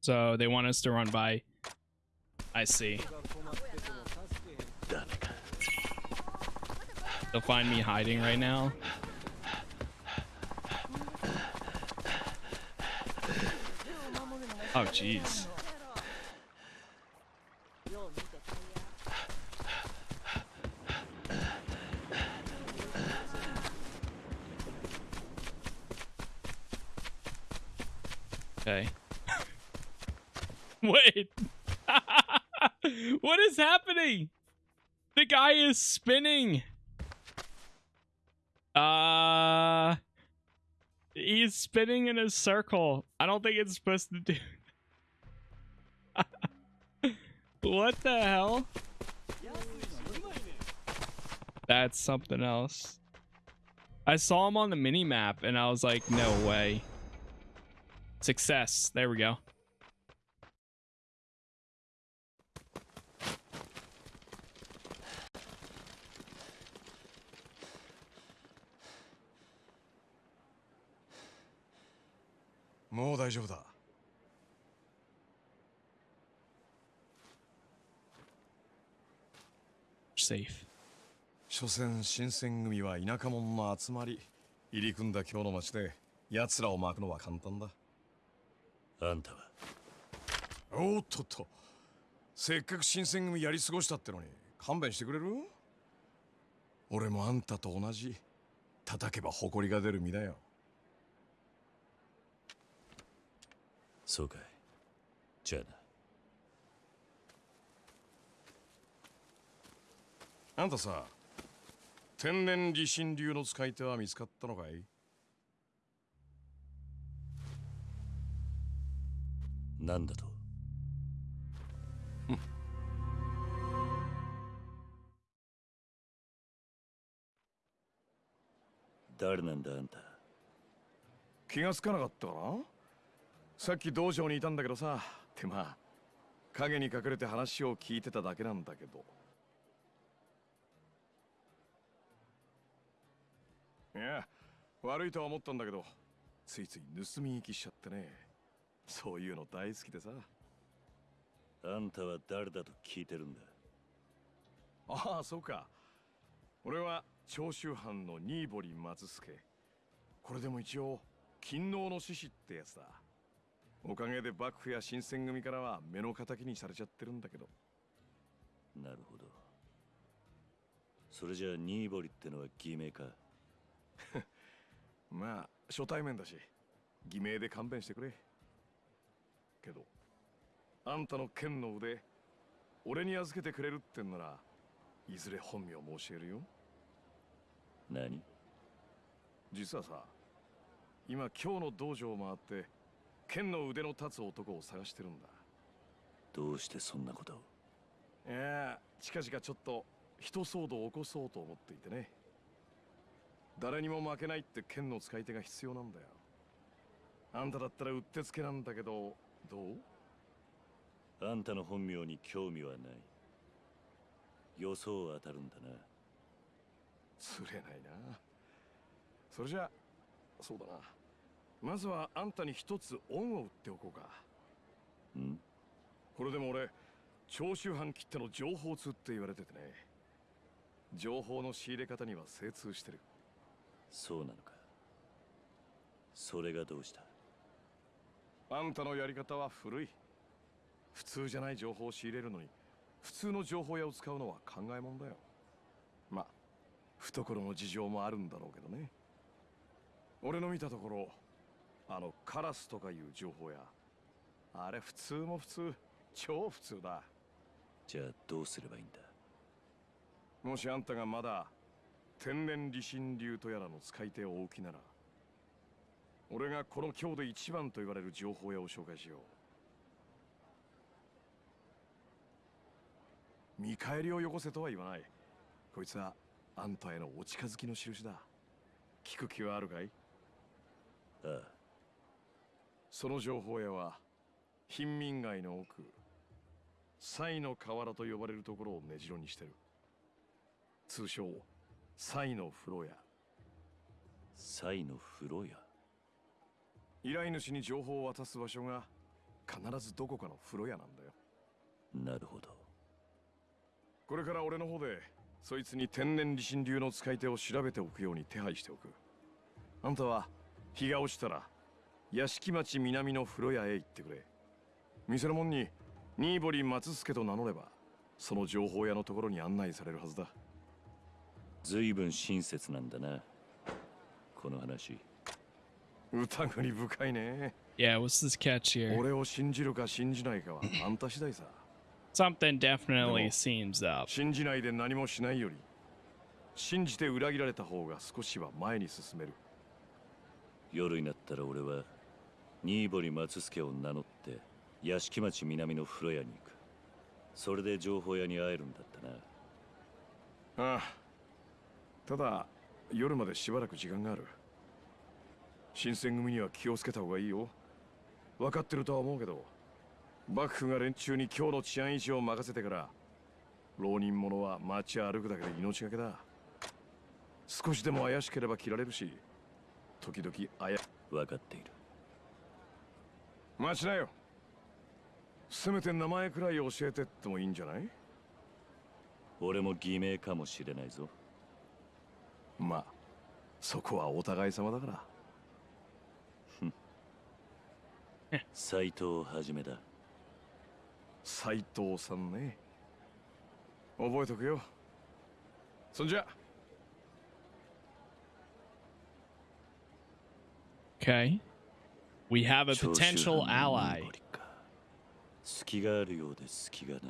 So they want us to run by. I see. They'll find me hiding right now. Oh, jeez. Okay. Wait. what is happening? The guy is spinning. Uh he's spinning in a circle. I don't think it's supposed to do. what the hell? That's something else. I saw him on the mini map and I was like, no way. Success. There we go. "もう大丈夫だ Safe. 所詮新選組は田舎者の集まり入り組んだ今日の町で奴らを巻くのは簡単だ。あんたは？おっとっと。せっかく新選組やり過ごしたってのに勘弁してくれる？俺もあんたと同じ叩けば誇りが出る身だよ。そうかい。じゃあなあんたさ天然理心流の使い手は見つかったのかい？なんだと？誰なんだあんた？気がつかなかったかな。さっき道場にいたんだけどさってまあ影に隠れて話を聞いてただけなんだけどいや悪いとは思ったんだけどついつい盗み行きしちゃってね。そういうの大好きでさ。あんたは誰だと聞いてるんだ？ああそうか。俺は長州藩の新堀松助。これでも一応勤王の志士ってやつだ。おかげで幕府や新選組からは目の敵にされちゃってるんだけど。なるほど。それじゃあ新堀ってのは偽名か？まあ初対面だし偽名で勘弁してくれ。けどあんたの剣の腕俺に預けてくれるってんならいずれ本名も教えるよ。何？実はさ今今日の道場を回って剣の腕の立つ男を探してるんだ。どうしてそんなことを？いや近々ちょっと人騒動を起こそうと思っていてね誰にも負けないって剣の使い手が必要なんだよ。あんただったらうってつけなんだけどどう？あんたの本名に興味はない。予想は当たるんだな。釣れないな。それじゃそうだな。まずはあんたに一つ恩を売っておこうか。ん？これでも俺長州藩切っての情報通って言われててね。情報の仕入れ方には精通してるそうなのか？それがどうした？あんたのやり方は古い。普通じゃない情報を仕入れるのに普通の情報屋を使うのは考えもんだよ。まあ懐の事情もあるんだろうけどね。俺の見たところあのカラスとかいう情報屋あれ普通も普通超普通だ。じゃあどうすればいいんだ？もしあんたがまだ天然理心流とやらの使い手をおきなら俺がこの今日で一番と言われる情報屋を紹介しよう。見返りをよこせとは言わない。こいつはあんたへのお近づきの印だ。聞く気はあるかい？ああ。その情報屋は貧民街の奥西の河原と呼ばれるところを根城にしてる。通称西の風呂屋。西の風呂屋？依頼主に情報を渡す場所が必ずどこかの風呂屋なんだよ。なるほど。これから俺の方でそいつに天然理心流の使い手を調べておくように手配しておく。あんたは日が落ちたら屋敷町南の風呂屋へ行ってくれ。店の門に新堀松助と名乗ればその情報屋のところに案内されるはずだ随分親切なんだな。この話。疑り深いね。Yeah, what's this catch here? 俺を信じるか信じないかはあんた次第さ。Something definitely seems up. 信じないで何もしないより信じて裏切られた方が少しは前に進める。夜になったら俺は新堀松助を名乗って屋敷町南の風呂屋に行く。それで情報屋に会えるんだったな。ああただ夜までしばらく時間がある。新選組には気をつけた方がいいよ。分かってるとは思うけど幕府が連中に今日の治安維持を任せてから浪人者は街歩くだけで命がけだ。少しでも怪しければ切られるし時々あや分かっている。待ちなよ。せめて名前くらい教えてってもいいんじゃない？俺も偽名かもしれないぞまあそこはお互い様だから。斎藤はじめだ斎藤さんね。覚えとくよ。そんじゃ。Okay. We have a potential ally. 隙があるようで隙がない。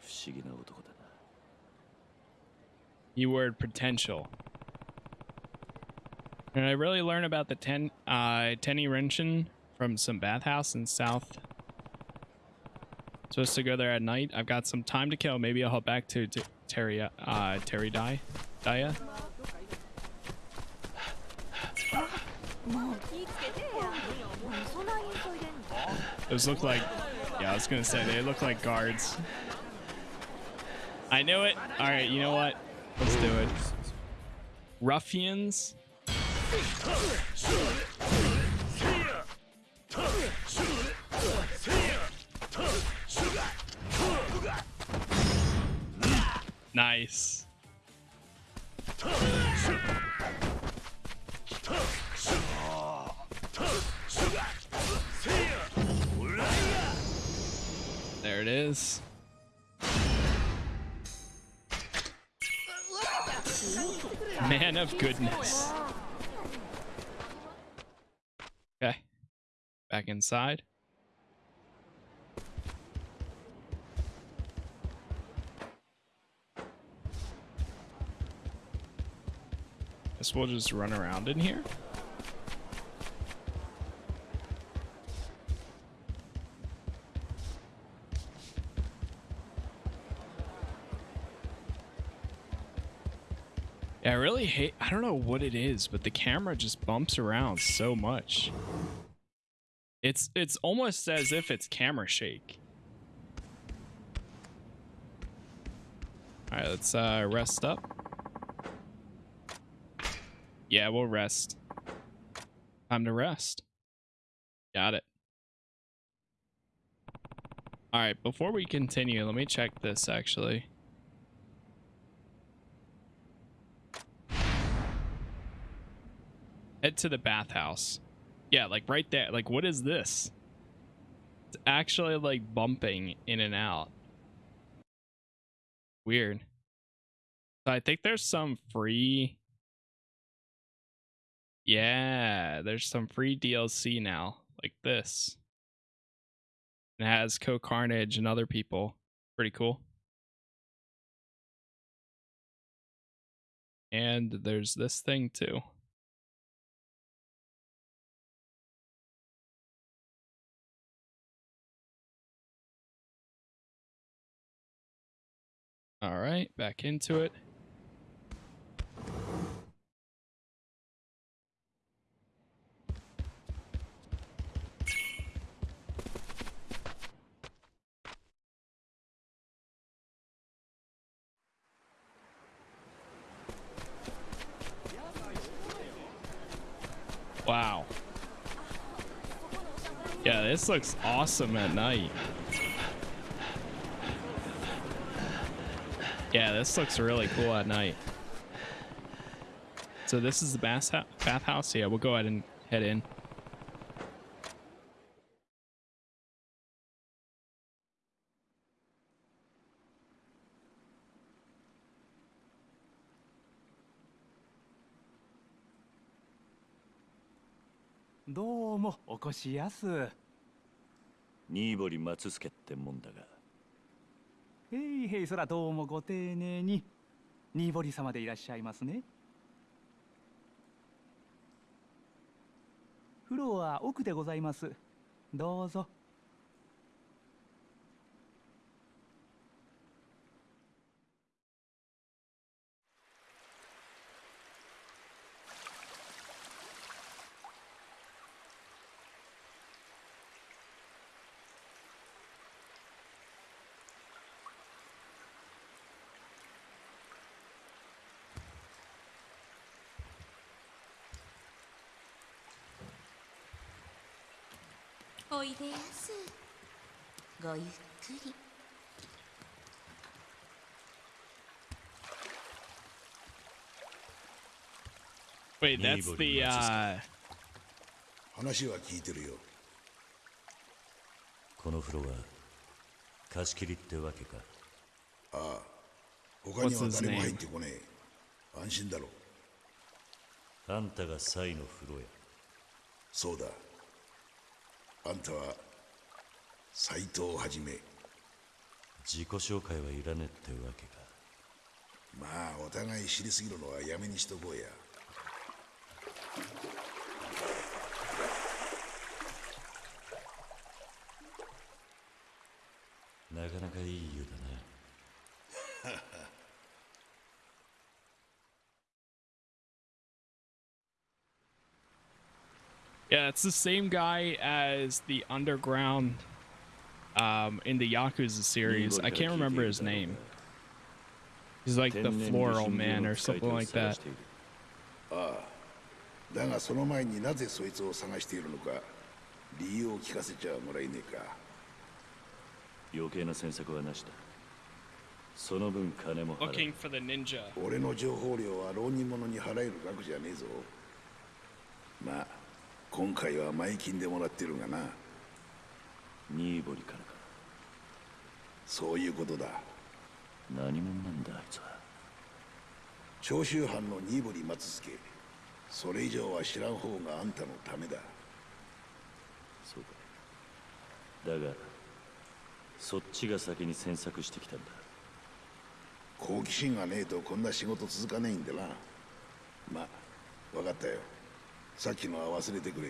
不思議な男だ。keyword potential. And I really learned about the ten, uh, Tenny Renshin from some bathhouse in South. Supposed to go there at night. I've got some time to kill. Maybe I'll hop back to, to Terry, uh, Terry Dye, Daya. Those look like, yeah, I was gonna say, they look like guards. I knew it. All right, you know what? Let's do it. Ruffians. Nice. There it is. Man of goodness. Okay. Back inside. Guess we'll just run around in here. Yeah, I really hate I don't know what it is, but the camera just bumps around so much. It's it's almost as if it's camera shake. Alright, let's uh rest up. Yeah, we'll rest. Time to rest. Got it. Alright, before we continue, let me check this actually. Head to the bathhouse. Yeah, like right there. Like, what is this? It's actually like bumping in and out. Weird. So I think there's some free. Yeah, there's some free DLC now, like this. It has Co Carnage and other people. Pretty cool. And there's this thing too. All right, back into it. Wow. Yeah, this looks awesome at night. Yeah, this looks really cool at night. So this is the bath bathhouse. Yeah, we'll go ahead and head in.「どうもお越しやす」新堀松助ってもんだが へいへいそらどうもご丁寧に。新堀様でいらっしゃいますね。風呂は奥でございます。どうぞ。おいでやすごゆっくり。Wait, that's the uh 話は聞いてるよ。この風呂は貸し切りってわけか。ああ他には誰も入ってこねえ。安心だろあんたがサイの風呂や。そうだあんたは斎藤はじめ自己紹介はいらねってわけか。まあお互い知りすぎるのはやめにしとこうや。なかなかいい湯だ Yeah, it's the same guy as the underground um, in the Yakuza series. I can't remember his name. He's like the floral man or something like that. ああだがその前になぜそいつを探しているのか理由を聞かせちゃもらえねえか余計な詮索はなしだその分金も払う Looking for the ninja. 俺の情報料は浪人者に払える額じゃねえぞまあ 今回は前金でもらってるがな。ニーボリからか。そういうことだ。何者なんだあいつは。長州藩の新堀松助。それ以上は知らん方があんたのためだ。そうか。だがそっちが先に詮索してきたんだ。好奇心がねえとこんな仕事続かねえんでな。まあ分かったよさっきのは忘れてくれ。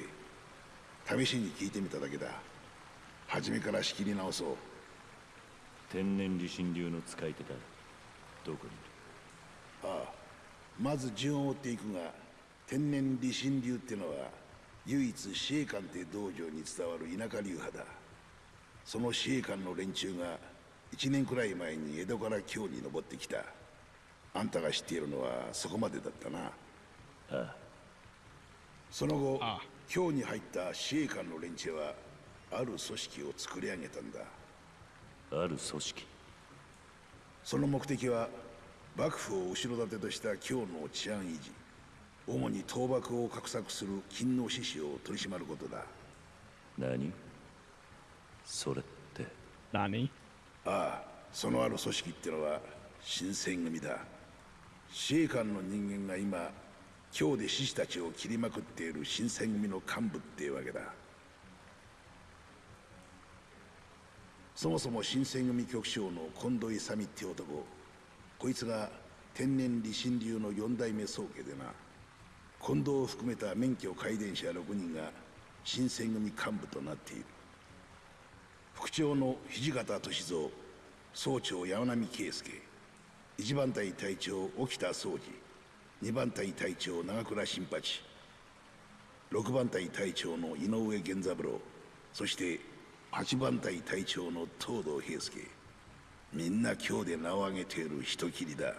試しに聞いてみただけだ。初めから仕切り直そう。天然理心流の使い手だ。どこにいる？ああ。まず順を追っていくが天然理心流ってのは唯一司令官って道場に伝わる田舎流派だ。その司令官の連中が1年くらい前に江戸から京に登ってきた。あんたが知っているのはそこまでだったな。ああその後京に入った司令官の連中はある組織を作り上げたんだ。ある組織。その目的は幕府を後ろ盾とした京の治安維持主に倒幕を画策する勤王志士を取り締まることだ。何？それって。何？ああそのある組織ってのは新選組だ。司令官の人間が今京で志士たちを切りまくっている新選組の幹部っていうわけだ。そもそも新選組局長の近藤勇って男こいつが天然理心流の四代目宗家でな近藤を含めた免許改伝者6人が新選組幹部となっている。副長の土方歳三総長山並圭介一番隊隊長沖田総司二番隊隊長長倉新八。六番隊隊長の井上源三郎。そして八番隊隊長の東堂平介。みんな今日で名を挙げている人斬りだ。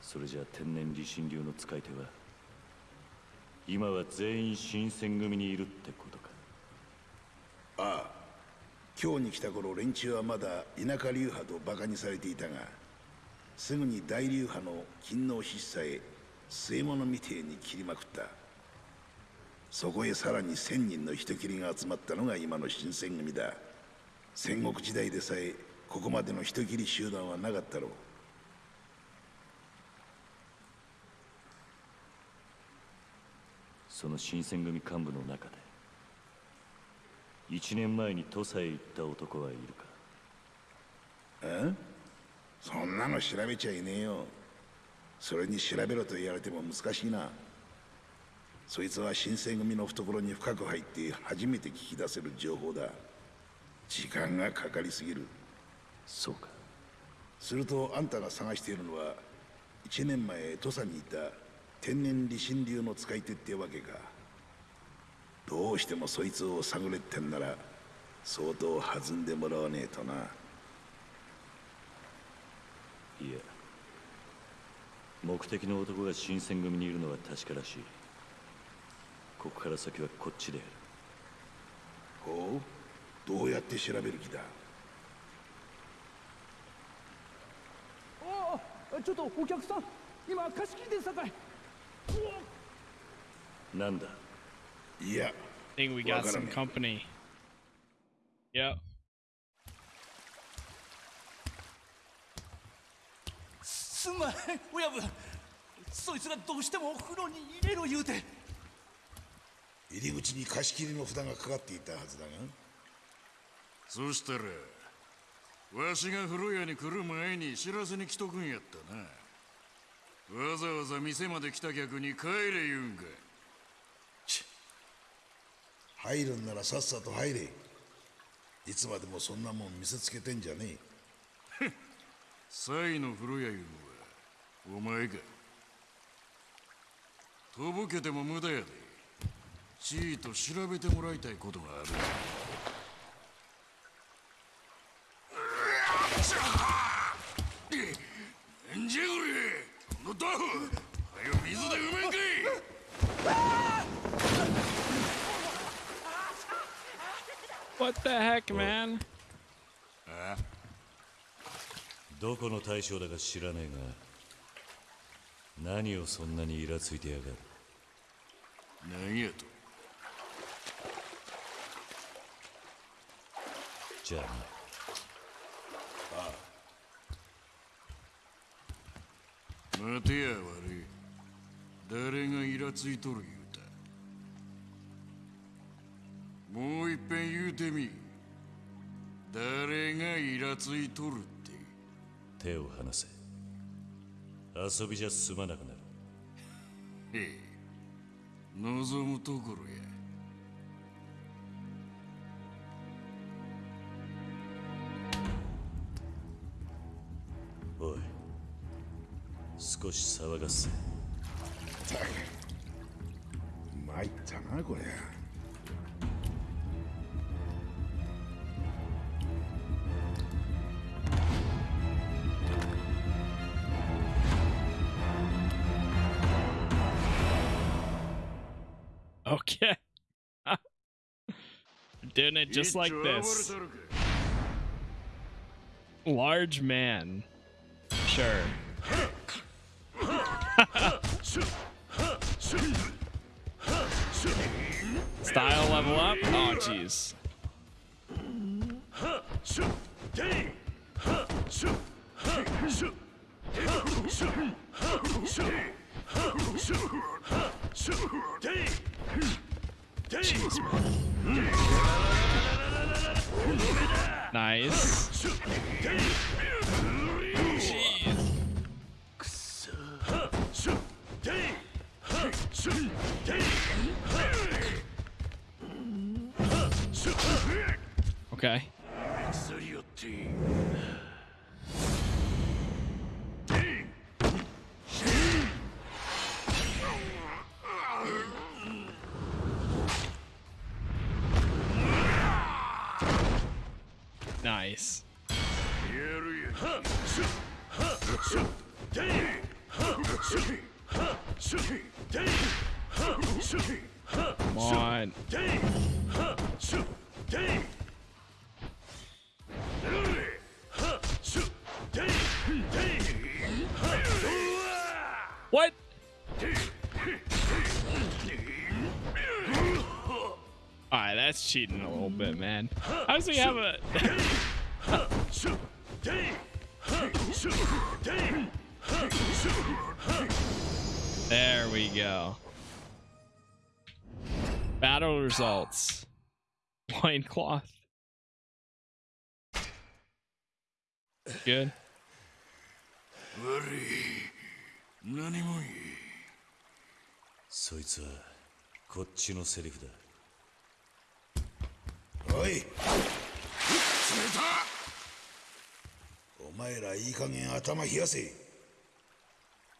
それじゃあ天然理心流の使い手は今は全員新選組にいるってことか。ああ今日に来た頃連中はまだ田舎流派と馬鹿にされていたがすぐに大流派の勤王志士さえ据え物みてえに切りまくった。そこへさらに千人の人斬りが集まったのが今の新選組だ。戦国時代でさえここまでの人斬り集団はなかったろう。その新選組幹部の中で一年前に土佐へ行った男はいるか？え？そんなの調べちゃいねえよ。それに調べろと言われても難しいな。そいつは新選組の懐に深く入って初めて聞き出せる情報だ。時間がかかりすぎる。そうか。するとあんたが探しているのは1年前土佐にいた天然理心流の使い手ってわけか。どうしてもそいつを探れってんなら相当弾んでもらわねえとないや目的の男が新選組にいるのは確からしいここから先はこっちでやるほう？どうやって調べる気だ？ああちょっとお客さん今貸し切りでさかい Nanda. Yeah. I think we got some company. Yep. すんまい親分そいつがどうしてもお風呂に入れろ言うて。入り口に貸し切りの札がかかっていたはずだが。そしたらわしが風呂屋に来る前に知らせに来とくんやったな。わざわざ店まで来た客に帰れ言うんか。入るんならさっさと入れ。いつまでもそんなもん見せつけてんじゃねえ。サイの風呂屋いうのはお前かとぼけても無駄やで。ちーと調べてもらいたいことがある。なんじゃこれこのタフはよ水で埋めんかい。What the heck, man? あ。どこの大将だか知らねえが何をそんなにイラついてやがる？何やと？じゃあな。待てや悪い。誰がイラついとる言うた？もういっぺん言うてみ。誰がイラついとるって。手を離せ遊びじゃ済まなくなる。へえ。望むところや。おい少し騒がせ。参ったなこりゃ Doing it just like this. Large man. Sure. Style level up? Oh, jeez. Jeez, man. Nice. Okay. cheating a little bit, man. How does he have a... there we go. Battle results. Loincloth. Good. 悪い何もいいそいつはこっちのセリフだ おい。お前らいい加減頭冷やせ。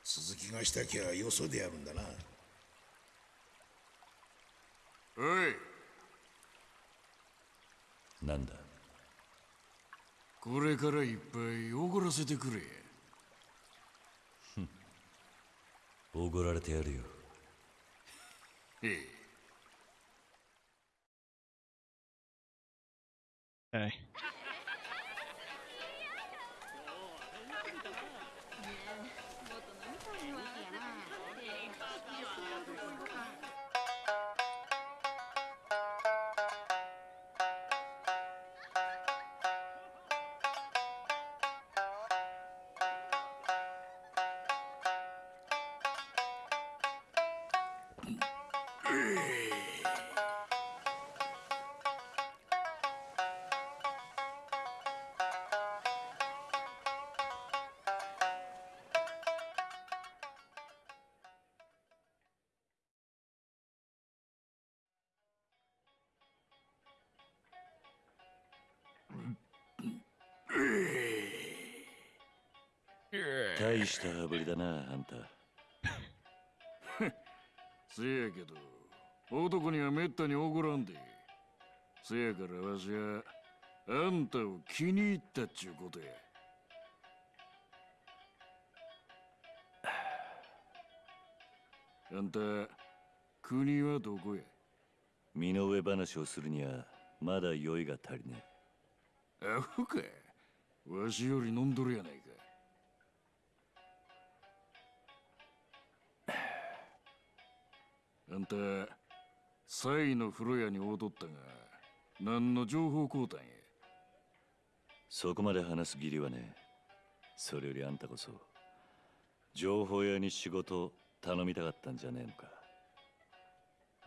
鈴木がしたきゃよそでやるんだな。おい。なんだ？これからいっぱいおごらせてくれ。おごられてやるよ。へえ Okay. 大した羽振りだなあんたせやけど男にはめったに怒らんでせやからわしはあんたを気に入ったっちゅうことやあんた国はどこや身の上話をするにはまだ酔いが足りねアホかわしより飲んどるやないかあんたサイの風呂屋に踊ったが何の情報交換や。そこまで話す義理はねそれよりあんたこそ情報屋に仕事頼みたかったんじゃねえのか。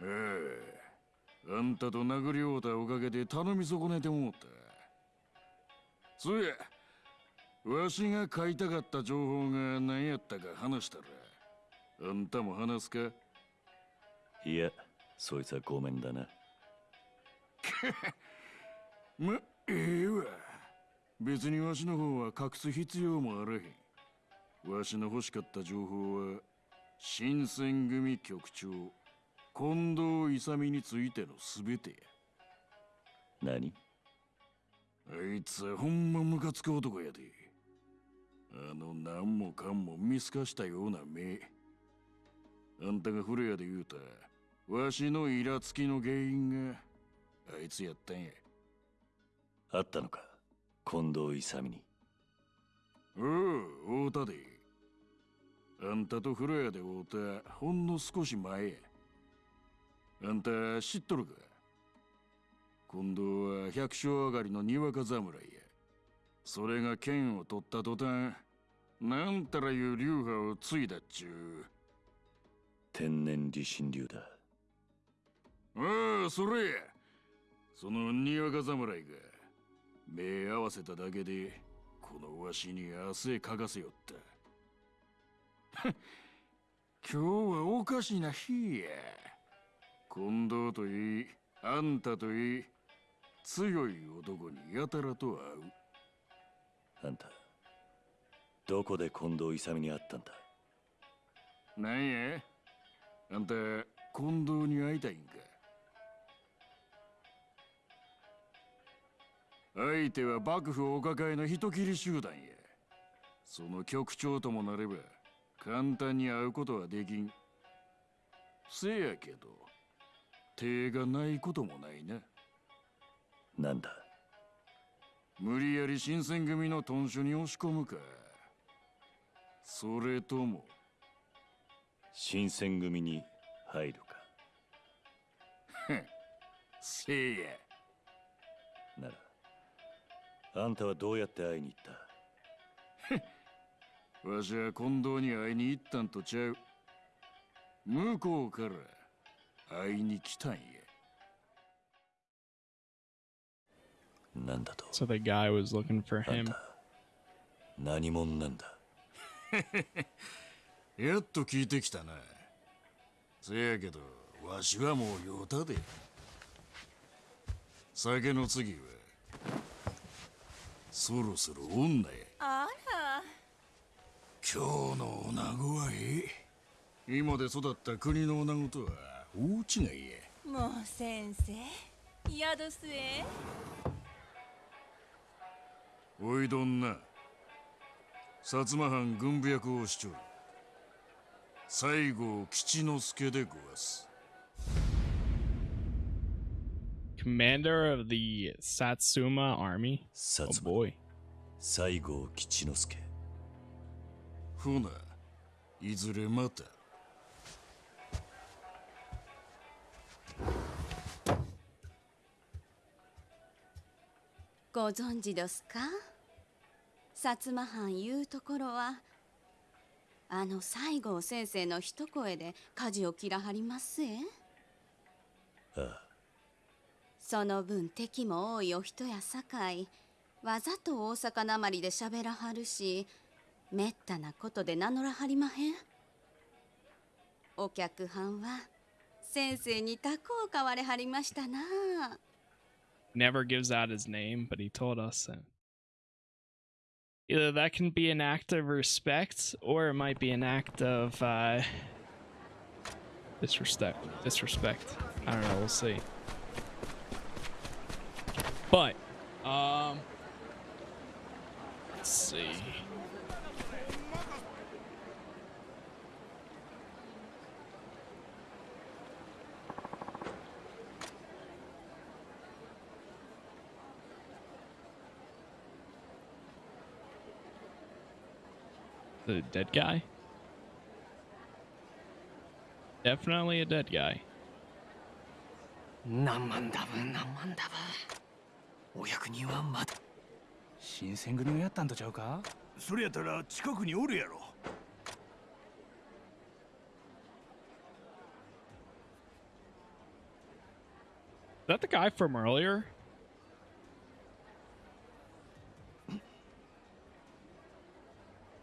ええ。あんたと殴り合うたおかげで頼み損ねてもうた。そうやわしが買いたかった情報が何やったか話したらあんたも話すか？いやそいつはごめんだな。まええわ。別にわしの方は隠す必要もあらへん。わしの欲しかった情報は新選組局長近藤勇についての全てや。何？あいつはほんまムカつく男やで。あの何もかんも見透かしたような目。あんたが古谷で言うたわしのイラつきの原因があいつやったんや。あったのか近藤勇。におう会うたで。あんたと風呂屋で会うたほんの少し前や。あんた知っとるか？今度は百姓上がりのにわか侍や。それが剣を取った途端なんたらいう流派を継いだっちゅう。天然理心流だああそれ。やそのにわか侍が目合わせただけでこのわしに汗かかせよった。今日はおかしな日や。近藤といいあんたといい強い男にやたらと会う。あんたどこで近藤勇に会ったんだ？なんや？あんた近藤に会いたいんか？相手は幕府お抱えの人斬り集団や。その局長ともなれば簡単に会うことはできん。せやけど手がないこともないな。なんだ？無理やり新選組の屯所に押し込むか。それとも新選組に入るか？せいやあんたはどうやって会いに行った？わしは近藤に会いに行ったんとちゃう。向こうから会いに来たんや。なんだと？So the guy was looking for him. 何者なんだ？やっと聞いてきたな。せやけどわしはもう酔うたで。酒の次はそろそろ女やあら。今日の女子はええ今で育った国の女子とは大違いや。もう先生宿すえ。おいどんな。薩摩藩軍部役をしちょる。西郷吉之助でごわす Commander of the Satsuma army? Oh boy. 西郷吉之助。ほないずれまた。ご存知どすか？薩摩藩いうところはあの西郷先生の一声で舵を切らはりますえああその分敵も多いお人やさかいわざと大阪なまりで喋らはるしめったなことで名乗らはりまへんお客はんは先生にタコを買われはりましたな Never gives out his name, but he told us that either that can be an act of respect or it might be an act of uh, disrespect. Disrespect. I don't know. We'll see. But, um, let's see. The dead guy? Definitely a dead guy. Namandava, namandava. お役人はまだ新選組をやったんとちゃうかそれやったら近くにおるやろ Is that the guy from earlier?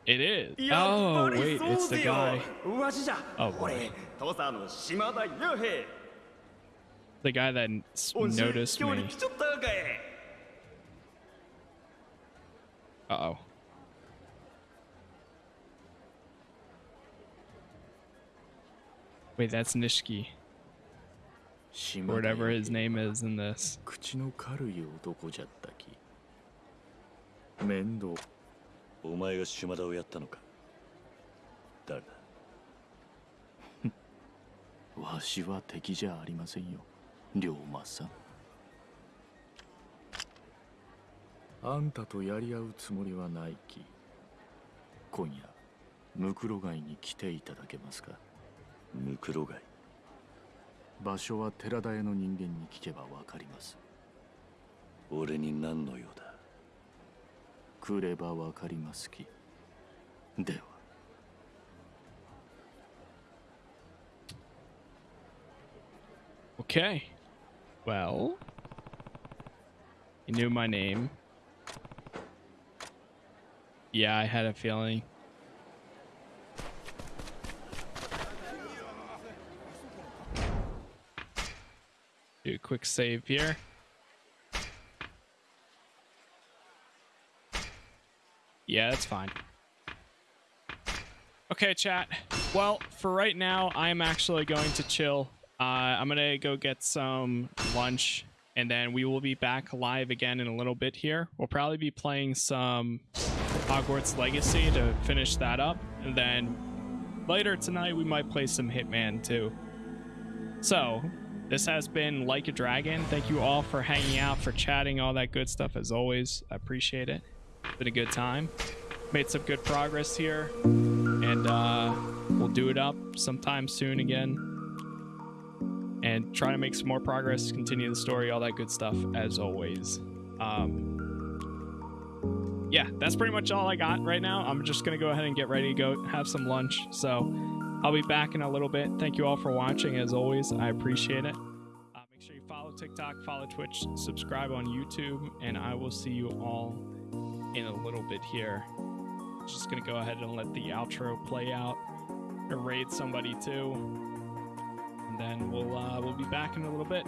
It is. Oh, wait, it's the guy. Oh, boy. The guy that noticed me. Uh oh. Wait, that's Nishiki. Or whatever his name is in this. 口の軽い男じゃったき面倒お前が島田をやったのか誰だわしは敵じゃありませんよ龍馬さん あんたとやり合うつもりはないき。今夜ムクロ街に来ていただけますか？ムクロ街場所は寺田屋の人間に聞けばわかります。俺に何の用だ？来ればわかりますき。では。Okay. Well, he knew my name. Yeah, I had a feeling. Do a quick save here. Yeah, that's fine. Okay, chat. Well, for right now, I'm actually going to chill. Uh, I'm gonna go get some lunch, and then we will be back live again in a little bit here. We'll probably be playing some Hogwarts Legacy to finish that up, and then later tonight we might play some Hitman too. So, this has been Like a Dragon. Thank you all for hanging out, for chatting, all that good stuff as always. I appreciate it. Been a good time. Made some good progress here. And uh, we'll do it up sometime soon again. And try to make some more progress, continue the story, all that good stuff as always. Um, yeah, that's pretty much all I got right now. I'm just going to go ahead and get ready to go have some lunch. So I'll be back in a little bit. Thank you all for watching as always. I appreciate it. Uh, make sure you follow TikTok, follow Twitch, subscribe on YouTube, and I will see you all in a little bit here. Just gonna go ahead and let the outro play out. Raid somebody too, and then we'll uh, we'll be back in a little bit.